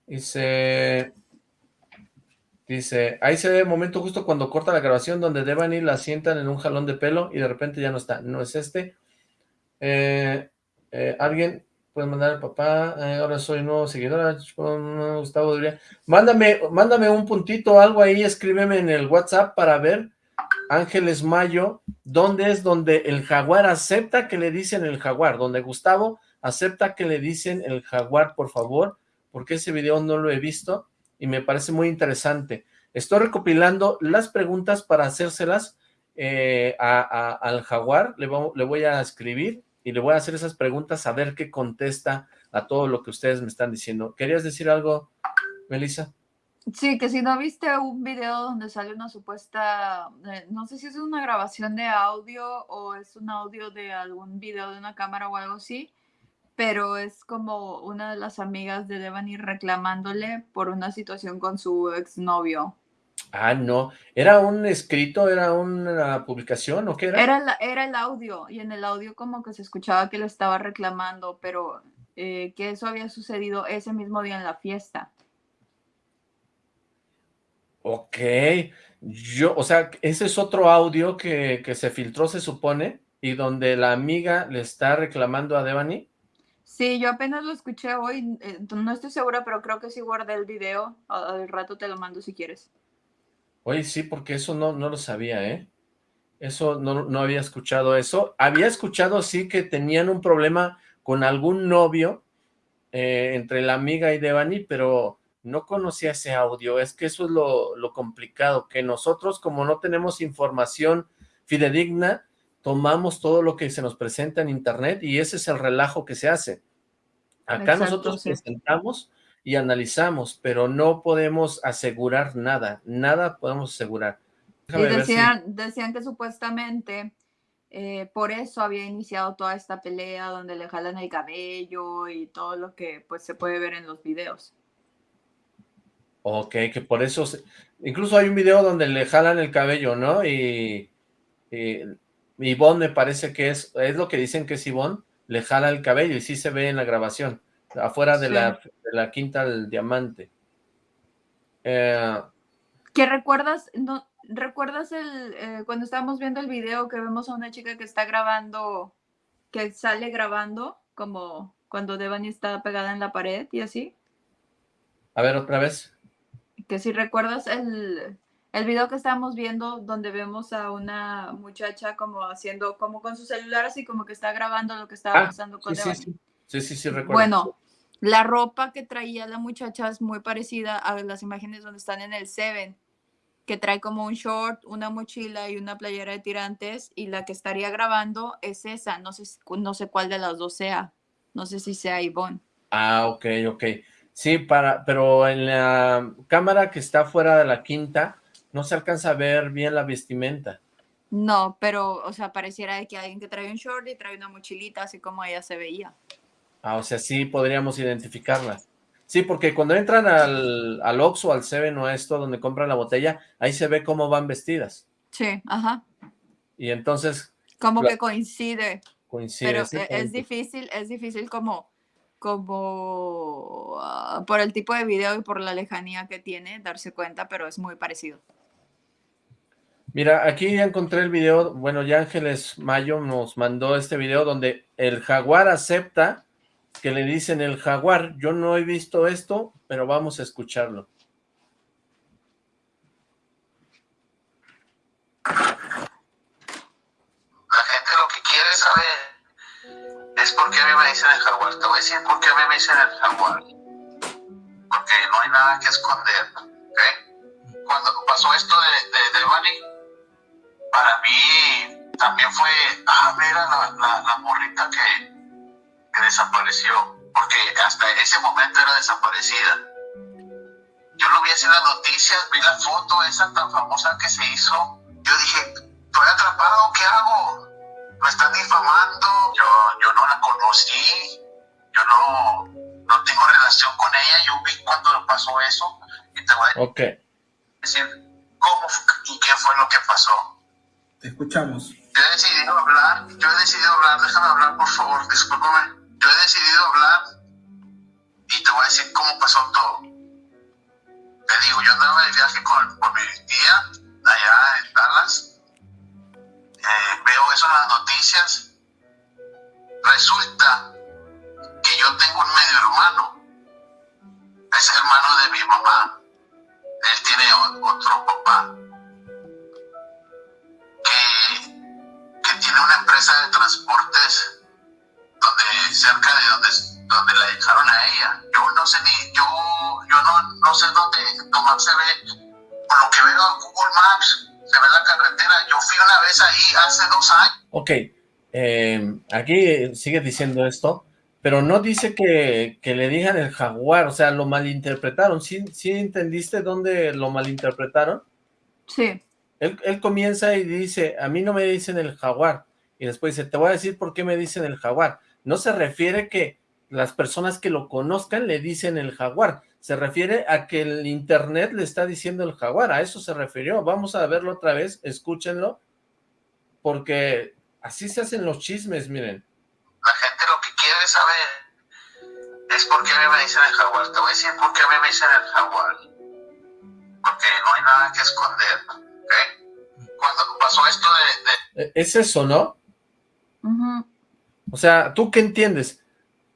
dice, dice, ahí se ve el momento justo cuando corta la grabación donde Devani la sientan en un jalón de pelo y de repente ya no está. No es este. Eh, eh, alguien Puedes mandar al papá, eh, ahora soy nuevo seguidor, Gustavo Mándame, mándame un puntito, algo ahí, escríbeme en el WhatsApp para ver, Ángeles Mayo, ¿dónde es donde el jaguar acepta que le dicen el jaguar? Donde Gustavo acepta que le dicen el jaguar, por favor, porque ese video no lo he visto y me parece muy interesante. Estoy recopilando las preguntas para hacérselas eh, al jaguar, le, le voy a escribir y le voy a hacer esas preguntas a ver qué contesta a todo lo que ustedes me están diciendo. ¿Querías decir algo, Melissa? Sí, que si no viste un video donde sale una supuesta, eh, no sé si es una grabación de audio o es un audio de algún video de una cámara o algo así, pero es como una de las amigas de Devani reclamándole por una situación con su exnovio. Ah, no. ¿Era un escrito? ¿Era una publicación o qué era? Era, era el audio, y en el audio como que se escuchaba que lo estaba reclamando, pero eh, que eso había sucedido ese mismo día en la fiesta. Ok. Yo, o sea, ese es otro audio que, que se filtró, se supone, y donde la amiga le está reclamando a Devani. Sí, yo apenas lo escuché hoy, eh, no estoy segura, pero creo que sí guardé el video. Al rato te lo mando si quieres. Oye, sí, porque eso no, no lo sabía, ¿eh? Eso, no, no había escuchado eso. Había escuchado, sí, que tenían un problema con algún novio eh, entre la amiga y Devani, pero no conocía ese audio. Es que eso es lo, lo complicado, que nosotros, como no tenemos información fidedigna, tomamos todo lo que se nos presenta en internet y ese es el relajo que se hace. Acá nosotros presentamos y analizamos, pero no podemos asegurar nada, nada podemos asegurar. y decían, decían que supuestamente eh, por eso había iniciado toda esta pelea donde le jalan el cabello y todo lo que pues se puede ver en los videos. Ok, que por eso, incluso hay un video donde le jalan el cabello, ¿no? Y, y Ivonne me parece que es, es lo que dicen que es Ivonne, le jala el cabello y sí se ve en la grabación afuera de, la, de la Quinta del Diamante. Eh, ¿Qué recuerdas? No, ¿Recuerdas el eh, cuando estábamos viendo el video que vemos a una chica que está grabando, que sale grabando, como cuando Devani está pegada en la pared y así? A ver, otra vez. Que si recuerdas el, el video que estábamos viendo donde vemos a una muchacha como haciendo, como con su celular así como que está grabando lo que estaba ah, pasando con Devani. Sí, sí, sí, sí, recuerdo. Bueno, la ropa que traía la muchacha es muy parecida a las imágenes donde están en el Seven, que trae como un short, una mochila y una playera de tirantes, y la que estaría grabando es esa, no sé, no sé cuál de las dos sea, no sé si sea Ivonne. Ah, ok, ok. Sí, para, pero en la cámara que está fuera de la quinta, no se alcanza a ver bien la vestimenta. No, pero, o sea, pareciera de que alguien que trae un short y trae una mochilita, así como ella se veía. Ah, o sea, sí podríamos identificarlas. Sí, porque cuando entran al, al Oxxo, al Seven o a esto, donde compran la botella, ahí se ve cómo van vestidas. Sí, ajá. Y entonces... Como que coincide. Coincide. Pero e, es difícil, es difícil como, como ah, por el tipo de video y por la lejanía que tiene, darse cuenta, pero es muy parecido. Mira, aquí ya encontré el video, bueno, ya Ángeles Mayo nos mandó este video donde el jaguar acepta que le dicen el jaguar, yo no he visto esto, pero vamos a escucharlo. La gente lo que quiere saber es por qué a mí me dicen el jaguar. Te voy a decir por qué a mí me dicen el jaguar. Porque no hay nada que esconder, ¿ok? Cuando pasó esto de, de, de Bunny, para mí también fue, ah, mira la, la, la morrita que, que desapareció. Porque hasta ese momento era desaparecida. Yo lo vi en las noticias, vi la foto esa tan famosa que se hizo. Yo dije, estoy atrapado, ¿qué hago? Me están difamando, yo, yo no la conocí, yo no, no tengo relación con ella, yo vi cuando pasó eso y te voy a decir cómo y qué fue lo que pasó. Escuchamos. Yo he decidido hablar, yo he decidido hablar, déjame hablar por favor, discúlpame. Yo he decidido hablar y te voy a decir cómo pasó todo. Te digo, yo andaba de viaje con, con mi tía allá en Dallas eh, veo eso en las noticias, resulta que yo tengo un medio hermano, es hermano de mi mamá, él tiene otro papá, que tiene una empresa de transportes donde cerca de donde, donde la dejaron a ella. Yo no sé ni, yo, yo no, no sé dónde, cómo se ve, por lo que veo en Google Maps, se ve la carretera. Yo fui una vez ahí hace dos años. Ok, eh, aquí sigue diciendo esto, pero no dice que, que, le digan el jaguar, o sea, lo malinterpretaron. ¿Sí, ¿Sí entendiste dónde lo malinterpretaron? Sí. Él, comienza y dice, a mí no me dicen el jaguar, y después dice, te voy a decir por qué me dicen el jaguar. No se refiere que las personas que lo conozcan le dicen el jaguar, se refiere a que el internet le está diciendo el jaguar, a eso se refirió. Vamos a verlo otra vez, escúchenlo, porque así se hacen los chismes, miren. La gente lo que quiere saber es por qué me dicen el jaguar. Te voy a decir por qué me dicen el jaguar. Porque no hay nada que esconder, Cuando pasó esto de... de... E, es eso, ¿no? Uh -huh. O sea, ¿tú qué entiendes?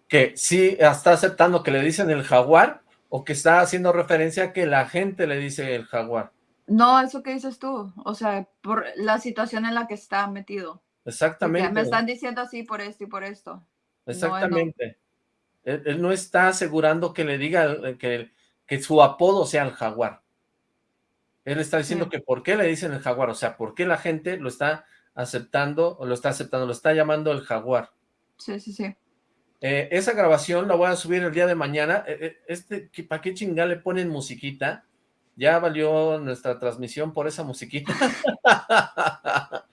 Que sí está aceptando que le dicen el jaguar o que está haciendo referencia a que la gente le dice el jaguar. No, eso que dices tú, o sea, por la situación en la que está metido. Exactamente. Porque me están diciendo así por esto y por esto. Exactamente. No, él, él, no está asegurando que le diga que, que su apodo sea el jaguar. Él está diciendo sí. que por qué le dicen el jaguar, o sea, por qué la gente lo está aceptando, o lo está aceptando, lo está llamando el jaguar. Sí, sí, sí. Eh, esa grabación la voy a subir el día de mañana. Eh, este, ¿Para qué chingada le ponen musiquita? Ya valió nuestra transmisión por esa musiquita.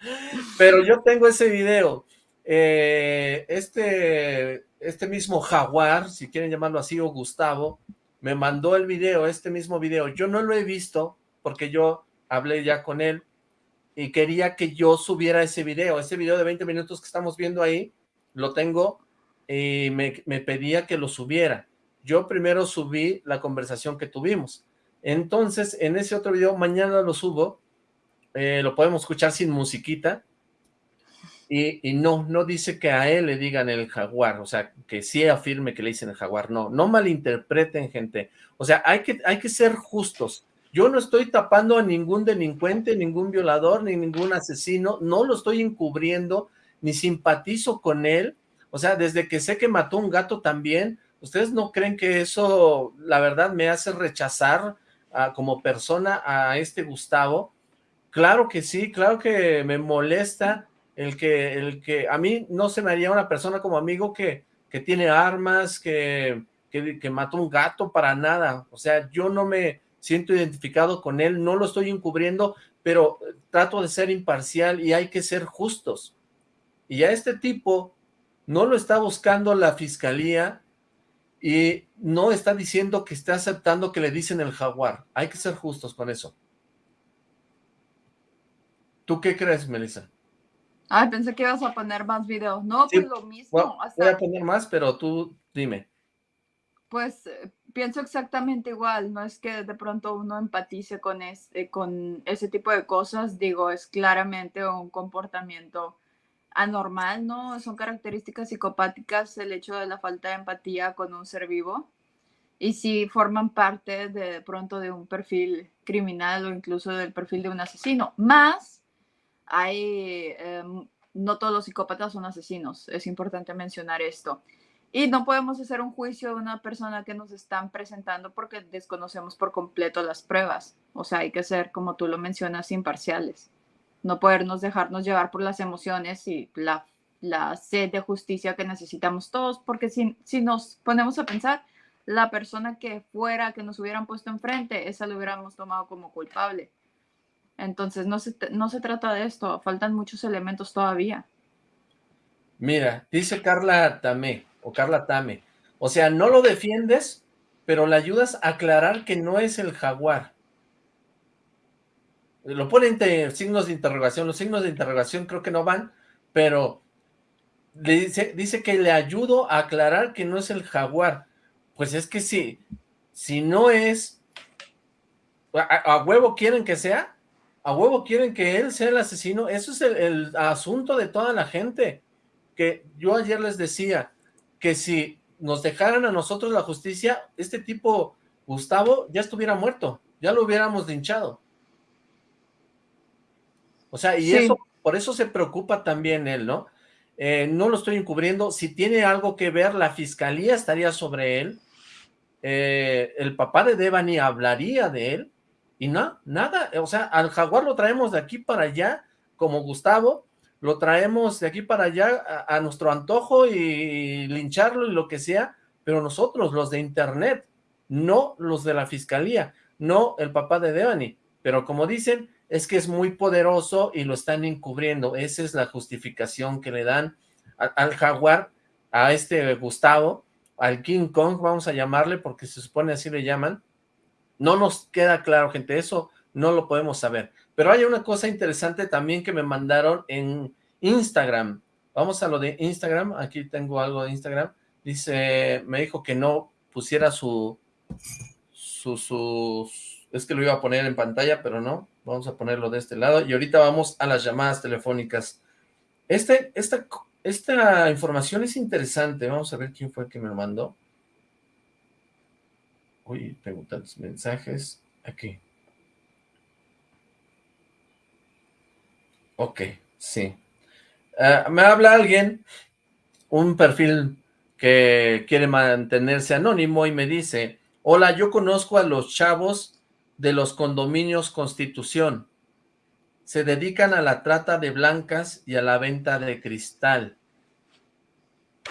Pero yo tengo ese video. Eh, este, este mismo Jaguar, si quieren llamarlo así, o Gustavo, me mandó el video, este mismo video. Yo no lo he visto porque yo hablé ya con él y quería que yo subiera ese video. Ese video de 20 minutos que estamos viendo ahí, lo tengo y me, me, pedía que lo subiera. Yo primero subí la conversación que tuvimos. Entonces, en ese otro video, mañana lo subo, eh, lo podemos escuchar sin musiquita, y, y, no, no dice que a él le digan el jaguar, o sea, que sí afirme que le dicen el jaguar, no, no malinterpreten, gente. O sea, hay que, hay que ser justos. Yo no estoy tapando a ningún delincuente, ningún violador, ni ningún asesino, no lo estoy encubriendo, ni simpatizo con él, o sea, desde que sé que mató un gato también, ¿ustedes no creen que eso, la verdad, me hace rechazar a, como persona a este Gustavo? Claro que sí, claro que me molesta el que, el que a mí no se me haría una persona como amigo que, que tiene armas, que, que, que mató un gato para nada. O sea, yo no me siento identificado con él, no lo estoy encubriendo, pero trato de ser imparcial y hay que ser justos. Y a este tipo no lo está buscando la fiscalía y no está diciendo que está aceptando que le dicen el jaguar. Hay que ser justos con eso. ¿Tú qué crees, Melissa? Ay, pensé que ibas a poner más videos. No, sí, pues lo mismo. Bueno, voy a poner más, pero tú dime. Pues pienso exactamente igual. No es que de pronto uno empatice con, este, con ese tipo de cosas. Digo, es claramente un comportamiento anormal, ¿no? Son características psicopáticas el hecho de la falta de empatía con un ser vivo y si forman parte de, pronto de un perfil criminal o incluso del perfil de un asesino. Más hay eh, no todos los psicópatas son asesinos, es importante mencionar esto. Y no podemos hacer un juicio de una persona que nos están presentando porque desconocemos por completo las pruebas. O sea, hay que ser, como tú lo mencionas, imparciales. No podernos dejarnos llevar por las emociones y la, la sed de justicia que necesitamos todos, porque si, si nos ponemos a pensar, la persona que fuera, que nos hubieran puesto enfrente, esa lo hubiéramos tomado como culpable. Entonces, no se, no se trata de esto, faltan muchos elementos todavía. Mira, dice Carla Tamé, o Carla Tame. O sea, no lo defiendes, pero le ayudas a aclarar que no es el jaguar. Lo ponen signos de interrogación. Los signos de interrogación creo que no van, pero le dice, dice que le ayudo a aclarar que no es el jaguar. Pues es que si, si no es, a, huevo quieren que sea, a huevo quieren que él sea el asesino, eso es el asunto de toda la gente, que yo ayer les decía, que si nos dejaran a nosotros la justicia, este tipo, Gustavo, ya estuviera muerto, ya lo hubiéramos linchado. O sea, y eso, por eso se preocupa también él, ¿no? Eh, no lo estoy encubriendo, si tiene algo que ver, la fiscalía estaría sobre él, eh, el papá de Devani hablaría de él, y no, nada, o sea, al jaguar lo traemos de aquí para allá, como Gustavo, lo traemos de aquí para allá a, nuestro antojo y lincharlo y lo que sea, pero nosotros, los de internet, no los de la fiscalía, no el papá de Devani, pero como dicen, es que es muy poderoso y lo están encubriendo, esa es la justificación que le dan al jaguar, a este Gustavo, al King Kong, vamos a llamarle, porque se supone así le llaman, no nos queda claro, gente, eso no lo podemos saber, pero hay una cosa interesante también que me mandaron en Instagram. Vamos a lo de Instagram. Aquí tengo algo de Instagram. Dice, me dijo que no pusiera su, su, es que lo iba a poner en pantalla, pero no. Vamos a ponerlo de este lado. Y ahorita vamos a las llamadas telefónicas. Este, esta, esta información es interesante. Vamos a ver quién fue el que me lo mandó. Uy, tengo tantos mensajes. Aquí. Ok, sí. Ah, me habla alguien, un perfil que quiere mantenerse anónimo y me dice, hola, yo conozco a los chavos de los condominios Constitución. Se dedican a la trata de blancas y a la venta de cristal.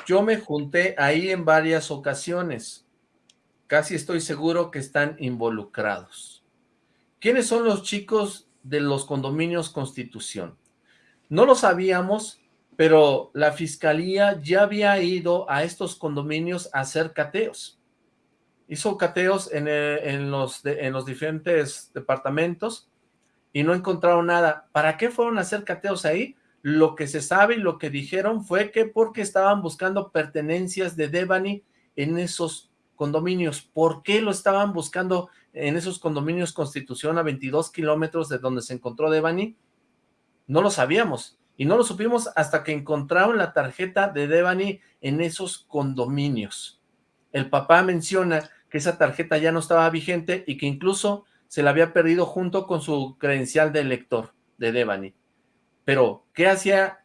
Yo me junté ahí en varias ocasiones. Casi estoy seguro que están involucrados. ¿Quiénes son los chicos de los condominios Constitución. No lo sabíamos, pero la fiscalía ya había ido a estos condominios a hacer cateos. Hizo cateos en, eh, los, en los diferentes departamentos y no encontraron nada. ¿Para qué fueron a hacer cateos ahí? Lo que se sabe y lo que dijeron fue que porque estaban buscando pertenencias de Devani en esos condominios. ¿Por qué lo estaban buscando en esos condominios Constitución a 22 kilómetros de donde se encontró Devani? No lo sabíamos. Y no lo supimos hasta que encontraron la tarjeta de Devani en esos condominios. El papá menciona que esa tarjeta ya no estaba vigente y que incluso se la había perdido junto con su credencial de lector de Devani. Pero, ¿qué hacía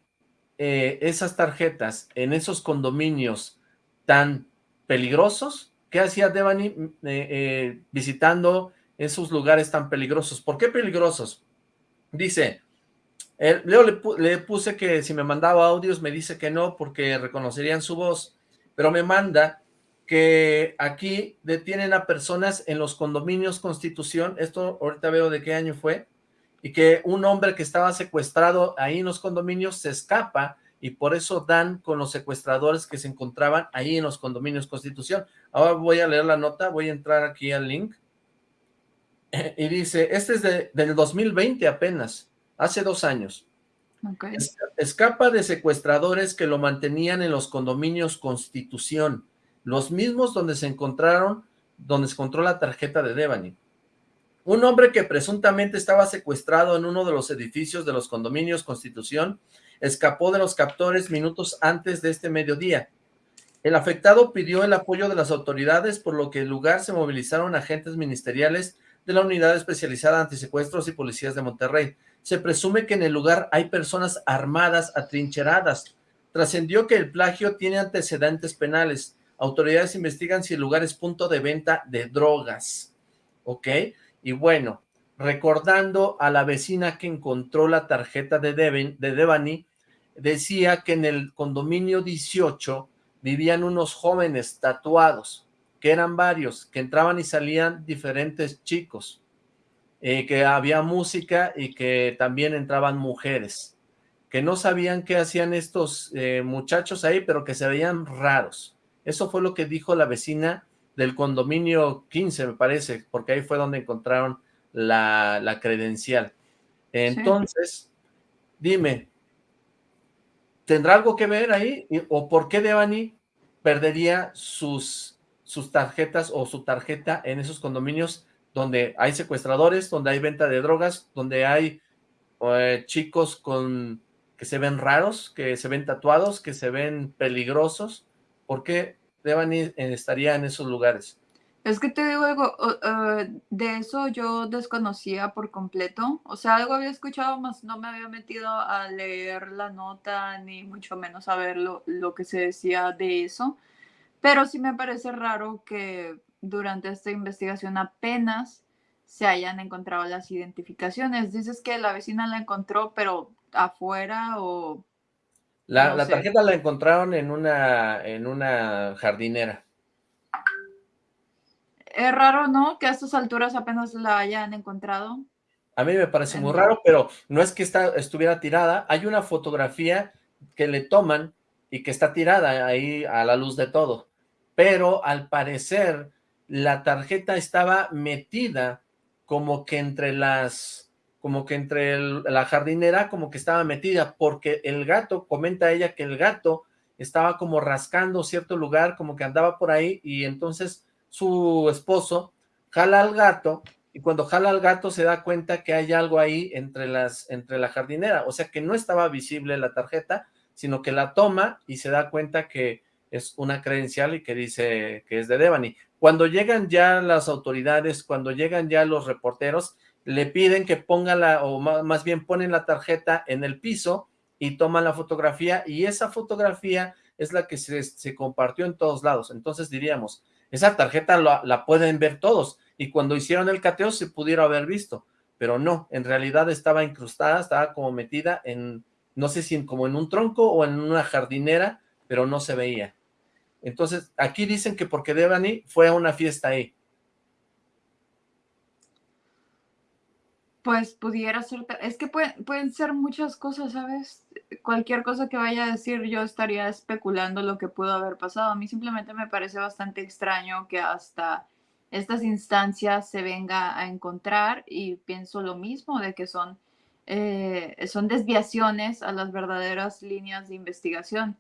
eh, esas tarjetas en esos condominios tan peligrosos? ¿Qué hacía Devani eh, eh, visitando esos lugares tan peligrosos? ¿Por qué peligrosos? Dice, Leo le, le, puse que si me mandaba audios me dice que no porque reconocerían su voz, pero me manda que aquí detienen a personas en los condominios Constitución, esto ahorita veo de qué año fue, y que un hombre que estaba secuestrado ahí en los condominios se escapa y por eso dan con los secuestradores que se encontraban ahí en los condominios Constitución. Ahora voy a leer la nota, voy a entrar aquí al link. Y dice, este es de, del 2020 apenas, hace dos años. Escapa de secuestradores que lo mantenían en los condominios Constitución, los mismos donde se encontraron, donde se encontró la tarjeta de Devani. Un hombre que presuntamente estaba secuestrado en uno de los edificios de los condominios Constitución escapó de los captores minutos antes de este mediodía. El afectado pidió el apoyo de las autoridades, por lo que el lugar se movilizaron agentes ministeriales de la Unidad Especializada Antisecuestros y Policías de Monterrey. se presume que en el lugar hay personas armadas, atrincheradas. Trascendió que el plagio tiene antecedentes penales. Autoridades investigan si el lugar es punto de venta de drogas. ¿Ok? Y bueno, recordando a la vecina que encontró la tarjeta de, de Devani, decía que en el condominio 18 vivían unos jóvenes tatuados, que eran varios, que entraban y salían diferentes chicos. Eh, que había música y que también entraban mujeres, que no sabían qué hacían estos eh, muchachos ahí, pero que se veían raros. Eso fue lo que dijo la vecina del condominio 15, me parece, porque ahí fue donde encontraron la, la credencial. Entonces, dime, ¿tendrá algo que ver ahí? ¿O por qué Devani perdería sus, sus tarjetas o su tarjeta en esos condominios donde hay secuestradores, donde hay venta de drogas, donde hay eh, chicos con que se ven raros, que se ven tatuados, que se ven peligrosos. ¿Por qué Devani estaría en esos lugares? Es que te digo algo, eh, de eso yo desconocía por completo, o sea, algo había escuchado, más no me había metido a leer la nota, ni mucho menos a ver lo, lo que se decía de eso, pero sí me parece raro que durante esta investigación apenas se hayan encontrado las identificaciones. Dices que la vecina la encontró, pero afuera o... La, la tarjeta la encontraron en una, en una jardinera. Es raro, ¿no? Que a estas alturas apenas la hayan encontrado. A mí me parece muy raro, pero no es que está, estuviera tirada. Hay una fotografía que le toman y que está tirada ahí a la luz de todo. Pero al parecer la tarjeta estaba metida como que entre las, como que entre la jardinera, como que estaba metida, porque el gato, comenta ella que el gato estaba como rascando cierto lugar, como que andaba por ahí, y entonces su esposo jala al gato, y cuando jala al gato se da cuenta que hay algo ahí entre, las, entre la jardinera, o sea que no estaba visible la tarjeta, sino que la toma y se da cuenta que es una credencial y que dice que es de Devani. Cuando llegan ya las autoridades, cuando llegan ya los reporteros, le piden que ponga la, o más bien ponen la tarjeta en el piso y toman la fotografía y esa fotografía es la que se, compartió en todos lados. Entonces diríamos, esa tarjeta la, pueden ver todos y cuando hicieron el cateo se pudiera haber visto, pero no, en realidad estaba incrustada, estaba como metida en, no sé si como en un tronco o en una jardinera, pero no se veía. Entonces, aquí dicen que porque Devani fue a una fiesta ahí. Pues pudiera ser, es que pueden, ser muchas cosas, ¿sabes? Cualquier cosa que vaya a decir yo estaría especulando lo que pudo haber pasado. A mí simplemente me parece bastante extraño que hasta estas instancias se venga a encontrar y pienso lo mismo de que son, eh, son desviaciones a las verdaderas líneas de investigación.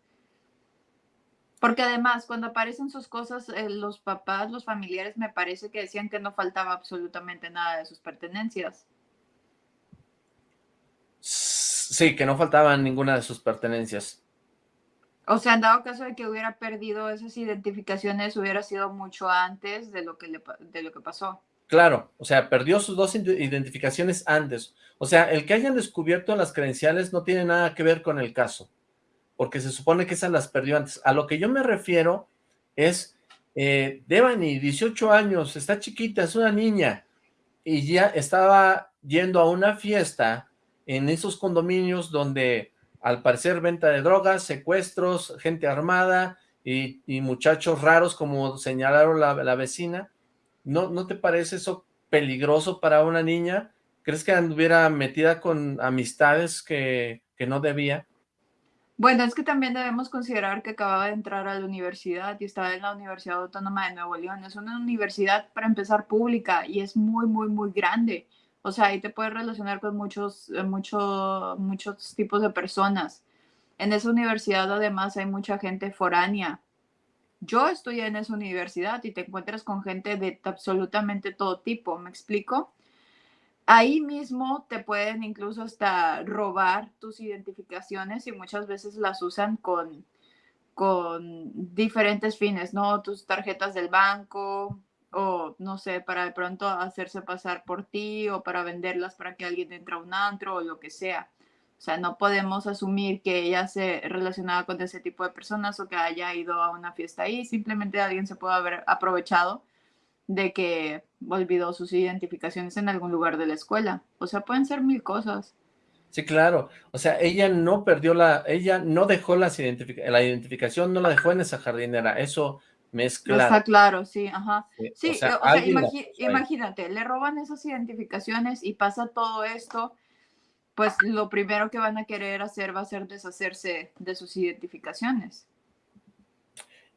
Porque además, cuando aparecen sus cosas, eh, los papás, los familiares, me parece que decían que no faltaba absolutamente nada de sus pertenencias. Sí, que no faltaban ninguna de sus pertenencias. O sea, en dado caso de que hubiera perdido esas identificaciones, hubiera sido mucho antes de lo que, le, de lo que pasó. Claro, o sea, perdió sus dos identificaciones antes. O sea, el que hayan descubierto las credenciales no tiene nada que ver con el caso porque se supone que esas las perdió antes. A lo que yo me refiero es, eh, Devani, 18 años, está chiquita, es una niña, y ya estaba yendo a una fiesta en esos condominios donde al parecer venta de drogas, secuestros, gente armada y, muchachos raros como señalaron la, la, vecina. ¿No, ¿No te parece eso peligroso para una niña? ¿Crees que anduviera metida con amistades que, que no debía? Bueno, es que también debemos considerar que acababa de entrar a la universidad y estaba en la Universidad Autónoma de Nuevo León. Es una universidad, para empezar, pública y es muy, muy, muy grande. O sea, ahí te puedes relacionar con muchos, eh, muchos tipos de personas. En esa universidad, además, hay mucha gente foránea. Yo estudié en esa universidad y te encuentras con gente de absolutamente todo tipo, ¿me explico? Ahí mismo te pueden incluso hasta robar tus identificaciones y muchas veces las usan con, con diferentes fines, ¿no? Tus tarjetas del banco, o no sé, para de pronto hacerse pasar por ti o para venderlas para que alguien entre a un antro o lo que sea. O sea, no podemos asumir que ella se relacionaba con ese tipo de personas o que haya ido a una fiesta ahí. Simplemente alguien se puede haber aprovechado de que olvidó sus identificaciones en algún lugar de la escuela. O sea, pueden ser mil cosas. Sí, claro. O sea, ella no perdió la, ella no dejó las la identificación, no la dejó en esa jardinera. Eso me es claro. Está claro, sí, ajá. Sí, o sea, imagínate, le roban esas identificaciones y pasa todo esto pues lo primero que van a querer hacer va a ser deshacerse de sus identificaciones.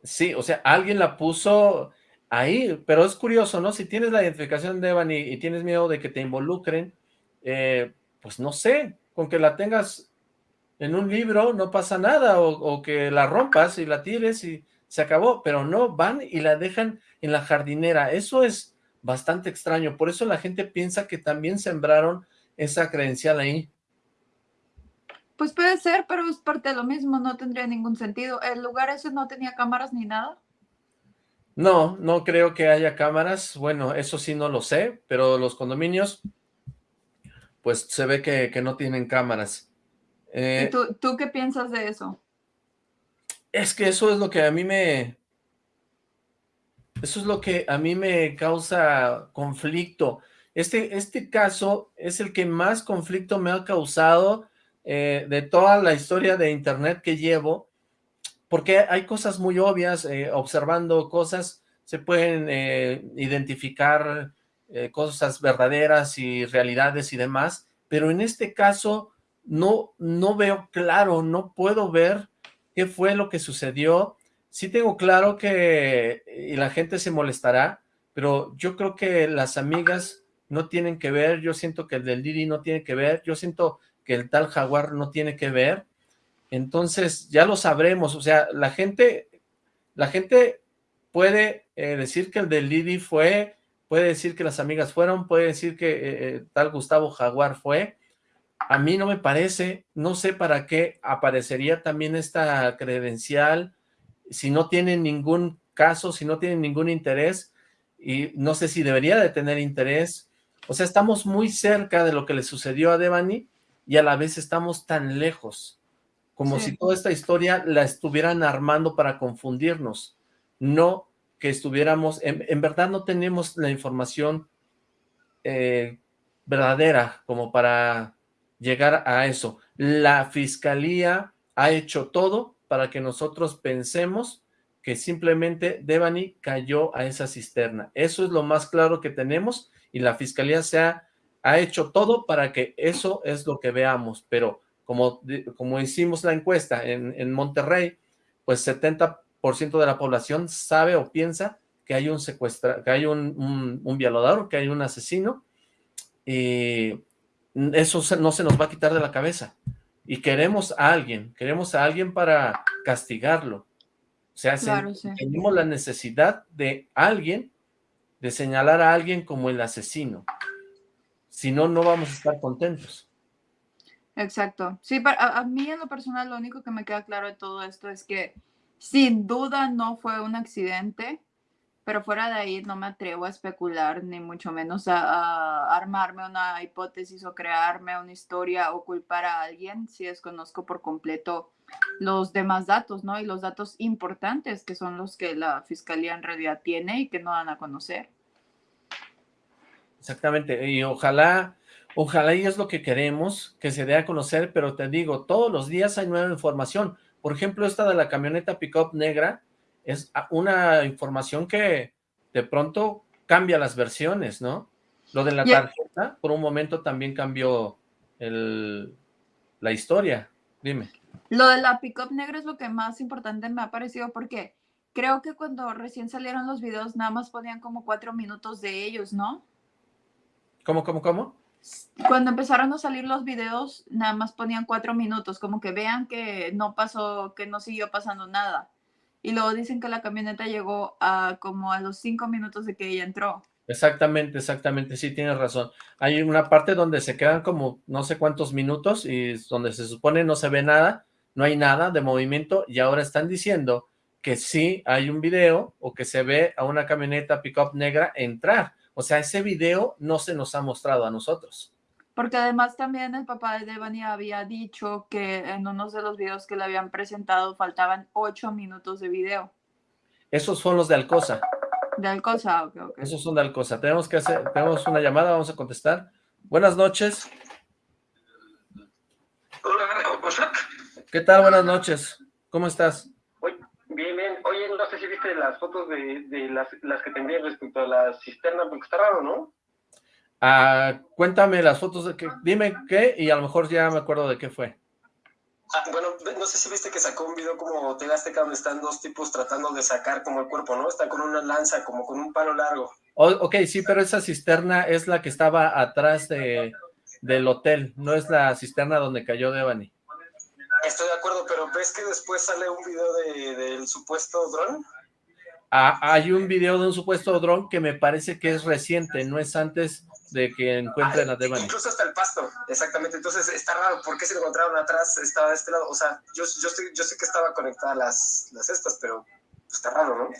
Sí, o sea, alguien la puso ahí, pero es curioso, ¿no? Si tienes la identificación de Evan y, tienes miedo de que te involucren, eh, pues no sé, con que la tengas en un libro no pasa nada, o, o, que la rompas y la tires y se acabó, pero no, van y la dejan en la jardinera, eso es bastante extraño, por eso la gente piensa que también sembraron esa credencial ahí. Pues puede ser, pero es parte de lo mismo, no tendría ningún sentido. ¿El lugar ese no tenía cámaras ni nada? No, no creo que haya cámaras. Bueno, eso sí no lo sé, pero los condominios, pues se ve que, no tienen cámaras. Eh, tú, tú qué piensas de eso? Es que eso es lo que a mí me... Eso es lo que a mí me causa conflicto. Este, este caso es el que más conflicto me ha causado eh, de toda la historia de internet que llevo, porque hay cosas muy obvias, eh, observando cosas, se pueden eh, identificar cosas verdaderas y realidades y demás, pero en este caso no, no veo claro, no puedo ver qué fue lo que sucedió. Sí tengo claro que, y la gente se molestará, pero yo creo que las amigas no tienen que ver, yo siento que el del Didi no tiene que ver, yo siento que el tal Jaguar no tiene que ver, entonces ya lo sabremos, o sea, la gente, la gente puede eh, decir que el del Didi fue, puede decir que las amigas fueron, puede decir que eh, eh, tal Gustavo Jaguar fue, a mí no me parece, no sé para qué aparecería también esta credencial, si no tienen ningún caso, si no tienen ningún interés, y no sé si debería de tener interés, o sea, estamos muy cerca de lo que le sucedió a Devani y a la vez estamos tan lejos, como si toda esta historia la estuvieran armando para confundirnos, no que estuviéramos, en, verdad no tenemos la información eh, verdadera como para llegar a eso. La fiscalía ha hecho todo para que nosotros pensemos que simplemente Devani cayó a esa cisterna. Eso es lo más claro que tenemos y la fiscalía se ha, hecho todo para que eso es lo que veamos, pero como, como hicimos la encuesta en, Monterrey, pues 70% de la población sabe o piensa que hay un secuestra, que hay un, un, violador, que hay un asesino, y eso no se nos va a quitar de la cabeza. Y queremos a alguien, queremos a alguien para castigarlo. O sea, tenemos la necesidad de alguien de señalar a alguien como el asesino. Si no, no vamos a estar contentos. Exacto. Sí, a, a, mí en lo personal lo único que me queda claro de todo esto es que sin duda no fue un accidente, pero fuera de ahí no me atrevo a especular, ni mucho menos a, armarme una hipótesis o crearme una historia o culpar a alguien si desconozco por completo los demás datos, ¿no? Y los datos importantes que son los que la fiscalía en realidad tiene y que no dan a conocer. Exactamente, y ojalá, ojalá y es lo que queremos, que se dé a conocer, pero te digo, todos los días hay nueva información. Por ejemplo, esta de la camioneta pickup negra, es una información que de pronto cambia las versiones, ¿no? Lo de la tarjeta, por un momento también cambió el, la historia, dime. Lo de la pick-up negra es lo que más importante me ha parecido porque creo que cuando recién salieron los videos nada más ponían como cuatro minutos de ellos, ¿no? ¿Cómo, cómo, cómo? Cuando empezaron a salir los videos, nada más ponían cuatro minutos, como que vean que no pasó, que no siguió pasando nada. Y luego dicen que la camioneta llegó a como a los cinco minutos de que ella entró. Exactamente, exactamente, sí, tienes razón. Hay una parte donde se quedan como no sé cuántos minutos y donde se supone no se ve nada, no hay nada de movimiento y ahora están diciendo que sí hay un video o que se ve a una camioneta pickup negra entrar. O sea, ese video no se nos ha mostrado a nosotros. Porque además también el papá de Devani había dicho que en unos de los videos que le habían presentado faltaban ocho minutos de video. Esos son los de Alcosa. De Alcosa, ok, ok. Esos son de Alcosa. Tenemos que hacer, tenemos una llamada, vamos a contestar. Buenas noches. Hola, ¿Qué tal? Buenas noches. ¿Cómo estás? Bien, bien. Oye, no sé si viste las fotos de, de las, las, que tendría respecto a la cisterna, porque está raro, ¿no? Ah, cuéntame las fotos, de que, dime qué, y a lo mejor ya me acuerdo de qué fue. Ah, bueno, no sé si viste que sacó un video como TV Azteca donde están dos tipos tratando de sacar como el cuerpo, ¿no? Están con una lanza, como con un palo largo. ok, sí, pero esa cisterna es la que estaba atrás de, del hotel, no es la cisterna donde cayó Devani. Estoy de acuerdo, pero ¿ves que después sale un video de, del supuesto dron? Ah, hay un video de un supuesto dron que me parece que es reciente, no es antes de que encuentren a Devani. Incluso hasta el pasto, exactamente. Entonces está raro, ¿por qué se lo encontraron atrás? Estaba de este lado, o sea, yo, yo, yo sé que estaba conectada las, las estas, pero está raro, ¿no?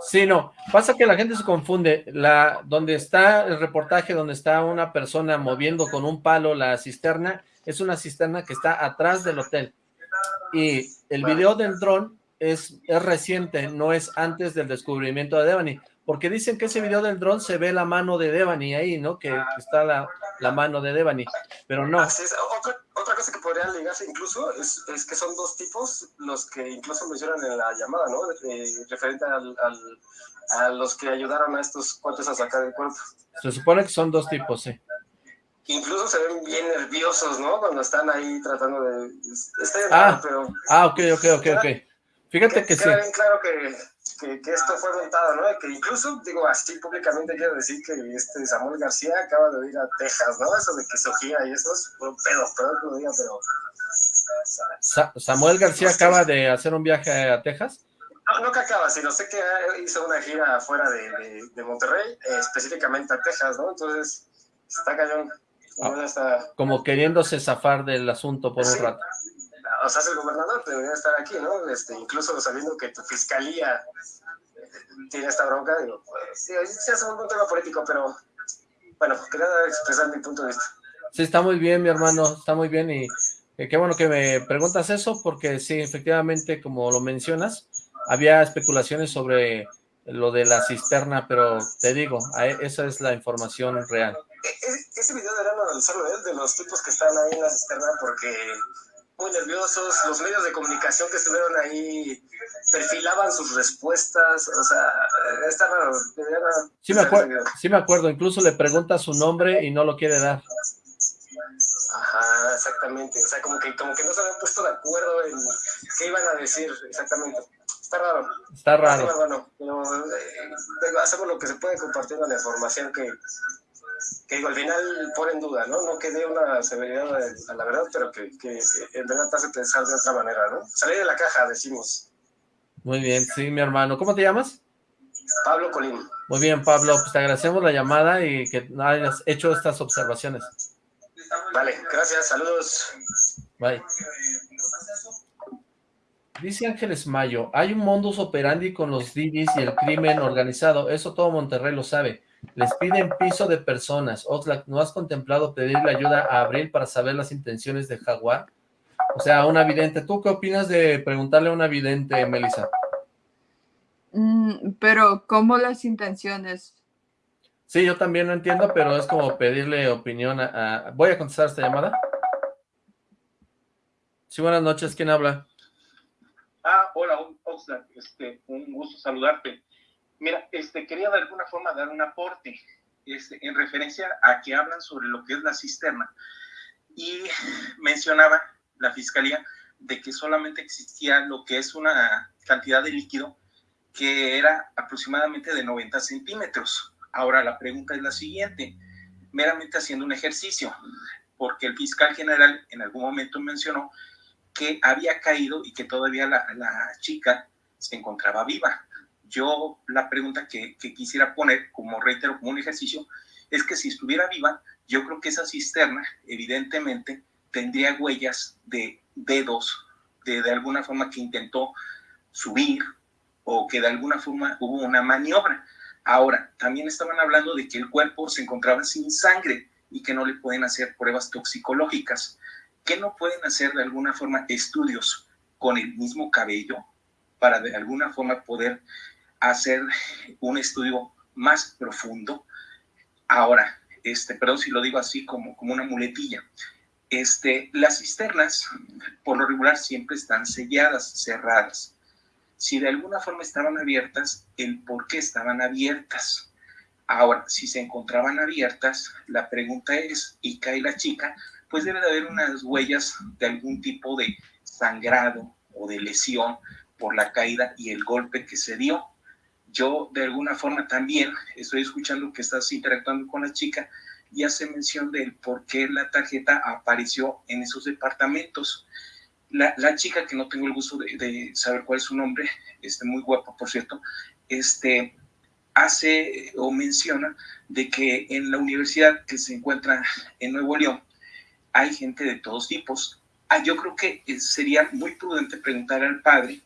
Sí, no, pasa que la gente se confunde, la donde está el reportaje, donde está una persona moviendo con un palo la cisterna, es una cisterna que está atrás del hotel, y el video del dron es, es reciente, no es antes del descubrimiento de Devani, porque dicen que ese video del dron se ve la mano de Devani ahí, ¿no? Que, está la, la, mano de Devani, pero no. Así es. Otra, otra, cosa que podría ligarse incluso es, es, que son dos tipos los que incluso mencionan en la llamada, ¿no? Eh, referente al, al, a los que ayudaron a estos cuates a sacar el cuerpo. Se supone que son dos tipos, sí. Incluso se ven bien nerviosos, ¿no? Cuando están ahí tratando de... Está ah, raro, pero... Ah, ok, ok, ok, ok. Fíjate que, que sí. bien claro que que, que, esto fue montado, ¿no? Que incluso, digo, así públicamente quiero decir que este Samuel García acaba de ir a Texas, ¿no? Eso de que Sofía y eso es un pedo, perdón que lo diga, pero... Sa ¿Samuel García acaba de hacer un viaje a Texas? No, no que acaba, sino sé que hizo una gira fuera de, de, de Monterrey, eh, específicamente a Texas, ¿no? Entonces, está cañón. Ah, está... Como queriéndose zafar del asunto por sí. un rato o sea, el gobernador debería estar aquí, ¿no? Este, incluso sabiendo que tu fiscalía tiene esta bronca, digo, pues, sí, sí es un tema político, pero bueno, quería expresar mi punto de vista. Sí, está muy bien, mi hermano, está muy bien y eh, qué bueno que me preguntas eso, porque sí, efectivamente, como lo mencionas, había especulaciones sobre lo de la cisterna, pero te digo, esa es la información real. E, e, ese video deberían analizarlo, ¿eh? de los tipos que están ahí en la cisterna, porque muy nerviosos, los medios de comunicación que estuvieron ahí perfilaban sus respuestas, o sea, está raro. Sí me, sí me acuerdo, incluso le pregunta su nombre y no lo quiere dar. Ajá, exactamente, o sea, como que, como que no se habían puesto de acuerdo en qué iban a decir exactamente. Está raro. Está raro. Bueno, pero, eh, hacemos lo que se puede compartiendo la información que, que digo, al final pone en duda, ¿no? No que dé una severidad a, la verdad, pero que, que, en verdad te hace pensar de otra manera, ¿no? Salir de la caja, decimos. Muy bien, sí, mi hermano. ¿Cómo te llamas? Pablo Colín. Muy bien, Pablo, pues te agradecemos la llamada y que hayas hecho estas observaciones. Vale, gracias, saludos. Bye. Dice Ángeles Mayo, hay un modus operandi con los Didis y el crimen organizado, eso todo Monterrey lo sabe. Les piden piso de personas. Oxlack, ¿no has contemplado pedirle ayuda a Abril para saber las intenciones de Jaguar? O sea, a una vidente. ¿Tú qué opinas de preguntarle a una vidente, Melissa? Mm, pero, ¿cómo las intenciones? Sí, yo también lo entiendo, pero es como pedirle opinión a... a... Voy a contestar esta llamada. Sí, buenas noches. ¿Quién habla? Ah, hola, Oxlack. Este, un gusto saludarte. Mira, este, quería de alguna forma dar un aporte este, en referencia a que hablan sobre lo que es la cisterna. Y mencionaba la fiscalía de que solamente existía lo que es una cantidad de líquido que era aproximadamente de 90 centímetros. Ahora la pregunta es la siguiente, meramente haciendo un ejercicio, porque el fiscal general en algún momento mencionó que había caído y que todavía la, la chica se encontraba viva. Yo la pregunta que, quisiera poner, como reitero, como un ejercicio, es que si estuviera viva, yo creo que esa cisterna evidentemente tendría huellas de dedos, de, de alguna forma que intentó subir o que de alguna forma hubo una maniobra. Ahora, también estaban hablando de que el cuerpo se encontraba sin sangre y que no le pueden hacer pruebas toxicológicas, que no pueden hacer de alguna forma estudios con el mismo cabello para de alguna forma poder hacer un estudio más profundo. Ahora, este, perdón si lo digo así como, como una muletilla, este, las cisternas por lo regular siempre están selladas, cerradas. Si de alguna forma estaban abiertas, el por qué estaban abiertas. Ahora, si se encontraban abiertas, la pregunta es, y cae la chica, pues debe de haber unas huellas de algún tipo de sangrado o de lesión por la caída y el golpe que se dio. Yo de alguna forma también estoy escuchando que estás interactuando con la chica y hace mención del por qué la tarjeta apareció en esos departamentos. La, chica, que no tengo el gusto de, saber cuál es su nombre, este, muy guapa, por cierto, este, hace o menciona de que en la universidad que se encuentra en Nuevo León hay gente de todos tipos. Ah, yo creo que eh, sería muy prudente preguntar al padre,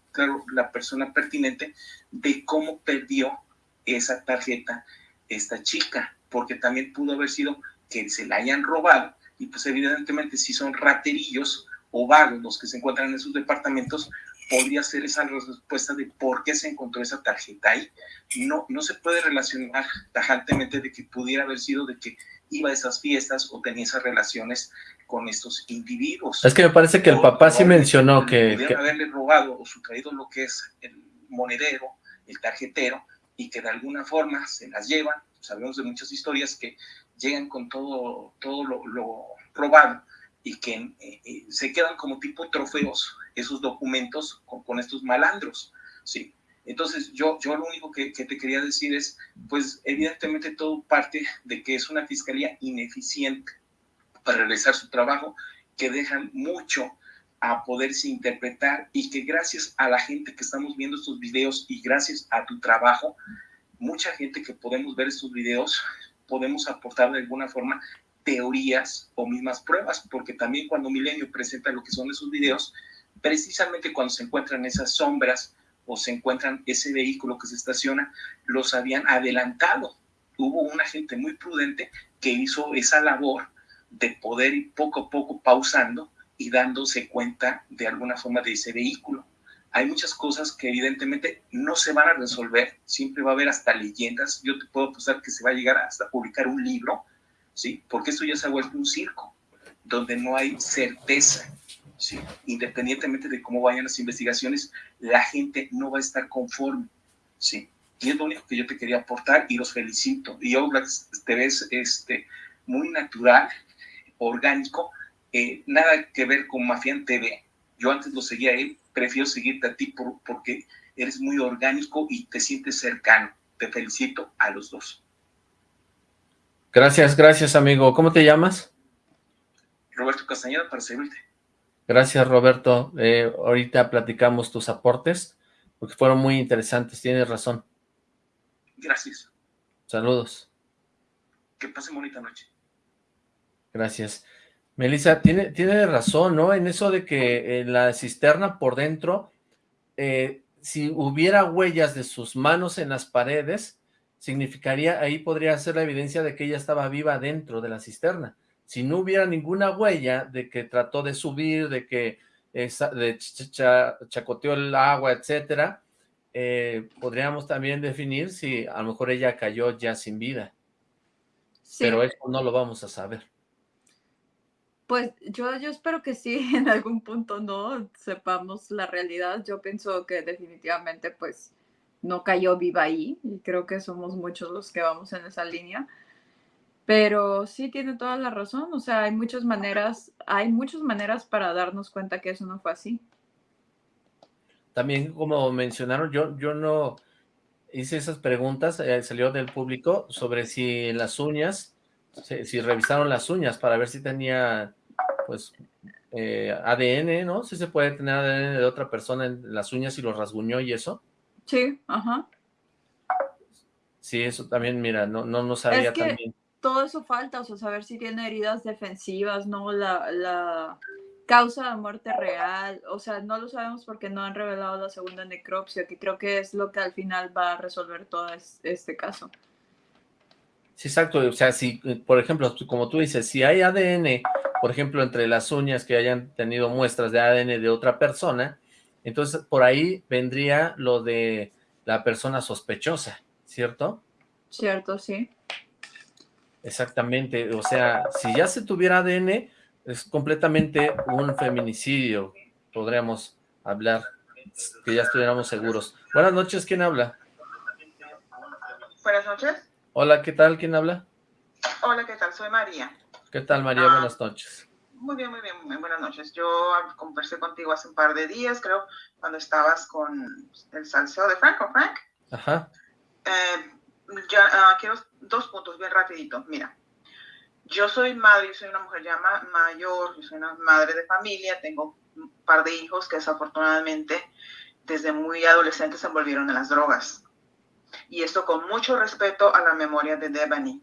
la persona pertinente, de cómo perdió esa tarjeta esta chica, porque también pudo haber sido que se la hayan robado y pues evidentemente si son raterillos o vagos los que se encuentran en esos departamentos, podría ser esa respuesta de por qué se encontró esa tarjeta ahí. No, no se puede relacionar tajantemente de que pudiera haber sido de que iba a esas fiestas o tenía esas relaciones con estos individuos. Es que me parece que el papá sí mencionó que... Pudieron haberle robado o sustraído lo que es el monedero, el tarjetero, y que de alguna forma se las llevan. Sabemos de muchas historias que llegan con todo, todo lo, robado y que eh, eh, se quedan como tipo trofeos esos documentos con, estos malandros, ¿sí? Entonces, yo, yo lo único que, que, te quería decir es, pues evidentemente todo parte de que es una fiscalía ineficiente para realizar su trabajo, que dejan mucho a poderse interpretar y que gracias a la gente que estamos viendo estos videos y gracias a tu trabajo, mucha gente que podemos ver estos videos, podemos aportar de alguna forma teorías o mismas pruebas, porque también cuando Milenio presenta lo que son esos videos, precisamente cuando se encuentran esas sombras o se encuentran ese vehículo que se estaciona, los habían adelantado. Hubo una gente muy prudente que hizo esa labor de poder ir poco a poco pausando y dándose cuenta de alguna forma de ese vehículo. Hay muchas cosas que evidentemente no se van a resolver, siempre va a haber hasta leyendas. Yo te puedo apostar que se va a llegar hasta publicar un libro, ¿sí? Porque esto ya se ha vuelto un circo, donde no hay certeza, ¿sí? Independientemente de cómo vayan las investigaciones, la gente no va a estar conforme, ¿sí? Y es lo único que yo te quería aportar y los felicito. Y Oblak, te ves este, muy natural, orgánico, eh, nada que ver con Mafian TV. Yo antes lo seguía a él, prefiero seguirte a ti porque eres muy orgánico y te sientes cercano. Te felicito a los dos. Gracias, gracias amigo. ¿Cómo te llamas? Roberto Castañeda, para servirte. Gracias Roberto. Eh, ahorita platicamos tus aportes, porque fueron muy interesantes, tienes razón. Gracias. Saludos. Que pase bonita noche. Gracias. Melissa, tiene, tiene razón, ¿no? En eso de que en la cisterna por dentro, eh, si hubiera huellas de sus manos en las paredes, significaría, ahí podría ser la evidencia de que ella estaba viva dentro de la cisterna. Si no hubiera ninguna huella de que trató de subir, de que de chacoteó el agua, etcétera, eh, podríamos también definir si a lo mejor ella cayó ya sin vida. Pero eso no lo vamos a saber. Pues yo, yo espero que sí, en algún punto no sepamos la realidad. Yo pienso que definitivamente pues no cayó viva ahí y creo que somos muchos los que vamos en esa línea. Pero sí tiene toda la razón, o sea, hay muchas maneras, hay muchas maneras para darnos cuenta que eso no fue así. También como mencionaron, yo, yo no hice esas preguntas, eh, salió del público sobre si las uñas, si revisaron las uñas para ver si tenía pues, eh, ADN, ¿no? Sí se puede tener ADN de otra persona en las uñas y los rasguñó y eso. Sí, ajá. Sí, eso también, mira, no, no, no sabía es que Todo eso falta, o sea, saber si tiene heridas defensivas, ¿no? La, la causa de muerte real, o sea, no lo sabemos porque no han revelado la segunda necropsia, que creo que es lo que al final va a resolver todo este caso. Sí, exacto, o sea, si, por ejemplo, como tú dices, si hay ADN, por ejemplo, entre las uñas que hayan tenido muestras de ADN de otra persona, entonces por ahí vendría lo de la persona sospechosa, ¿cierto? Cierto, sí. Exactamente, o sea, si ya se tuviera ADN, es completamente un feminicidio, podríamos hablar, que ya estuviéramos seguros. Buenas noches, ¿quién habla? Buenas noches. Hola, ¿qué tal? ¿Quién habla? Hola, ¿qué tal? Soy María. ¿Qué tal, María? Ah, buenas noches. Muy bien, muy bien, muy buenas noches. Yo conversé contigo hace un par de días, creo, cuando estabas con el salseo de Franco, Frank. Ajá. Eh, ya, ah, quiero dos puntos bien rapidito. Mira, yo soy madre, yo soy una mujer ya mayor, yo soy una madre de familia, tengo un par de hijos que desafortunadamente desde muy adolescentes se envolvieron en las drogas. Y esto con mucho respeto a la memoria de Devani.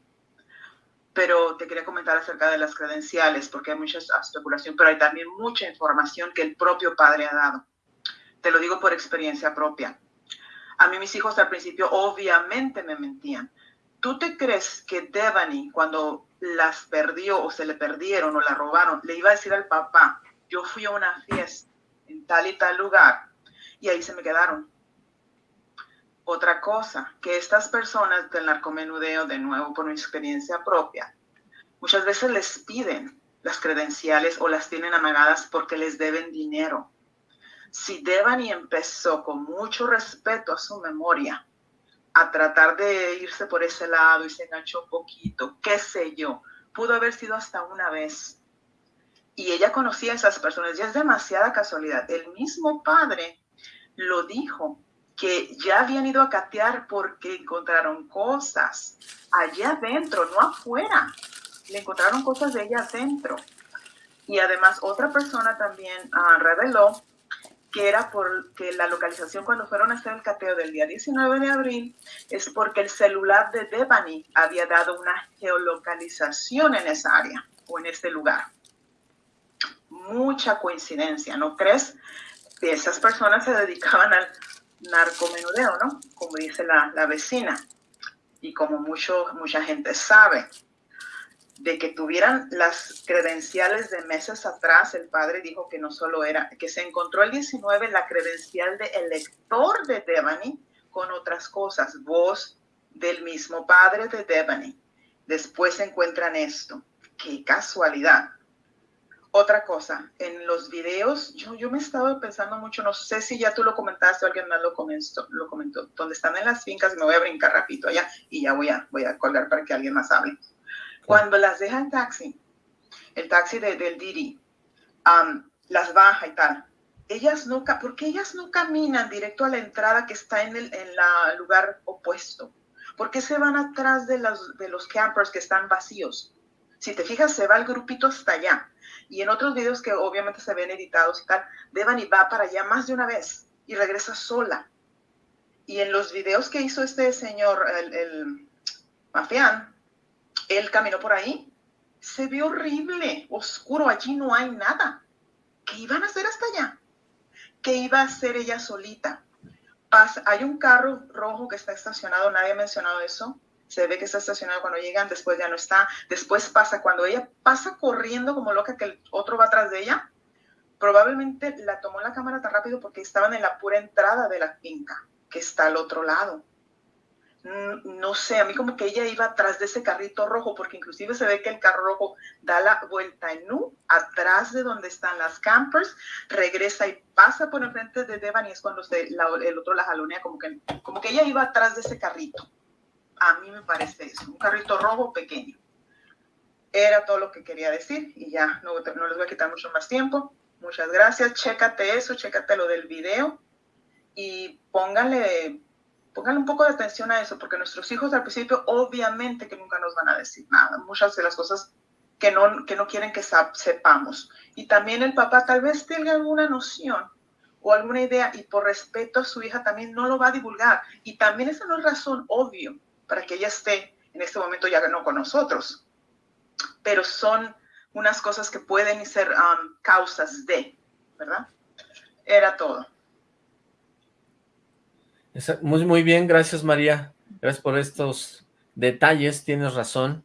Pero te quería comentar acerca de las credenciales, porque hay mucha especulación, pero hay también mucha información que el propio padre ha dado. Te lo digo por experiencia propia. A mí mis hijos al principio obviamente me mentían. ¿Tú te crees que Devani, cuando las perdió o se le perdieron o la robaron, le iba a decir al papá, yo fui a una fiesta en tal y tal lugar y ahí se me quedaron? Otra cosa, que estas personas del narcomenudeo, de nuevo por mi experiencia propia, muchas veces les piden las credenciales o las tienen amagadas porque les deben dinero. Si Devani empezó con mucho respeto a su memoria a tratar de irse por ese lado y se enganchó un poquito, qué sé yo, pudo haber sido hasta una vez. Y ella conocía a esas personas, ya es demasiada casualidad. El mismo padre lo dijo, que ya habían ido a catear porque encontraron cosas allá adentro, no afuera. Le encontraron cosas de ella adentro. Y además otra persona también ah, reveló que era porque la localización cuando fueron a hacer el cateo del día 19 de abril es porque el celular de Devani había dado una geolocalización en esa área o en este lugar. Mucha coincidencia, ¿no crees? Esas personas se dedicaban al narcomenudeo, ¿no? Como dice la, la vecina y como mucho, mucha gente sabe de que tuvieran las credenciales de meses atrás, el padre dijo que no solo era, que se encontró el 19 la credencial de elector de Devani con otras cosas, voz del mismo padre de Devani. Después se encuentran esto. Qué casualidad. Otra cosa, en los videos, yo, yo me estaba pensando mucho, no sé si ya tú lo comentaste o alguien más lo comentó, lo comentó, donde están en las fincas, me voy a brincar rapidito allá y ya voy a, voy a colgar para que alguien más hable cuando las deja el taxi, el taxi del Didi, las baja y tal, ellas nunca, porque ellas no caminan directo a la entrada que está en el en la lugar opuesto. ¿Por qué se van atrás de los, de los campers que están vacíos? Si te fijas, se va el grupito hasta allá. Y en otros videos que obviamente se ven editados y tal, Devani va para allá más de una vez y regresa sola. Y en los videos que hizo este señor, el, el él caminó por ahí, se ve horrible, oscuro, allí no hay nada. ¿Qué iban a hacer hasta allá? ¿Qué iba a hacer ella solita? Hay un carro rojo que está estacionado, nadie ha mencionado eso. Se ve que está estacionado cuando llegan, después ya no está. Después pasa, cuando ella pasa corriendo como loca que el otro va atrás de ella, probablemente la tomó la cámara tan rápido porque estaban en la pura entrada de la finca, que está al otro lado. Mm, no sé, a mí como que ella iba atrás de ese carrito rojo, porque inclusive se ve que el carro rojo da la vuelta en U, atrás de donde están las campers, regresa y pasa por enfrente de Devan y es cuando el otro la jalonea, como que, como que ella iba atrás de ese carrito. A mí me parece eso, un carrito rojo pequeño. Era todo lo que quería decir y ya no, no les voy a quitar mucho más tiempo. Muchas gracias, chécate eso, chécate lo del video y pónganle Pongan un poco de atención a eso, porque nuestros hijos al principio obviamente que nunca nos van a decir nada, muchas de las cosas que no, que no quieren que sepamos. Y también el papá tal vez tenga alguna noción o alguna idea y por respeto a su hija también no lo va a divulgar. Y también esa no es razón obvio para que ella esté en este momento ya no con nosotros. Pero son unas cosas que pueden ser um, causas de, ¿verdad? Era todo. Muy, muy bien, gracias María. Gracias por estos detalles, tienes razón.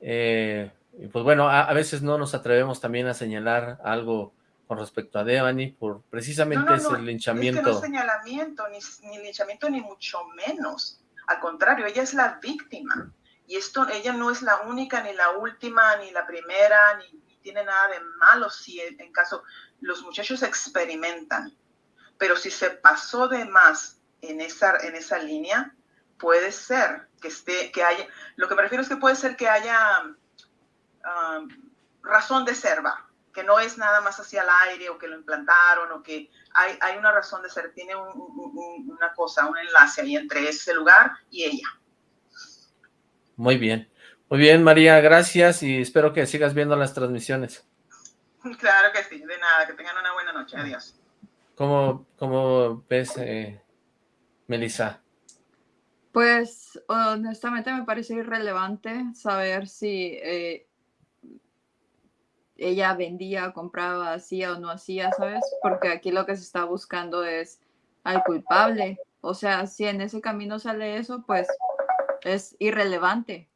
Eh, y pues bueno, a, veces no nos atrevemos también a señalar algo con respecto a Devani, por precisamente ese linchamiento. Es que no señalamiento, ni, ni linchamiento, ni mucho menos. Al contrario, ella es la víctima. Y esto, ella no es la única, ni la última, ni la primera, ni, tiene nada de malo si en caso los muchachos experimentan. Pero si se pasó de más en esa, en esa línea, puede ser que esté, que haya, lo que me refiero es que puede ser que haya um, razón de ser, va, que no es nada más hacia el aire o que lo implantaron o que hay, hay una razón de ser, tiene una cosa, un enlace ahí entre ese lugar y ella. Muy bien. Muy bien, María, gracias y espero que sigas viendo las transmisiones. Claro que sí, de nada, que tengan una buena noche, adiós. ¿Cómo, cómo ves, eh, Melissa? Pues honestamente me parece irrelevante saber si eh, ella vendía, compraba, hacía o no hacía, ¿sabes? Porque aquí lo que se está buscando es al culpable. O sea, si en ese camino sale eso, pues es irrelevante.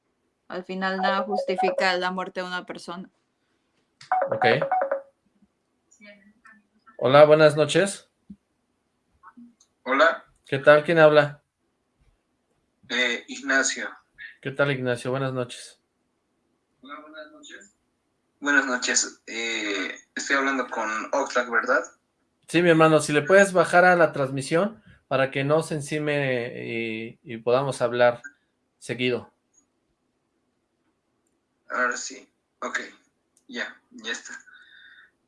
Al final nada justifica la muerte de una persona. Ok. Hola, buenas noches. Hola. ¿Qué tal? ¿Quién habla? Eh, Ignacio. ¿Qué tal, Ignacio? Buenas noches. Hola, buenas noches. Buenas noches. Eh, estoy hablando con Oxlack, ¿verdad? Sí, mi hermano. Si le puedes bajar a la transmisión para que no se encime y podamos hablar seguido. Ahora sí. Ok. Ya, ya está.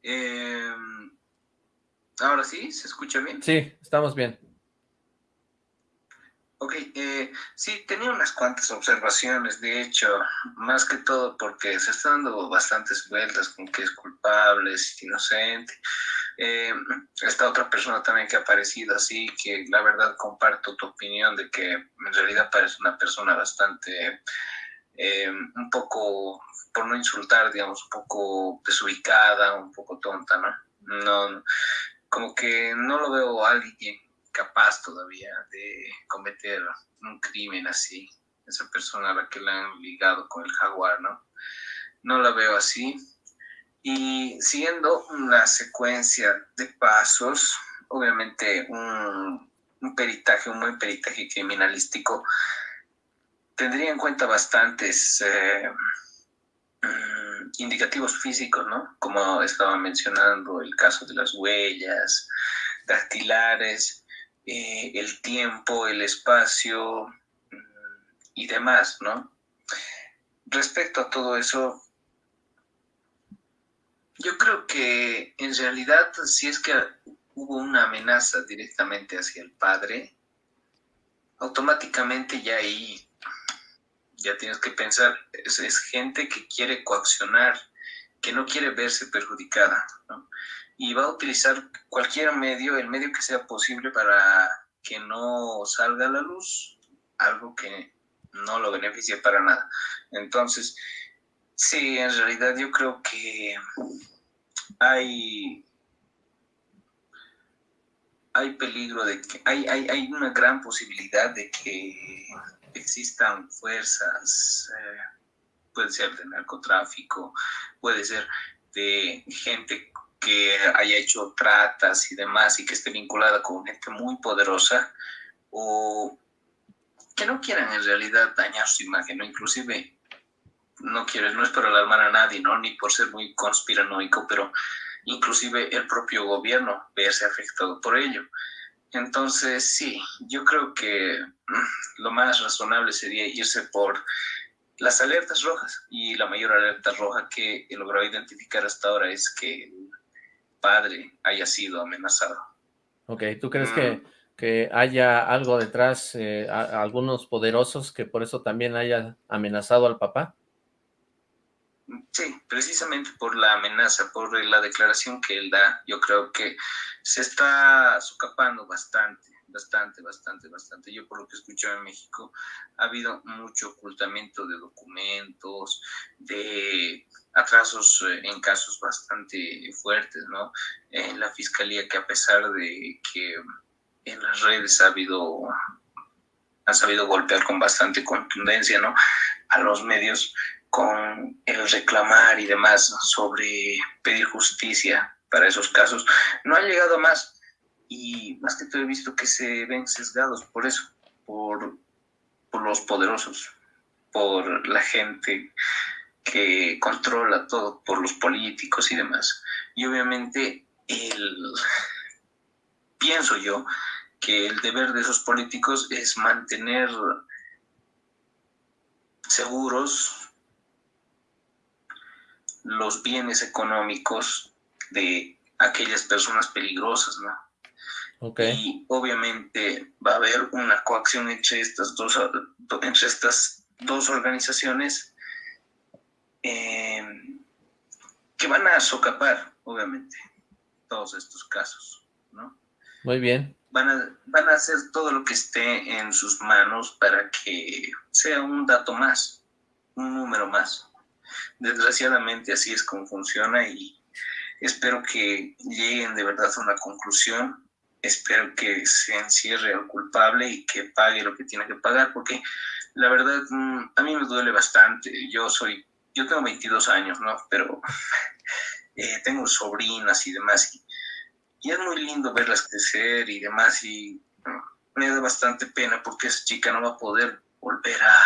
Em, Ahora sí, ¿se escucha bien? Sí, estamos bien. Ok, eh, sí, tenía unas cuantas observaciones, de hecho, más que todo porque se están dando bastantes vueltas con que es culpable, es inocente. Eh, esta otra persona también que ha aparecido así, que la verdad comparto tu opinión de que en realidad parece una persona bastante, eh, un poco, por no insultar, digamos, un poco desubicada, un poco tonta, ¿no? No, como que no lo veo a alguien capaz todavía de cometer un crimen así, esa persona a la que le han ligado con el jaguar, ¿no? No la veo así. Y siguiendo una secuencia de pasos, obviamente un, peritaje, un buen peritaje criminalístico, tendría en cuenta bastantes eh, mm, indicativos físicos, ¿no? Como estaba mencionando el caso de las huellas dactilares, eh, el tiempo, el espacio mm, y demás, ¿no? Respecto a todo eso, yo creo que en realidad si es que hubo una amenaza directamente hacia el padre, automáticamente ya ahí ya tienes que pensar, es, gente que quiere coaccionar, que no quiere verse perjudicada, y va a utilizar cualquier medio, el medio que sea posible para que no salga a la luz algo que no lo beneficie para nada. Entonces, Sí, en realidad yo creo que hay, hay peligro de que hay, hay, hay una gran posibilidad de que existan fuerzas, eh, puede ser de narcotráfico, puede ser de gente que haya hecho tratas y demás y que esté vinculada con gente muy poderosa o que no quieran en realidad dañar su imagen, o inclusive no quieres, no es para alarmar a nadie, ¿no? Ni por ser muy conspiranoico, pero inclusive el propio gobierno verse afectado por ello. Entonces, sí, yo creo que lo más razonable sería irse por las alertas rojas y la mayor alerta roja que he logrado identificar hasta ahora es que padre haya sido amenazado. Ok, ¿tú crees que, mm. que, haya algo detrás, eh, algunos poderosos que por eso también haya amenazado al papá? Sí, precisamente por la amenaza, por la declaración que él da, yo creo que se está socapando bastante, bastante, bastante, bastante. Yo por lo que escucho en México, ha habido mucho ocultamiento de documentos, de atrasos eh, en casos bastante fuertes, ¿no? En la fiscalía que a pesar de que en las redes ha habido, ha sabido golpear con bastante contundencia, ¿no? A los medios con el reclamar y demás sobre pedir justicia para esos casos, no ha llegado más y más que todo he visto que se ven sesgados por eso, por, por los poderosos, por la gente que controla todo, por los políticos y demás. Y obviamente el, pienso yo que el deber de esos políticos es mantener seguros los bienes económicos de aquellas personas peligrosas, ¿no? Y obviamente va a haber una coacción entre estas dos, entre estas dos organizaciones eh, que van a socapar, obviamente, todos estos casos, ¿no? Muy bien. Van a, van a hacer todo lo que esté en sus manos para que sea un dato más, un número más. Desgraciadamente así es como funciona y espero que lleguen de verdad a una conclusión espero que se encierre al culpable y que pague lo que tiene que pagar, porque la verdad mm, a mí me duele bastante. Yo soy, yo tengo 22 años, ¿no? Pero eh, tengo sobrinas y demás, y, es muy lindo verlas crecer y demás, y mm, me da bastante pena porque esa chica no va a poder volver a,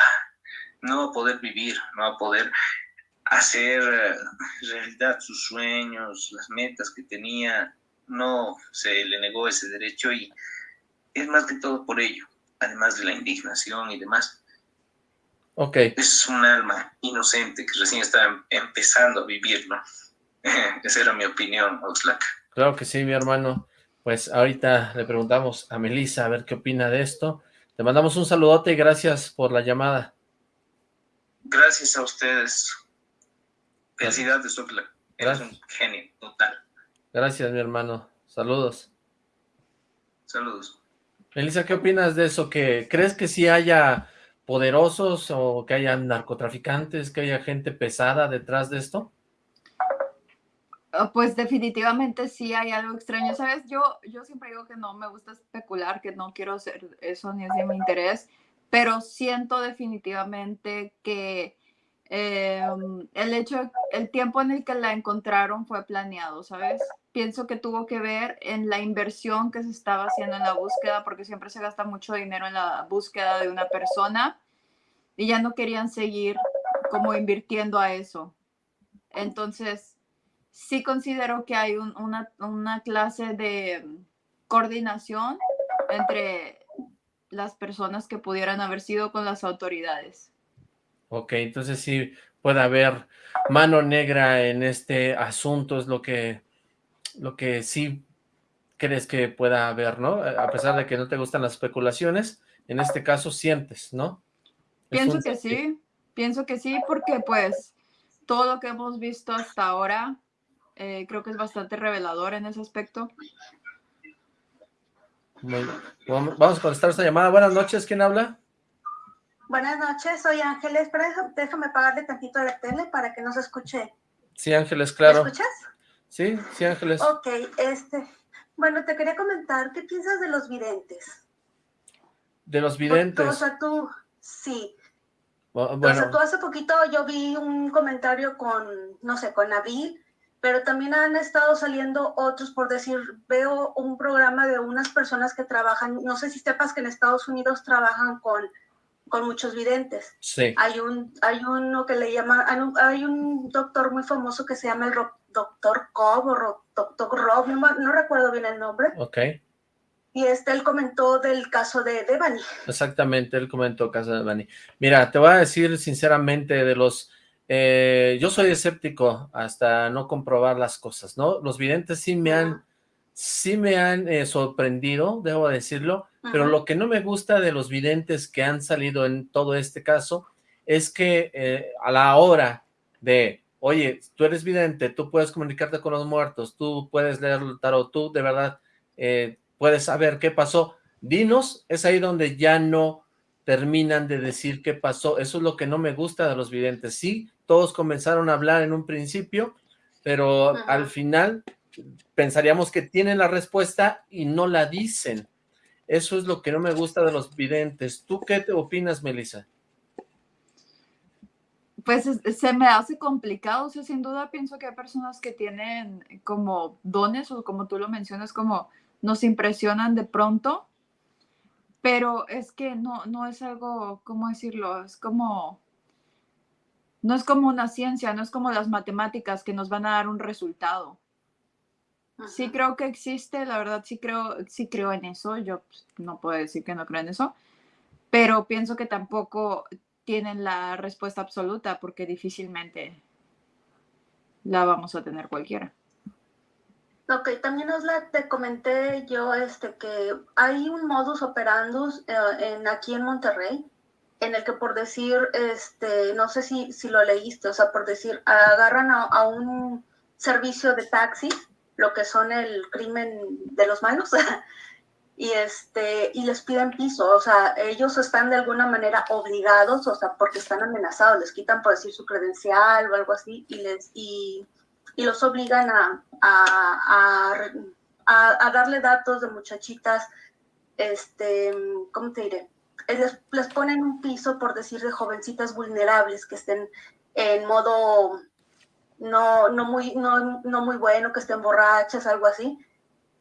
no va a poder vivir, no va a poder hacer eh, realidad sus sueños, las metas que tenía, no se le negó ese derecho y es más que todo por ello, además de la indignación y demás. Ok. Es un alma inocente que recién está em, empezando a vivir, ¿no? Esa era mi opinión, Oxlack. Claro que sí, mi hermano. Pues ahorita le preguntamos a Melissa a ver qué opina de esto. Te mandamos un saludote y gracias por la llamada. Gracias a ustedes. Felicidades, Oxlack. Eres un genio total. Gracias, mi hermano. Saludos. Saludos. Elisa, ¿qué opinas de eso? ¿Que ¿Crees que sí haya poderosos o que haya narcotraficantes, que haya gente pesada detrás de esto? Ah, pues definitivamente sí hay algo extraño, ¿sabes? Yo, yo siempre digo que no me gusta especular, que no quiero hacer eso ni es de mi interés, pero siento definitivamente que Em, el hecho, el tiempo en el que la encontraron fue planeado, ¿sabes? Pienso que tuvo que ver en la inversión que se estaba haciendo en la búsqueda, porque siempre se gasta mucho dinero en la búsqueda de una persona y ya no querían seguir como invirtiendo a eso. Entonces, sí considero que hay una, una clase de coordinación entre las personas que pudieran haber sido con las autoridades. Ok, entonces sí puede haber mano negra en este asunto, es lo que, lo que sí crees que pueda haber, ¿no? A pesar de que no te gustan las especulaciones, en este caso sientes, ¿no? Pienso que sí, pienso que sí, porque pues todo lo que hemos visto hasta ahora eh, creo que es bastante revelador en ese aspecto. vamos a contestar esta llamada. Buenas noches, ¿quién habla? Buenas noches, soy Ángeles, pero déjame pagarle tantito la tele para que no se escuche. Sí, Ángeles, claro. ¿Me escuchas? Sí, sí, Ángeles. Ok, este, bueno, te quería comentar, ¿qué piensas de los videntes? De los videntes. o sea, tú, sí. Bueno. O sea, tú hace poquito yo vi un comentario con, no sé, con Nabil, pero también han estado saliendo otros, por decir, veo un programa de unas personas que trabajan, no sé si sepas que en Estados Unidos trabajan con con muchos videntes. Sí. Hay un, hay uno que le llama, hay un doctor muy famoso que se llama el doctor Cobb o doctor Rob, no, recuerdo bien el nombre. Ok. Y este, él comentó del caso de Devani. Exactamente, él comentó el caso de Devani. Mira, te voy a decir sinceramente de los... Eh, yo soy escéptico hasta no comprobar las cosas, ¿no? Los videntes sí me han sí me han eh, sorprendido, debo decirlo, pero lo que no me gusta de los videntes que han salido en todo este caso es que eh, a la hora de, oye, tú eres vidente, tú puedes comunicarte con los muertos, tú puedes leer el tarot, tú de verdad eh, puedes saber qué pasó, dinos, es ahí donde ya no terminan de decir qué pasó, eso es lo que no me gusta de los videntes, sí, todos comenzaron a hablar en un principio, pero al final pensaríamos que tienen la respuesta y no la dicen. Eso es lo que no me gusta de los videntes. ¿Tú qué te opinas, Melissa? Pues se me hace complicado, o sea, sin duda pienso que hay personas que tienen como dones o como tú lo mencionas, como nos impresionan de pronto, pero es que no, no es algo, ¿cómo decirlo? Es como, no es como una ciencia, no es como las matemáticas que nos van a dar un resultado. Sí creo que existe, la verdad sí creo, sí creo en eso, yo pues, no puedo decir que no creo en eso, pero pienso que tampoco tienen la respuesta absoluta porque difícilmente la vamos a tener cualquiera. Ok, también os la, te comenté yo este, que hay un modus operandus eh, en, aquí en Monterrey en el que por decir, este, no sé si, si lo leíste, o sea, por decir, agarran a, a un servicio de taxis lo que son el crimen de los malos y este y les piden piso, o sea, ellos están de alguna manera obligados, o sea, porque están amenazados, les quitan por decir su credencial o algo así y les y, y los obligan a, a, a, darle datos de muchachitas, este, ¿cómo te diré? Les, les ponen un piso por decir de jovencitas vulnerables que estén en modo no, no, muy, no, no muy bueno, que estén borrachas, algo así.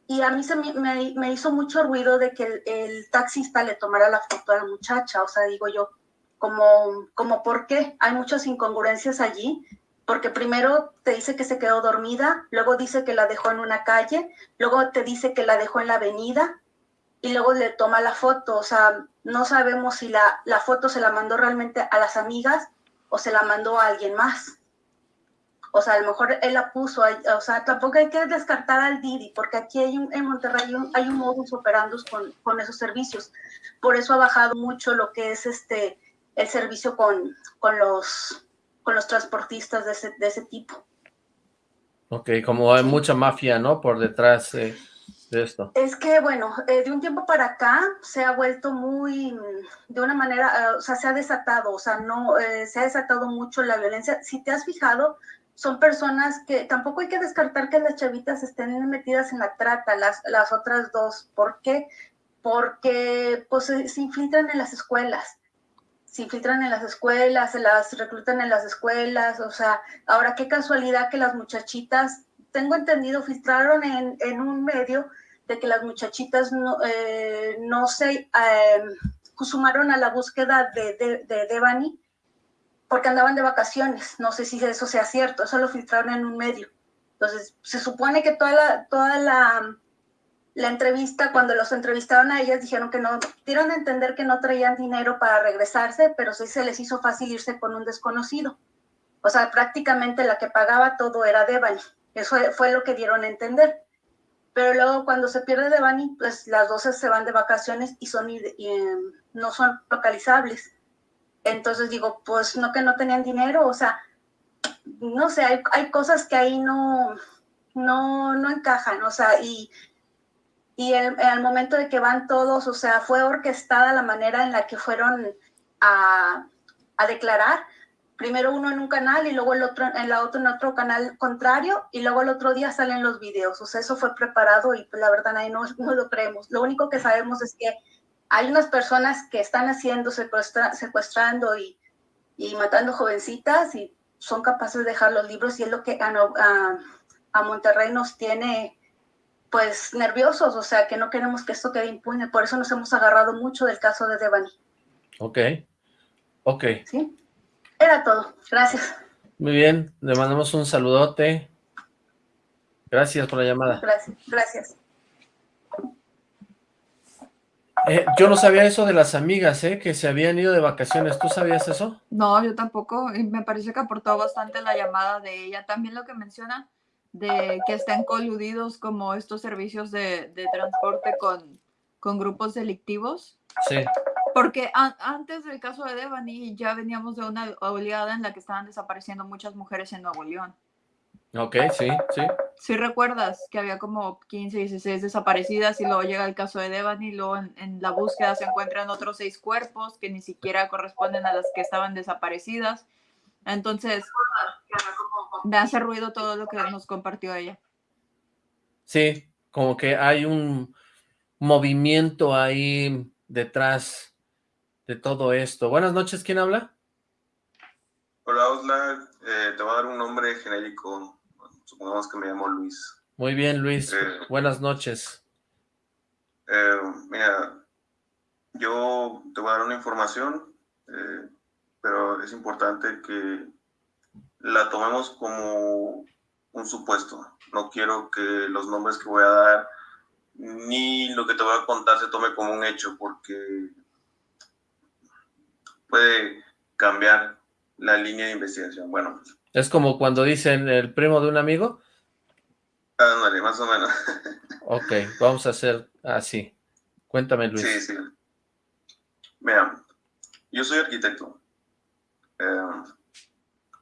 Y a mí se me, me, hizo mucho ruido de que el, taxista le tomara la foto a la muchacha, o sea, digo yo, como, como por qué, hay muchas incongruencias allí, porque primero te dice que se quedó dormida, luego dice que la dejó en una calle, luego te dice que la dejó en la avenida y luego le toma la foto, o sea, no sabemos si la, la foto se la mandó realmente a las amigas o se la mandó a alguien más. O sea, a lo mejor él la puso, o sea, tampoco hay que descartar al Didi, porque aquí hay en Monterrey hay un, modus operandus con, con, esos servicios. Por eso ha bajado mucho lo que es este el servicio con, con, los, con los transportistas de ese, de ese tipo. Ok, como hay mucha mafia, ¿no? Por detrás de esto. Es que, bueno, eh, de un tiempo para acá se ha vuelto muy, de una manera, eh, o sea, se ha desatado, o sea, no, eh, se ha desatado mucho la violencia. Si te has fijado, son personas que tampoco hay que descartar que las chavitas estén metidas en la trata, las, las otras dos. ¿Por qué? Porque pues, se, infiltran en las escuelas. Se infiltran en las escuelas, se las reclutan en las escuelas. O sea, ahora qué casualidad que las muchachitas, tengo entendido, filtraron en, en un medio de que las muchachitas no, eh, no se eh, sumaron a la búsqueda de, de, de Devani porque andaban de vacaciones. No sé si eso sea cierto, eso lo filtraron en un medio. Entonces, se supone que toda la, toda la, la entrevista, cuando los entrevistaron a ellas, dijeron que no, dieron a entender que no traían dinero para regresarse, pero sí se les hizo fácil irse con un desconocido. O sea, prácticamente la que pagaba todo era Devani. Eso fue lo que dieron a entender. Pero luego cuando se pierde Devani, pues las dos se van de vacaciones y, son, y, em, no son localizables. Entonces digo, pues no que no tenían dinero, o sea, no sé, hay, hay cosas que ahí no, no, no encajan, o sea, y, y el, al momento de que van todos, o sea, fue orquestada la manera en la que fueron a, a declarar, primero uno en un canal y luego el otro en la otro en otro canal contrario y luego el otro día salen los videos. O sea, eso fue preparado y pues, la verdad ahí no, no lo creemos. Lo único que sabemos es que hay unas personas que están haciendo, secuestrando y, matando jovencitas y son capaces de dejar los libros y es lo que a, Monterrey nos tiene pues nerviosos, o sea que no queremos que esto quede impune, por eso nos hemos agarrado mucho del caso de Devani. Ok, ok. Sí, era todo, gracias. Muy bien, le mandamos un saludote. Gracias por la llamada. Gracias, gracias. Eh, yo no sabía eso de las amigas, ¿eh? Que se habían ido de vacaciones. ¿Tú sabías eso? No, yo tampoco. Y me parece que aportó bastante la llamada de ella. También lo que menciona de que estén coludidos como estos servicios de, transporte con, con, grupos delictivos. Sí. Porque antes del caso de Devani ya veníamos de una oleada en la que estaban desapareciendo muchas mujeres en Nuevo León. Ok, sí, sí. Sí recuerdas que había como 15, 16 desaparecidas y luego llega el caso de Devani y luego en, la búsqueda se encuentran otros seis cuerpos que ni siquiera corresponden a las que estaban desaparecidas. Entonces, me hace ruido todo lo que nos compartió ella. Sí, como que hay un movimiento ahí detrás de todo esto. Buenas noches, ¿quién habla? Hola, Osla, eh, te voy a dar un nombre genérico, supongamos que me llamo Luis. Muy bien, Luis, eh, buenas noches. Eh, mira, yo te voy a dar una información, pero es importante que la tomemos como un supuesto. No quiero que los nombres que voy a dar ni lo que te voy a contar se tome como un hecho porque puede cambiar la línea de investigación. Bueno. Es como cuando dicen el primo de un amigo. Ah, más o menos. ok, vamos a hacer así. Cuéntame, Luis. Sí, sí. Mira, yo soy arquitecto. Eh,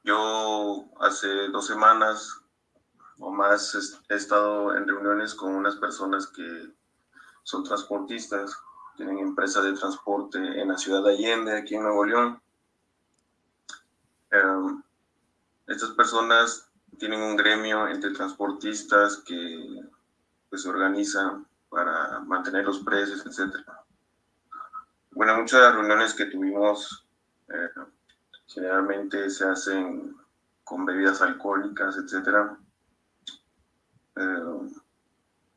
yo hace dos semanas o más he estado en reuniones con unas personas que son transportistas, tienen empresa de transporte en la ciudad de Allende, aquí en Nuevo León. Em, estas personas tienen un gremio entre transportistas que pues, se organizan para mantener los precios, etc. Bueno, muchas reuniones que tuvimos eh, generalmente se hacen con bebidas alcohólicas, etcétera eh,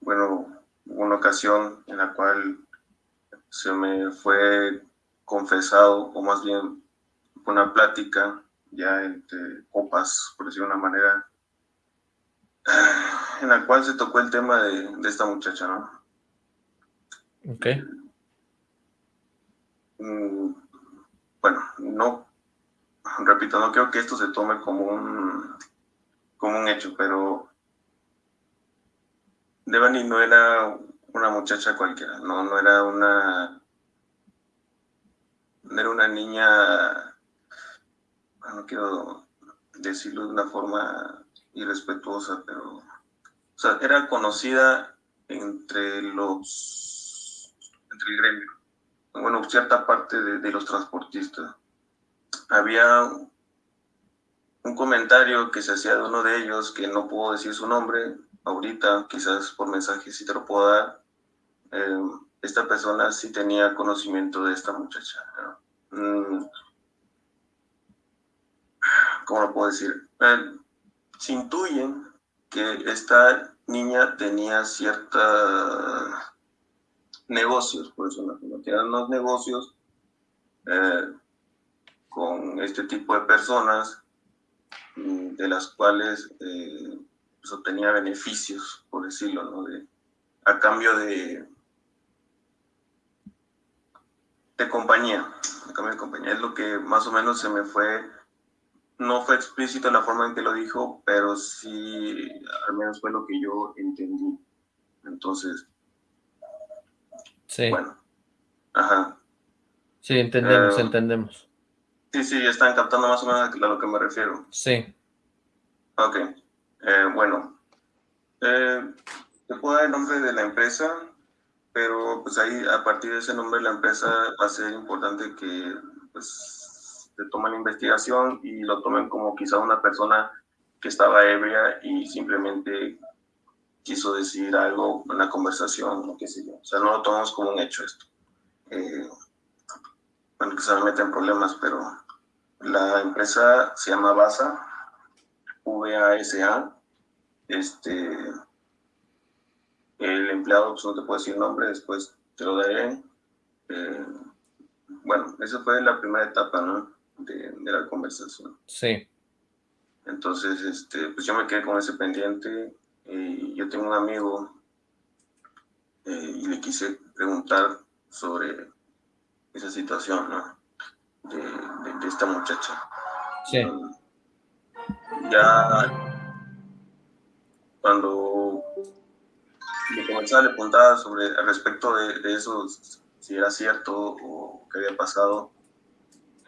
bueno, una ocasión en la cual se me fue confesado, o más bien una plática ya entre copas, por decirlo de una manera, en la cual se tocó el tema de, de esta muchacha, ¿no? Ok. Mm, bueno, no, repito, no creo que esto se tome como un, como un hecho, pero Devani no era una muchacha cualquiera, no, no era una, no era una niña, no quiero decirlo de una forma irrespetuosa, pero, o sea, era conocida entre los, entre el gremio, bueno, cierta parte de, de los transportistas. Había un comentario que se hacía de uno de ellos, que no puedo decir su nombre, ahorita, quizás por mensaje si te lo puedo dar, eh, esta persona sí tenía conocimiento de esta muchacha. Mm, ¿Cómo lo puedo decir? Eh, se intuyen que esta niña tenía ciertos negocios, por eso no, tienen unos negocios eh, con este tipo de personas mm, de las cuales pues, obtenía beneficios, por decirlo, ¿no? A cambio de, de compañía, a cambio de compañía. Es lo que más o menos se me fue, no fue explícito la forma en que lo dijo, pero sí, al menos fue lo que yo entendí. Entonces, sí. bueno, ajá. Sí, entendemos, eh, entendemos. Sí, sí, están captando más o menos a lo que me refiero. Sí. Ok. Eh, bueno, eh, te puedo dar el nombre de la empresa, pero pues ahí a partir de ese nombre la empresa va a ser importante que pues se tomen la investigación y lo tomen como quizá una persona que estaba ebria y simplemente quiso decir algo en la conversación o qué sé yo. O sea, no lo tomamos como un hecho esto. Eh, bueno, que me meten problemas, pero la empresa se llama BASA, VASA, este, el empleado, pues no te puedo decir el nombre, después te lo daré. Eh, bueno, esa fue la primera etapa, ¿no? De, la conversación. Sí. Entonces, este, pues yo me quedé con ese pendiente y yo tengo un amigo eh, y le quise preguntar sobre esa situación, ¿no? De, esta muchacha. Sí ya cuando me comenzaba a le preguntaba sobre al respecto de, eso, si era cierto o qué había pasado,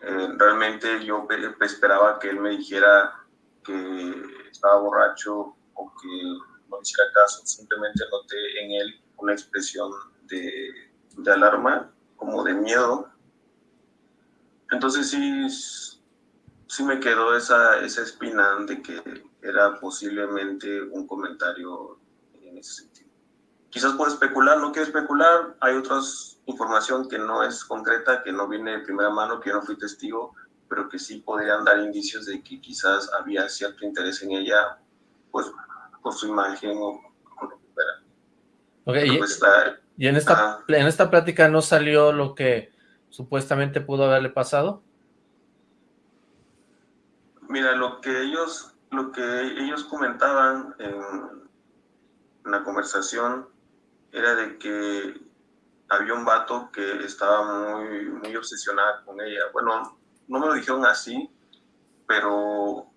eh, realmente yo esperaba que él me dijera que estaba borracho o que no hiciera caso, simplemente noté en él una expresión de, de alarma, como de miedo. Entonces sí sí me quedó esa, esa espina de que era posiblemente un comentario en ese sentido. Quizás por especular, no quiero especular, hay otra información que no es concreta, que no viene de primera mano, que yo no fui testigo, pero que sí podrían dar indicios de que quizás había cierto interés en ella, pues por su imagen o con lo que fuera. Okay, y, pues, y, en esta, en esta plática no salió lo que supuestamente pudo haberle pasado? Mira, lo que ellos, lo que ellos comentaban en, en la conversación era de que había un vato que estaba muy, muy obsesionado con ella. Bueno, no me lo dijeron así, pero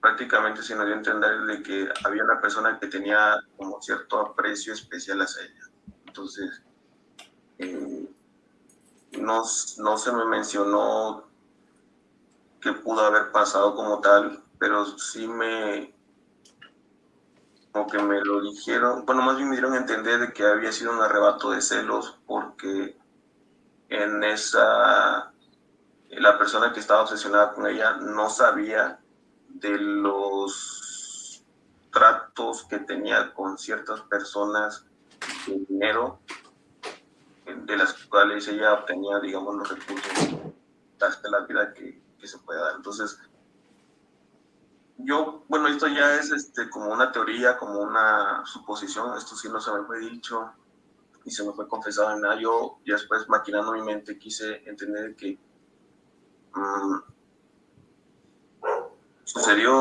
prácticamente se nos dio a entender de que había una persona que tenía como cierto aprecio especial hacia ella. Entonces, eh, no, no se me mencionó qué pudo haber pasado como tal, pero sí me, como que me lo dijeron, bueno, más bien me dieron a entender de que había sido un arrebato de celos porque en esa, la persona que estaba obsesionada con ella no sabía de los tratos que tenía con ciertas personas de dinero, de las cuales ella obtenía, digamos, los recursos hasta la vida que, que se puede dar. Entonces, yo, bueno, esto ya es este, como una teoría, como una suposición, esto sí no se me fue dicho y se me fue confesado en nada. Yo, ya después, maquinando mi mente, quise entender que mm, sucedió,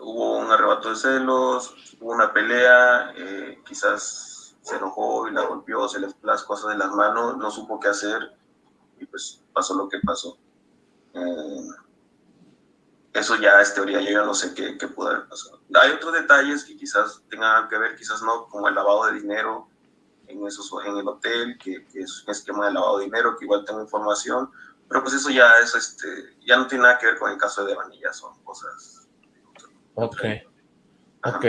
hubo un arrebato de celos, hubo una pelea, eh, quizás se enojó y la golpeó, se le las cosas de las manos, no supo qué hacer y pues pasó lo que pasó. Eh, eso ya es teoría, yo ya no sé qué, qué pudo haber pasado. Hay otros detalles que quizás tengan que ver, quizás no, como el lavado de dinero en, esos, en el hotel, que, es un esquema de lavado de dinero, que igual tengo información, pero pues eso ya es, este, ya no tiene nada que ver con el caso de Vanilla, son cosas... Ok, ok.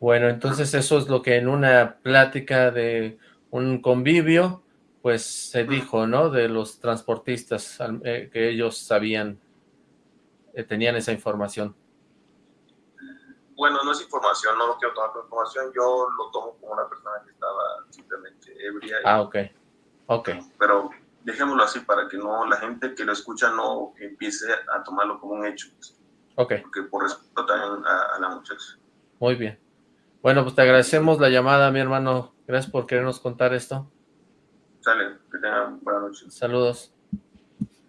Bueno, entonces eso es lo que en una plática de un convivio, pues se dijo, ¿no? De los transportistas, eh, que ellos sabían eh, tenían esa información? Bueno, no es información, no lo quiero tomar como información, yo lo tomo como una persona que estaba simplemente ebria. ah, ok, ok. Pero dejémoslo así para que no la gente que lo escucha no empiece a tomarlo como un hecho. Ok. Porque por respeto también a, la muchacha. Muy bien. Bueno, pues te agradecemos la llamada, mi hermano. Gracias por querernos contar esto. Sale, que tengan buenas noches. Saludos.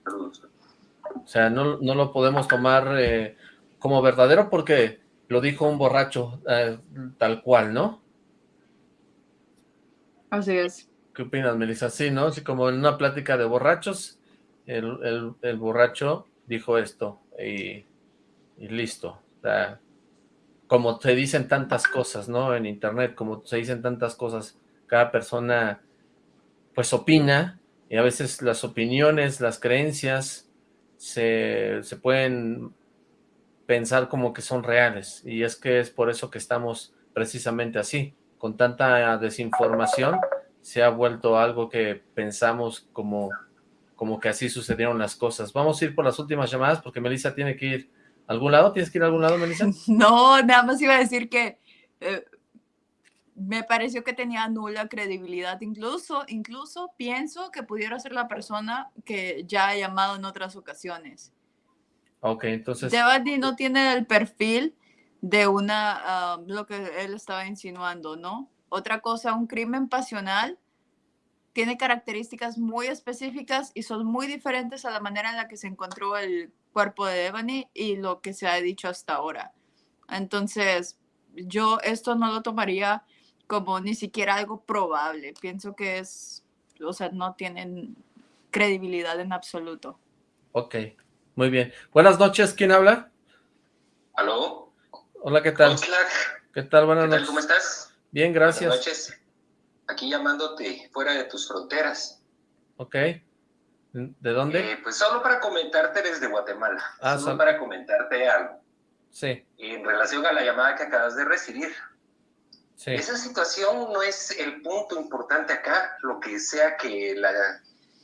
Saludos. O sea, no, lo podemos tomar eh, como verdadero porque lo dijo un borracho eh, tal cual, ¿no? Así es. ¿Qué opinas, Melissa? Sí, ¿no? Así como en una plática de borrachos, el, borracho dijo esto y, y listo. O sea, como se dicen tantas cosas, ¿no? En internet, como se dicen tantas cosas, cada persona pues opina y a veces las opiniones, las creencias se, pueden pensar como que son reales, y es que es por eso que estamos precisamente así, con tanta desinformación, se ha vuelto algo que pensamos como, como que así sucedieron las cosas. Vamos a ir por las últimas llamadas, porque Melissa tiene que ir a algún lado, ¿tienes que ir a algún lado, Melissa? No, nada más iba a decir que eh, me pareció que tenía nula credibilidad. Incluso, incluso pienso que pudiera ser la persona que ya ha llamado en otras ocasiones. Ok, entonces... Devani no tiene el perfil de una, ah, lo que él estaba insinuando, ¿no? Otra cosa, un crimen pasional tiene características muy específicas y son muy diferentes a la manera en la que se encontró el cuerpo de Devani y lo que se ha dicho hasta ahora. Entonces, yo esto no lo tomaría como ni siquiera algo probable. Pienso que es, o sea, no tienen credibilidad en absoluto. Ok, muy bien. Buenas noches, ¿quién habla? ¿Aló? Hola, ¿qué tal? ¿Qué tal? Buenas noches. ¿Cómo estás? Bien, gracias. Buenas noches. Aquí llamándote fuera de tus fronteras. Ok. ¿De dónde? Eh, pues solo para comentarte desde Guatemala. Ah, solo para comentarte algo. Sí. En relación a la llamada que acabas de recibir. Esa situación no es el punto importante acá, lo que sea que la,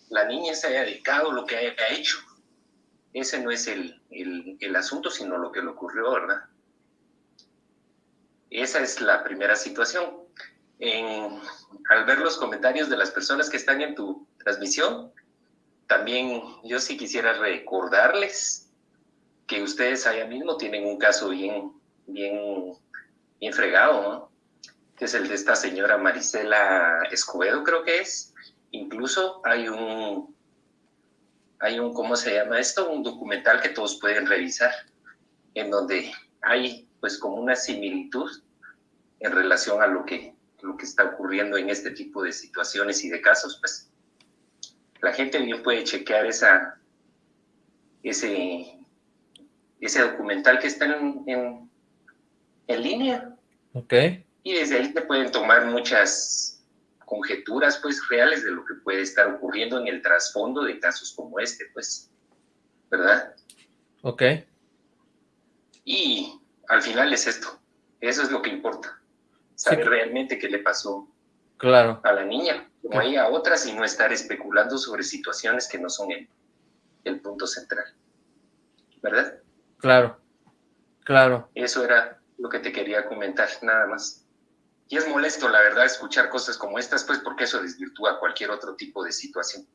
la niña se haya dedicado, lo que haya hecho. ese no es el, el, asunto, sino lo que le ocurrió, ¿verdad? Esa es la primera situación. al ver los comentarios de las personas que están en tu transmisión, también yo sí quisiera recordarles que ustedes allá mismo tienen un caso bien, bien, bien fregado, ¿no? Que es el de esta señora Marisela Escobedo, creo que es. Incluso hay un, hay un, ¿cómo se llama esto? Un documental que todos pueden revisar, en donde hay pues como una similitud en relación a lo que, lo que está ocurriendo en este tipo de situaciones y de casos, pues la gente bien puede chequear esa, ese, ese documental que está en, en, en línea. Ok. Y desde ahí se pueden tomar muchas conjeturas pues reales de lo que puede estar ocurriendo en el trasfondo de casos como este, pues, ¿verdad? Ok. Y al final es esto, eso es lo que importa, saber realmente qué le pasó claro. a la niña, como hay a otras, y no estar especulando sobre situaciones que no son el, el punto central, ¿verdad? Claro, claro. Eso era lo que te quería comentar, nada más. Y es molesto, la verdad, escuchar cosas como estas, pues porque eso desvirtúa cualquier otro tipo de situación.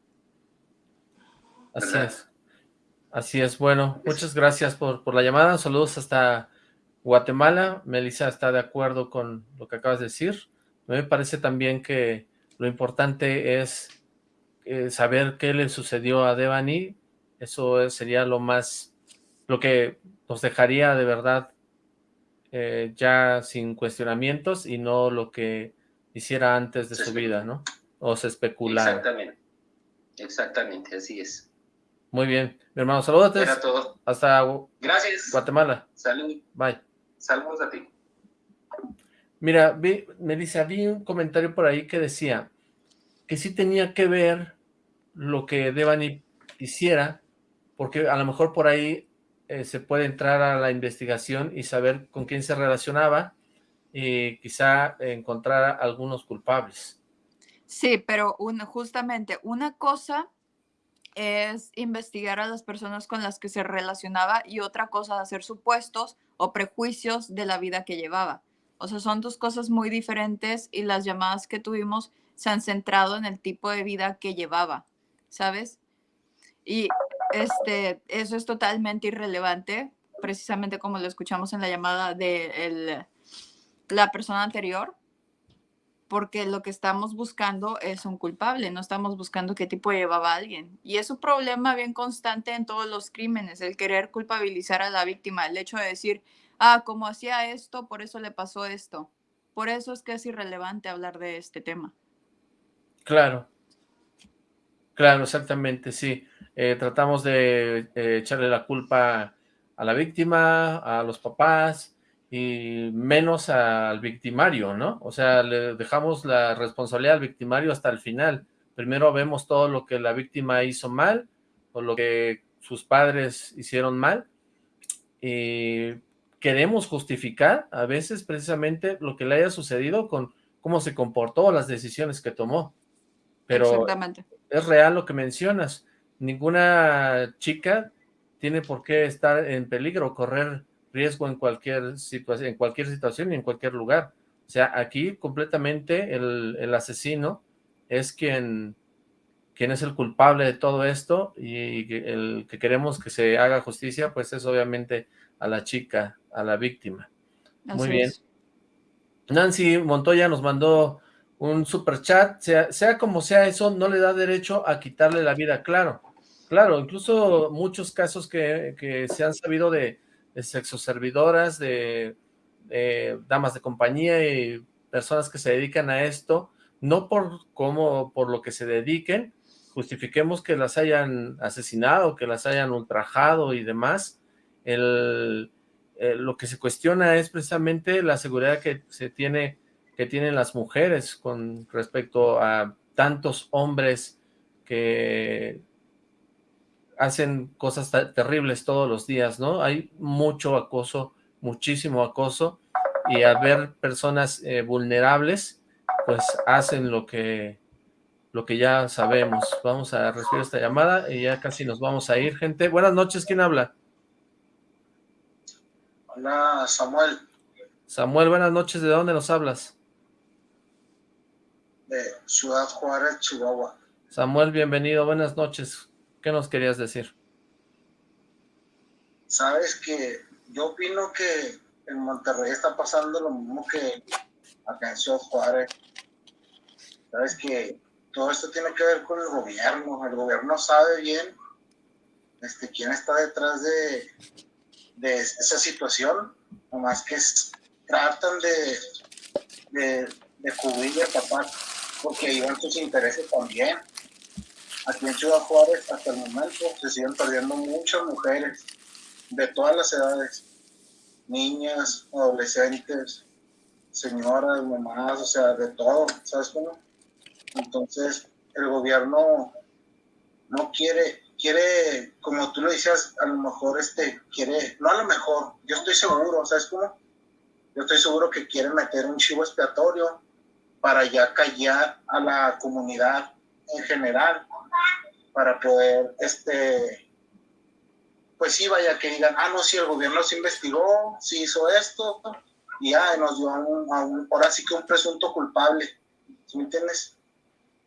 Así es. Así es. Bueno, muchas gracias por, por la llamada. Saludos hasta Guatemala. Melissa está de acuerdo con lo que acabas de decir. Me parece también que lo importante es eh, saber qué le sucedió a Devani. Eso sería lo más, lo que nos dejaría de verdad eh, ya sin cuestionamientos y no lo que hiciera antes de su vida, ¿no? O se especulara. Exactamente, exactamente, así es. Muy bien, mi hermano, saludos. Hasta Gracias. Guatemala. Salud. Bye. Saludos a ti. Mira, vi, Melissa, vi un comentario por ahí que decía que sí tenía que ver lo que Devani hiciera, porque a lo mejor por ahí eh, se puede entrar a la investigación y saber con quién se relacionaba y quizá encontrar algunos culpables. Sí, pero justamente una cosa es investigar a las personas con las que se relacionaba y otra cosa hacer supuestos o prejuicios de la vida que llevaba. O sea, son dos cosas muy diferentes y las llamadas que tuvimos se han centrado en el tipo de vida que llevaba, ¿sabes? Y este, eso es totalmente irrelevante, precisamente como lo escuchamos en la llamada de la persona anterior, porque lo que estamos buscando es un culpable, no estamos buscando qué tipo llevaba alguien. Y es un problema bien constante en todos los crímenes, el querer culpabilizar a la víctima, el hecho de decir, ah, como hacía esto, por eso le pasó esto. Por eso es que es irrelevante hablar de este tema. Claro. Claro, exactamente, sí. Eh, tratamos de eh, echarle la culpa a la víctima, a los papás y menos al victimario, ¿no? O sea, le dejamos la responsabilidad al victimario hasta el final. Primero vemos todo lo que la víctima hizo mal o lo que sus padres hicieron mal y queremos justificar a veces precisamente lo que le haya sucedido con cómo se comportó, las decisiones que tomó. Pero Exactamente. es real lo que mencionas ninguna chica tiene por qué estar en peligro, correr riesgo en cualquier situación, en cualquier situación y en cualquier lugar. O sea, aquí completamente el, asesino es quien, quien es el culpable de todo esto y el que queremos que se haga justicia, pues es obviamente a la chica, a la víctima. Muy bien. Nancy Montoya nos mandó un super chat, sea, sea como sea eso, no le da derecho a quitarle la vida, claro. Claro, incluso muchos casos que, se han sabido de, sexoservidoras, de, de, damas de compañía y personas que se dedican a esto, no por cómo, por lo que se dediquen, justifiquemos que las hayan asesinado, que las hayan ultrajado y demás. El, eh, lo que se cuestiona es precisamente la seguridad que se tiene, que tienen las mujeres con respecto a tantos hombres que hacen cosas terribles todos los días, ¿no? Hay mucho acoso, muchísimo acoso, y al ver personas eh, vulnerables, pues hacen lo que, lo que ya sabemos. Vamos a recibir esta llamada y ya casi nos vamos a ir, gente. Buenas noches, ¿quién habla? Hola, Samuel. Samuel, buenas noches, ¿de dónde nos hablas? De Ciudad Juárez, Chihuahua. Samuel, bienvenido, buenas noches. ¿Qué nos querías decir? Sabes que yo opino que en Monterrey está pasando lo mismo que acá en Ciudad Juárez. Sabes que todo esto tiene que ver con el gobierno. El gobierno sabe bien este, quién está detrás de, esa situación, nomás que tratan de, de, de cubrir y tapar, porque iban sus intereses también. Aquí en Ciudad Juárez, hasta el momento, se siguen perdiendo muchas mujeres de todas las edades, niñas, adolescentes, señoras, mamás, o sea, de todo, ¿sabes cómo? Entonces, el gobierno no quiere, quiere, como tú lo decías, a lo mejor este, quiere, no a lo mejor, yo estoy seguro, ¿sabes cómo? Yo estoy seguro que quiere meter un chivo expiatorio para ya callar a la comunidad en general, para poder, este, pues sí, vaya, que digan, ah, no, si el gobierno se investigó, sí hizo esto, y ya nos dio a un, ahora sí que un presunto culpable, ¿sí me entiendes?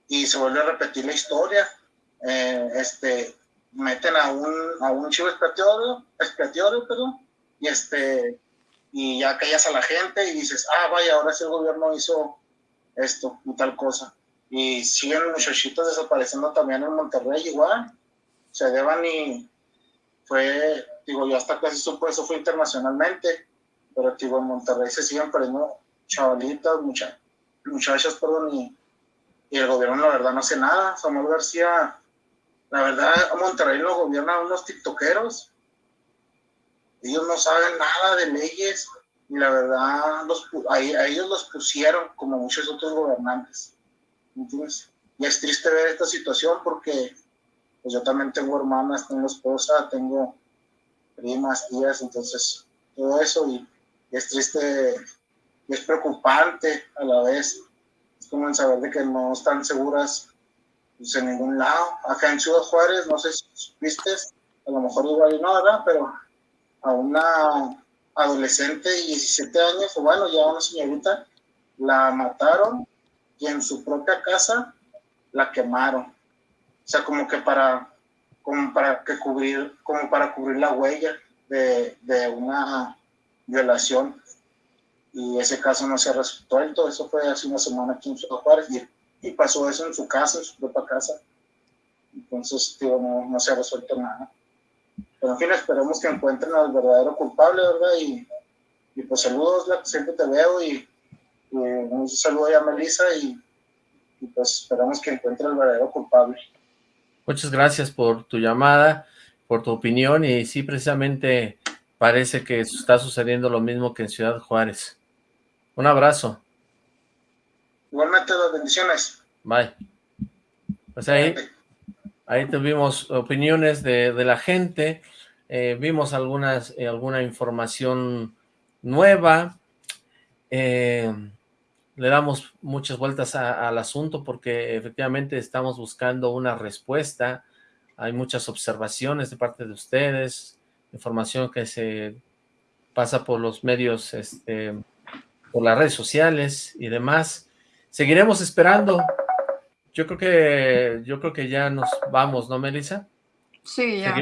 y se vuelve a repetir la historia. Eh, este, meten a un, a un chivo expiatorio, expiatorio perdón, y, este, y ya callas a la gente y dices, ah, vaya, ahora sí el gobierno hizo esto y tal cosa. Y siguen muchachitos desapareciendo también en Monterrey igual. Se deban y fue, digo, yo hasta casi supo eso fue internacionalmente, pero digo, en Monterrey se siguen perdiendo chavalitas, muchas muchachas, perdón, y y el gobierno la verdad no hace nada. Samuel García, la verdad, Monterrey lo gobierna unos tiktokeros. Ellos no saben nada de leyes y la verdad los, a, ellos los pusieron como muchos otros gobernantes. Y es triste ver esta situación porque pues yo también tengo hermanas, tengo esposa, tengo primas, tías, entonces todo eso y, es triste y es preocupante a la vez como en saber de que no están seguras pues, en ningún lado. Acá en Ciudad Juárez, no sé si viste, a lo mejor igual no, ¿verdad? Pero a una adolescente de 17 años, o bueno, ya una señorita, la mataron y en su propia casa la quemaron. O sea, como que para, como para que cubrir, como para cubrir la huella de, de una violación y ese caso no se ha resuelto. Eso fue hace una semana aquí en Ciudad Juárez y, y, pasó eso en su casa, en su propia casa. Entonces, tío, no, no, se ha resuelto nada. Pero en fin, esperemos que encuentren al verdadero culpable, ¿verdad? Y, y pues saludos, siempre te veo y, y un saludo a Melissa y, y pues esperamos que encuentre al verdadero culpable. Muchas gracias por tu llamada, por tu opinión y sí, precisamente parece que está sucediendo lo mismo que en Ciudad Juárez. Un abrazo. Igualmente, las bendiciones. Bye. Pues ahí, ahí tuvimos opiniones de, la gente, eh, vimos algunas, eh, alguna información nueva, eh, le damos muchas vueltas al asunto porque efectivamente estamos buscando una respuesta, hay muchas observaciones de parte de ustedes, información que se pasa por los medios este, por las redes sociales y demás. Seguiremos esperando. Yo creo que yo creo que ya nos vamos, ¿no, Melissa? Sí, ya.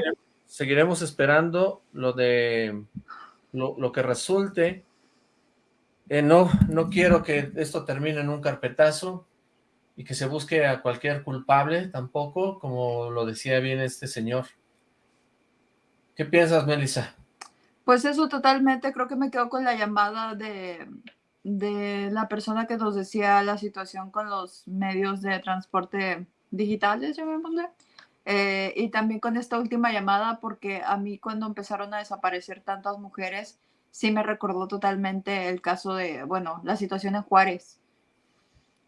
Seguiremos, esperando lo de lo, que resulte. Eh, no, no quiero que esto termine en un carpetazo y que se busque a cualquier culpable tampoco, como lo decía bien este señor. ¿Qué piensas, Melissa? Pues eso totalmente, creo que me quedo con la llamada de, la persona que nos decía la situación con los medios de transporte digitales. Eh, y también con esta última llamada, porque a mí cuando empezaron a desaparecer tantas mujeres, sí me recordó totalmente el caso de, bueno, la situación en Juárez.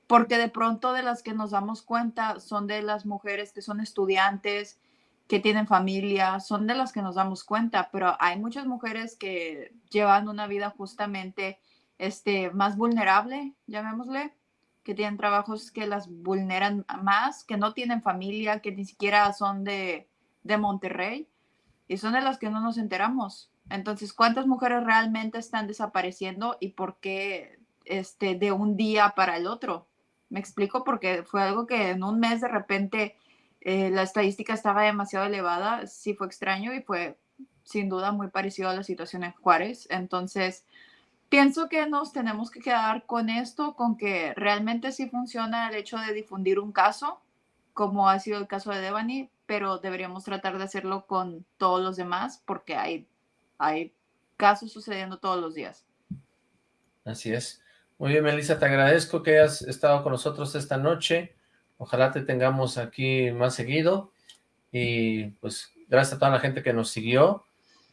Porque de pronto de las que nos damos cuenta son de las mujeres que son estudiantes, que tienen familia, son de las que nos damos cuenta, pero hay muchas mujeres que llevan una vida justamente este, más vulnerable, llamémosle, que tienen trabajos que las vulneran más, que no tienen familia, que ni siquiera son de, de Monterrey y son de las que no nos enteramos. Entonces, ¿cuántas mujeres realmente están desapareciendo y por qué este, de un día para el otro? Me explico porque fue algo que en un mes de repente eh, la estadística estaba demasiado elevada, sí fue extraño y fue sin duda muy parecido a la situación en Juárez. Entonces, pienso que nos tenemos que quedar con esto, con que realmente sí funciona el hecho de difundir un caso, como ha sido el caso de Devani, pero deberíamos tratar de hacerlo con todos los demás porque hay, hay casos sucediendo todos los días. Así es. Muy bien, Melissa, te agradezco que hayas estado con nosotros esta noche. Ojalá te tengamos aquí más seguido. Y pues gracias a toda la gente que nos siguió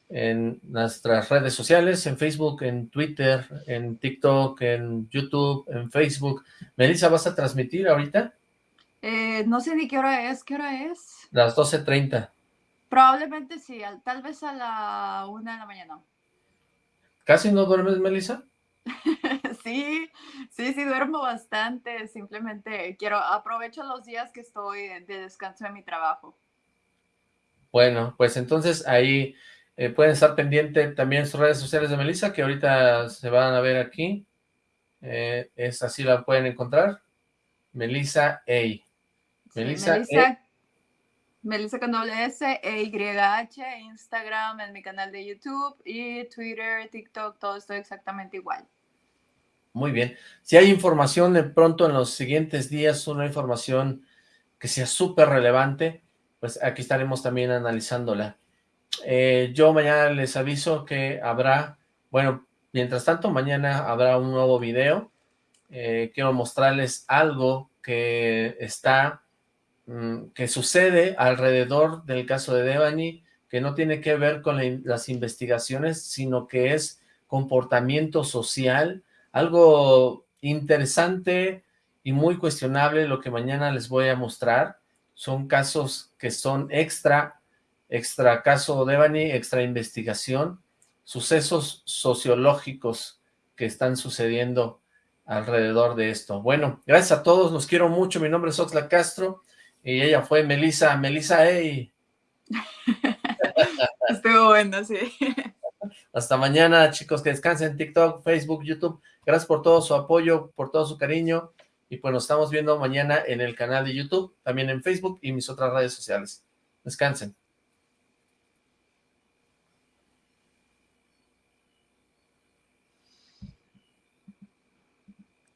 en nuestras redes sociales, en Facebook, en Twitter, en TikTok, en YouTube, en Facebook. Melissa, ¿vas a transmitir ahorita? Eh, no sé ni qué hora es, ¿qué hora es? Las 12.30. Probablemente sí, tal vez a la una de la mañana. ¿Casi no duermes, Melissa? sí, sí, sí, duermo bastante, simplemente quiero, aprovecho los días que estoy de descanso de mi trabajo. Bueno, pues entonces ahí eh, pueden estar pendiente también sus redes sociales de Melissa, que ahorita se van a ver aquí. Eh, es así la pueden encontrar. Melissa A. Melissa, Melissa, Melissa con doble S, E Y H, Instagram, en mi canal de YouTube y Twitter, TikTok, todo esto exactamente igual. Muy bien. Si hay información de pronto en los siguientes días, una información que sea súper relevante, pues aquí estaremos también analizándola. Eh, yo mañana les aviso que habrá, bueno, mientras tanto, mañana habrá un nuevo video. Eh, quiero mostrarles algo que está, mm, que sucede alrededor del caso de Devani, que no tiene que ver con las investigaciones, sino que es comportamiento social, algo interesante y muy cuestionable lo que mañana les voy a mostrar. Son casos que son extra extra caso Devani, extra investigación, sucesos sociológicos que están sucediendo alrededor de esto. Bueno, gracias a todos, los quiero mucho, mi nombre es Oxla Castro, y ella fue Melisa, Melisa, hey. Estuvo bueno, sí. Hasta mañana, chicos, que descansen TikTok, Facebook, YouTube. Gracias por todo su apoyo, por todo su cariño. Y pues nos estamos viendo mañana en el canal de YouTube, también en Facebook y mis otras redes sociales. Descansen.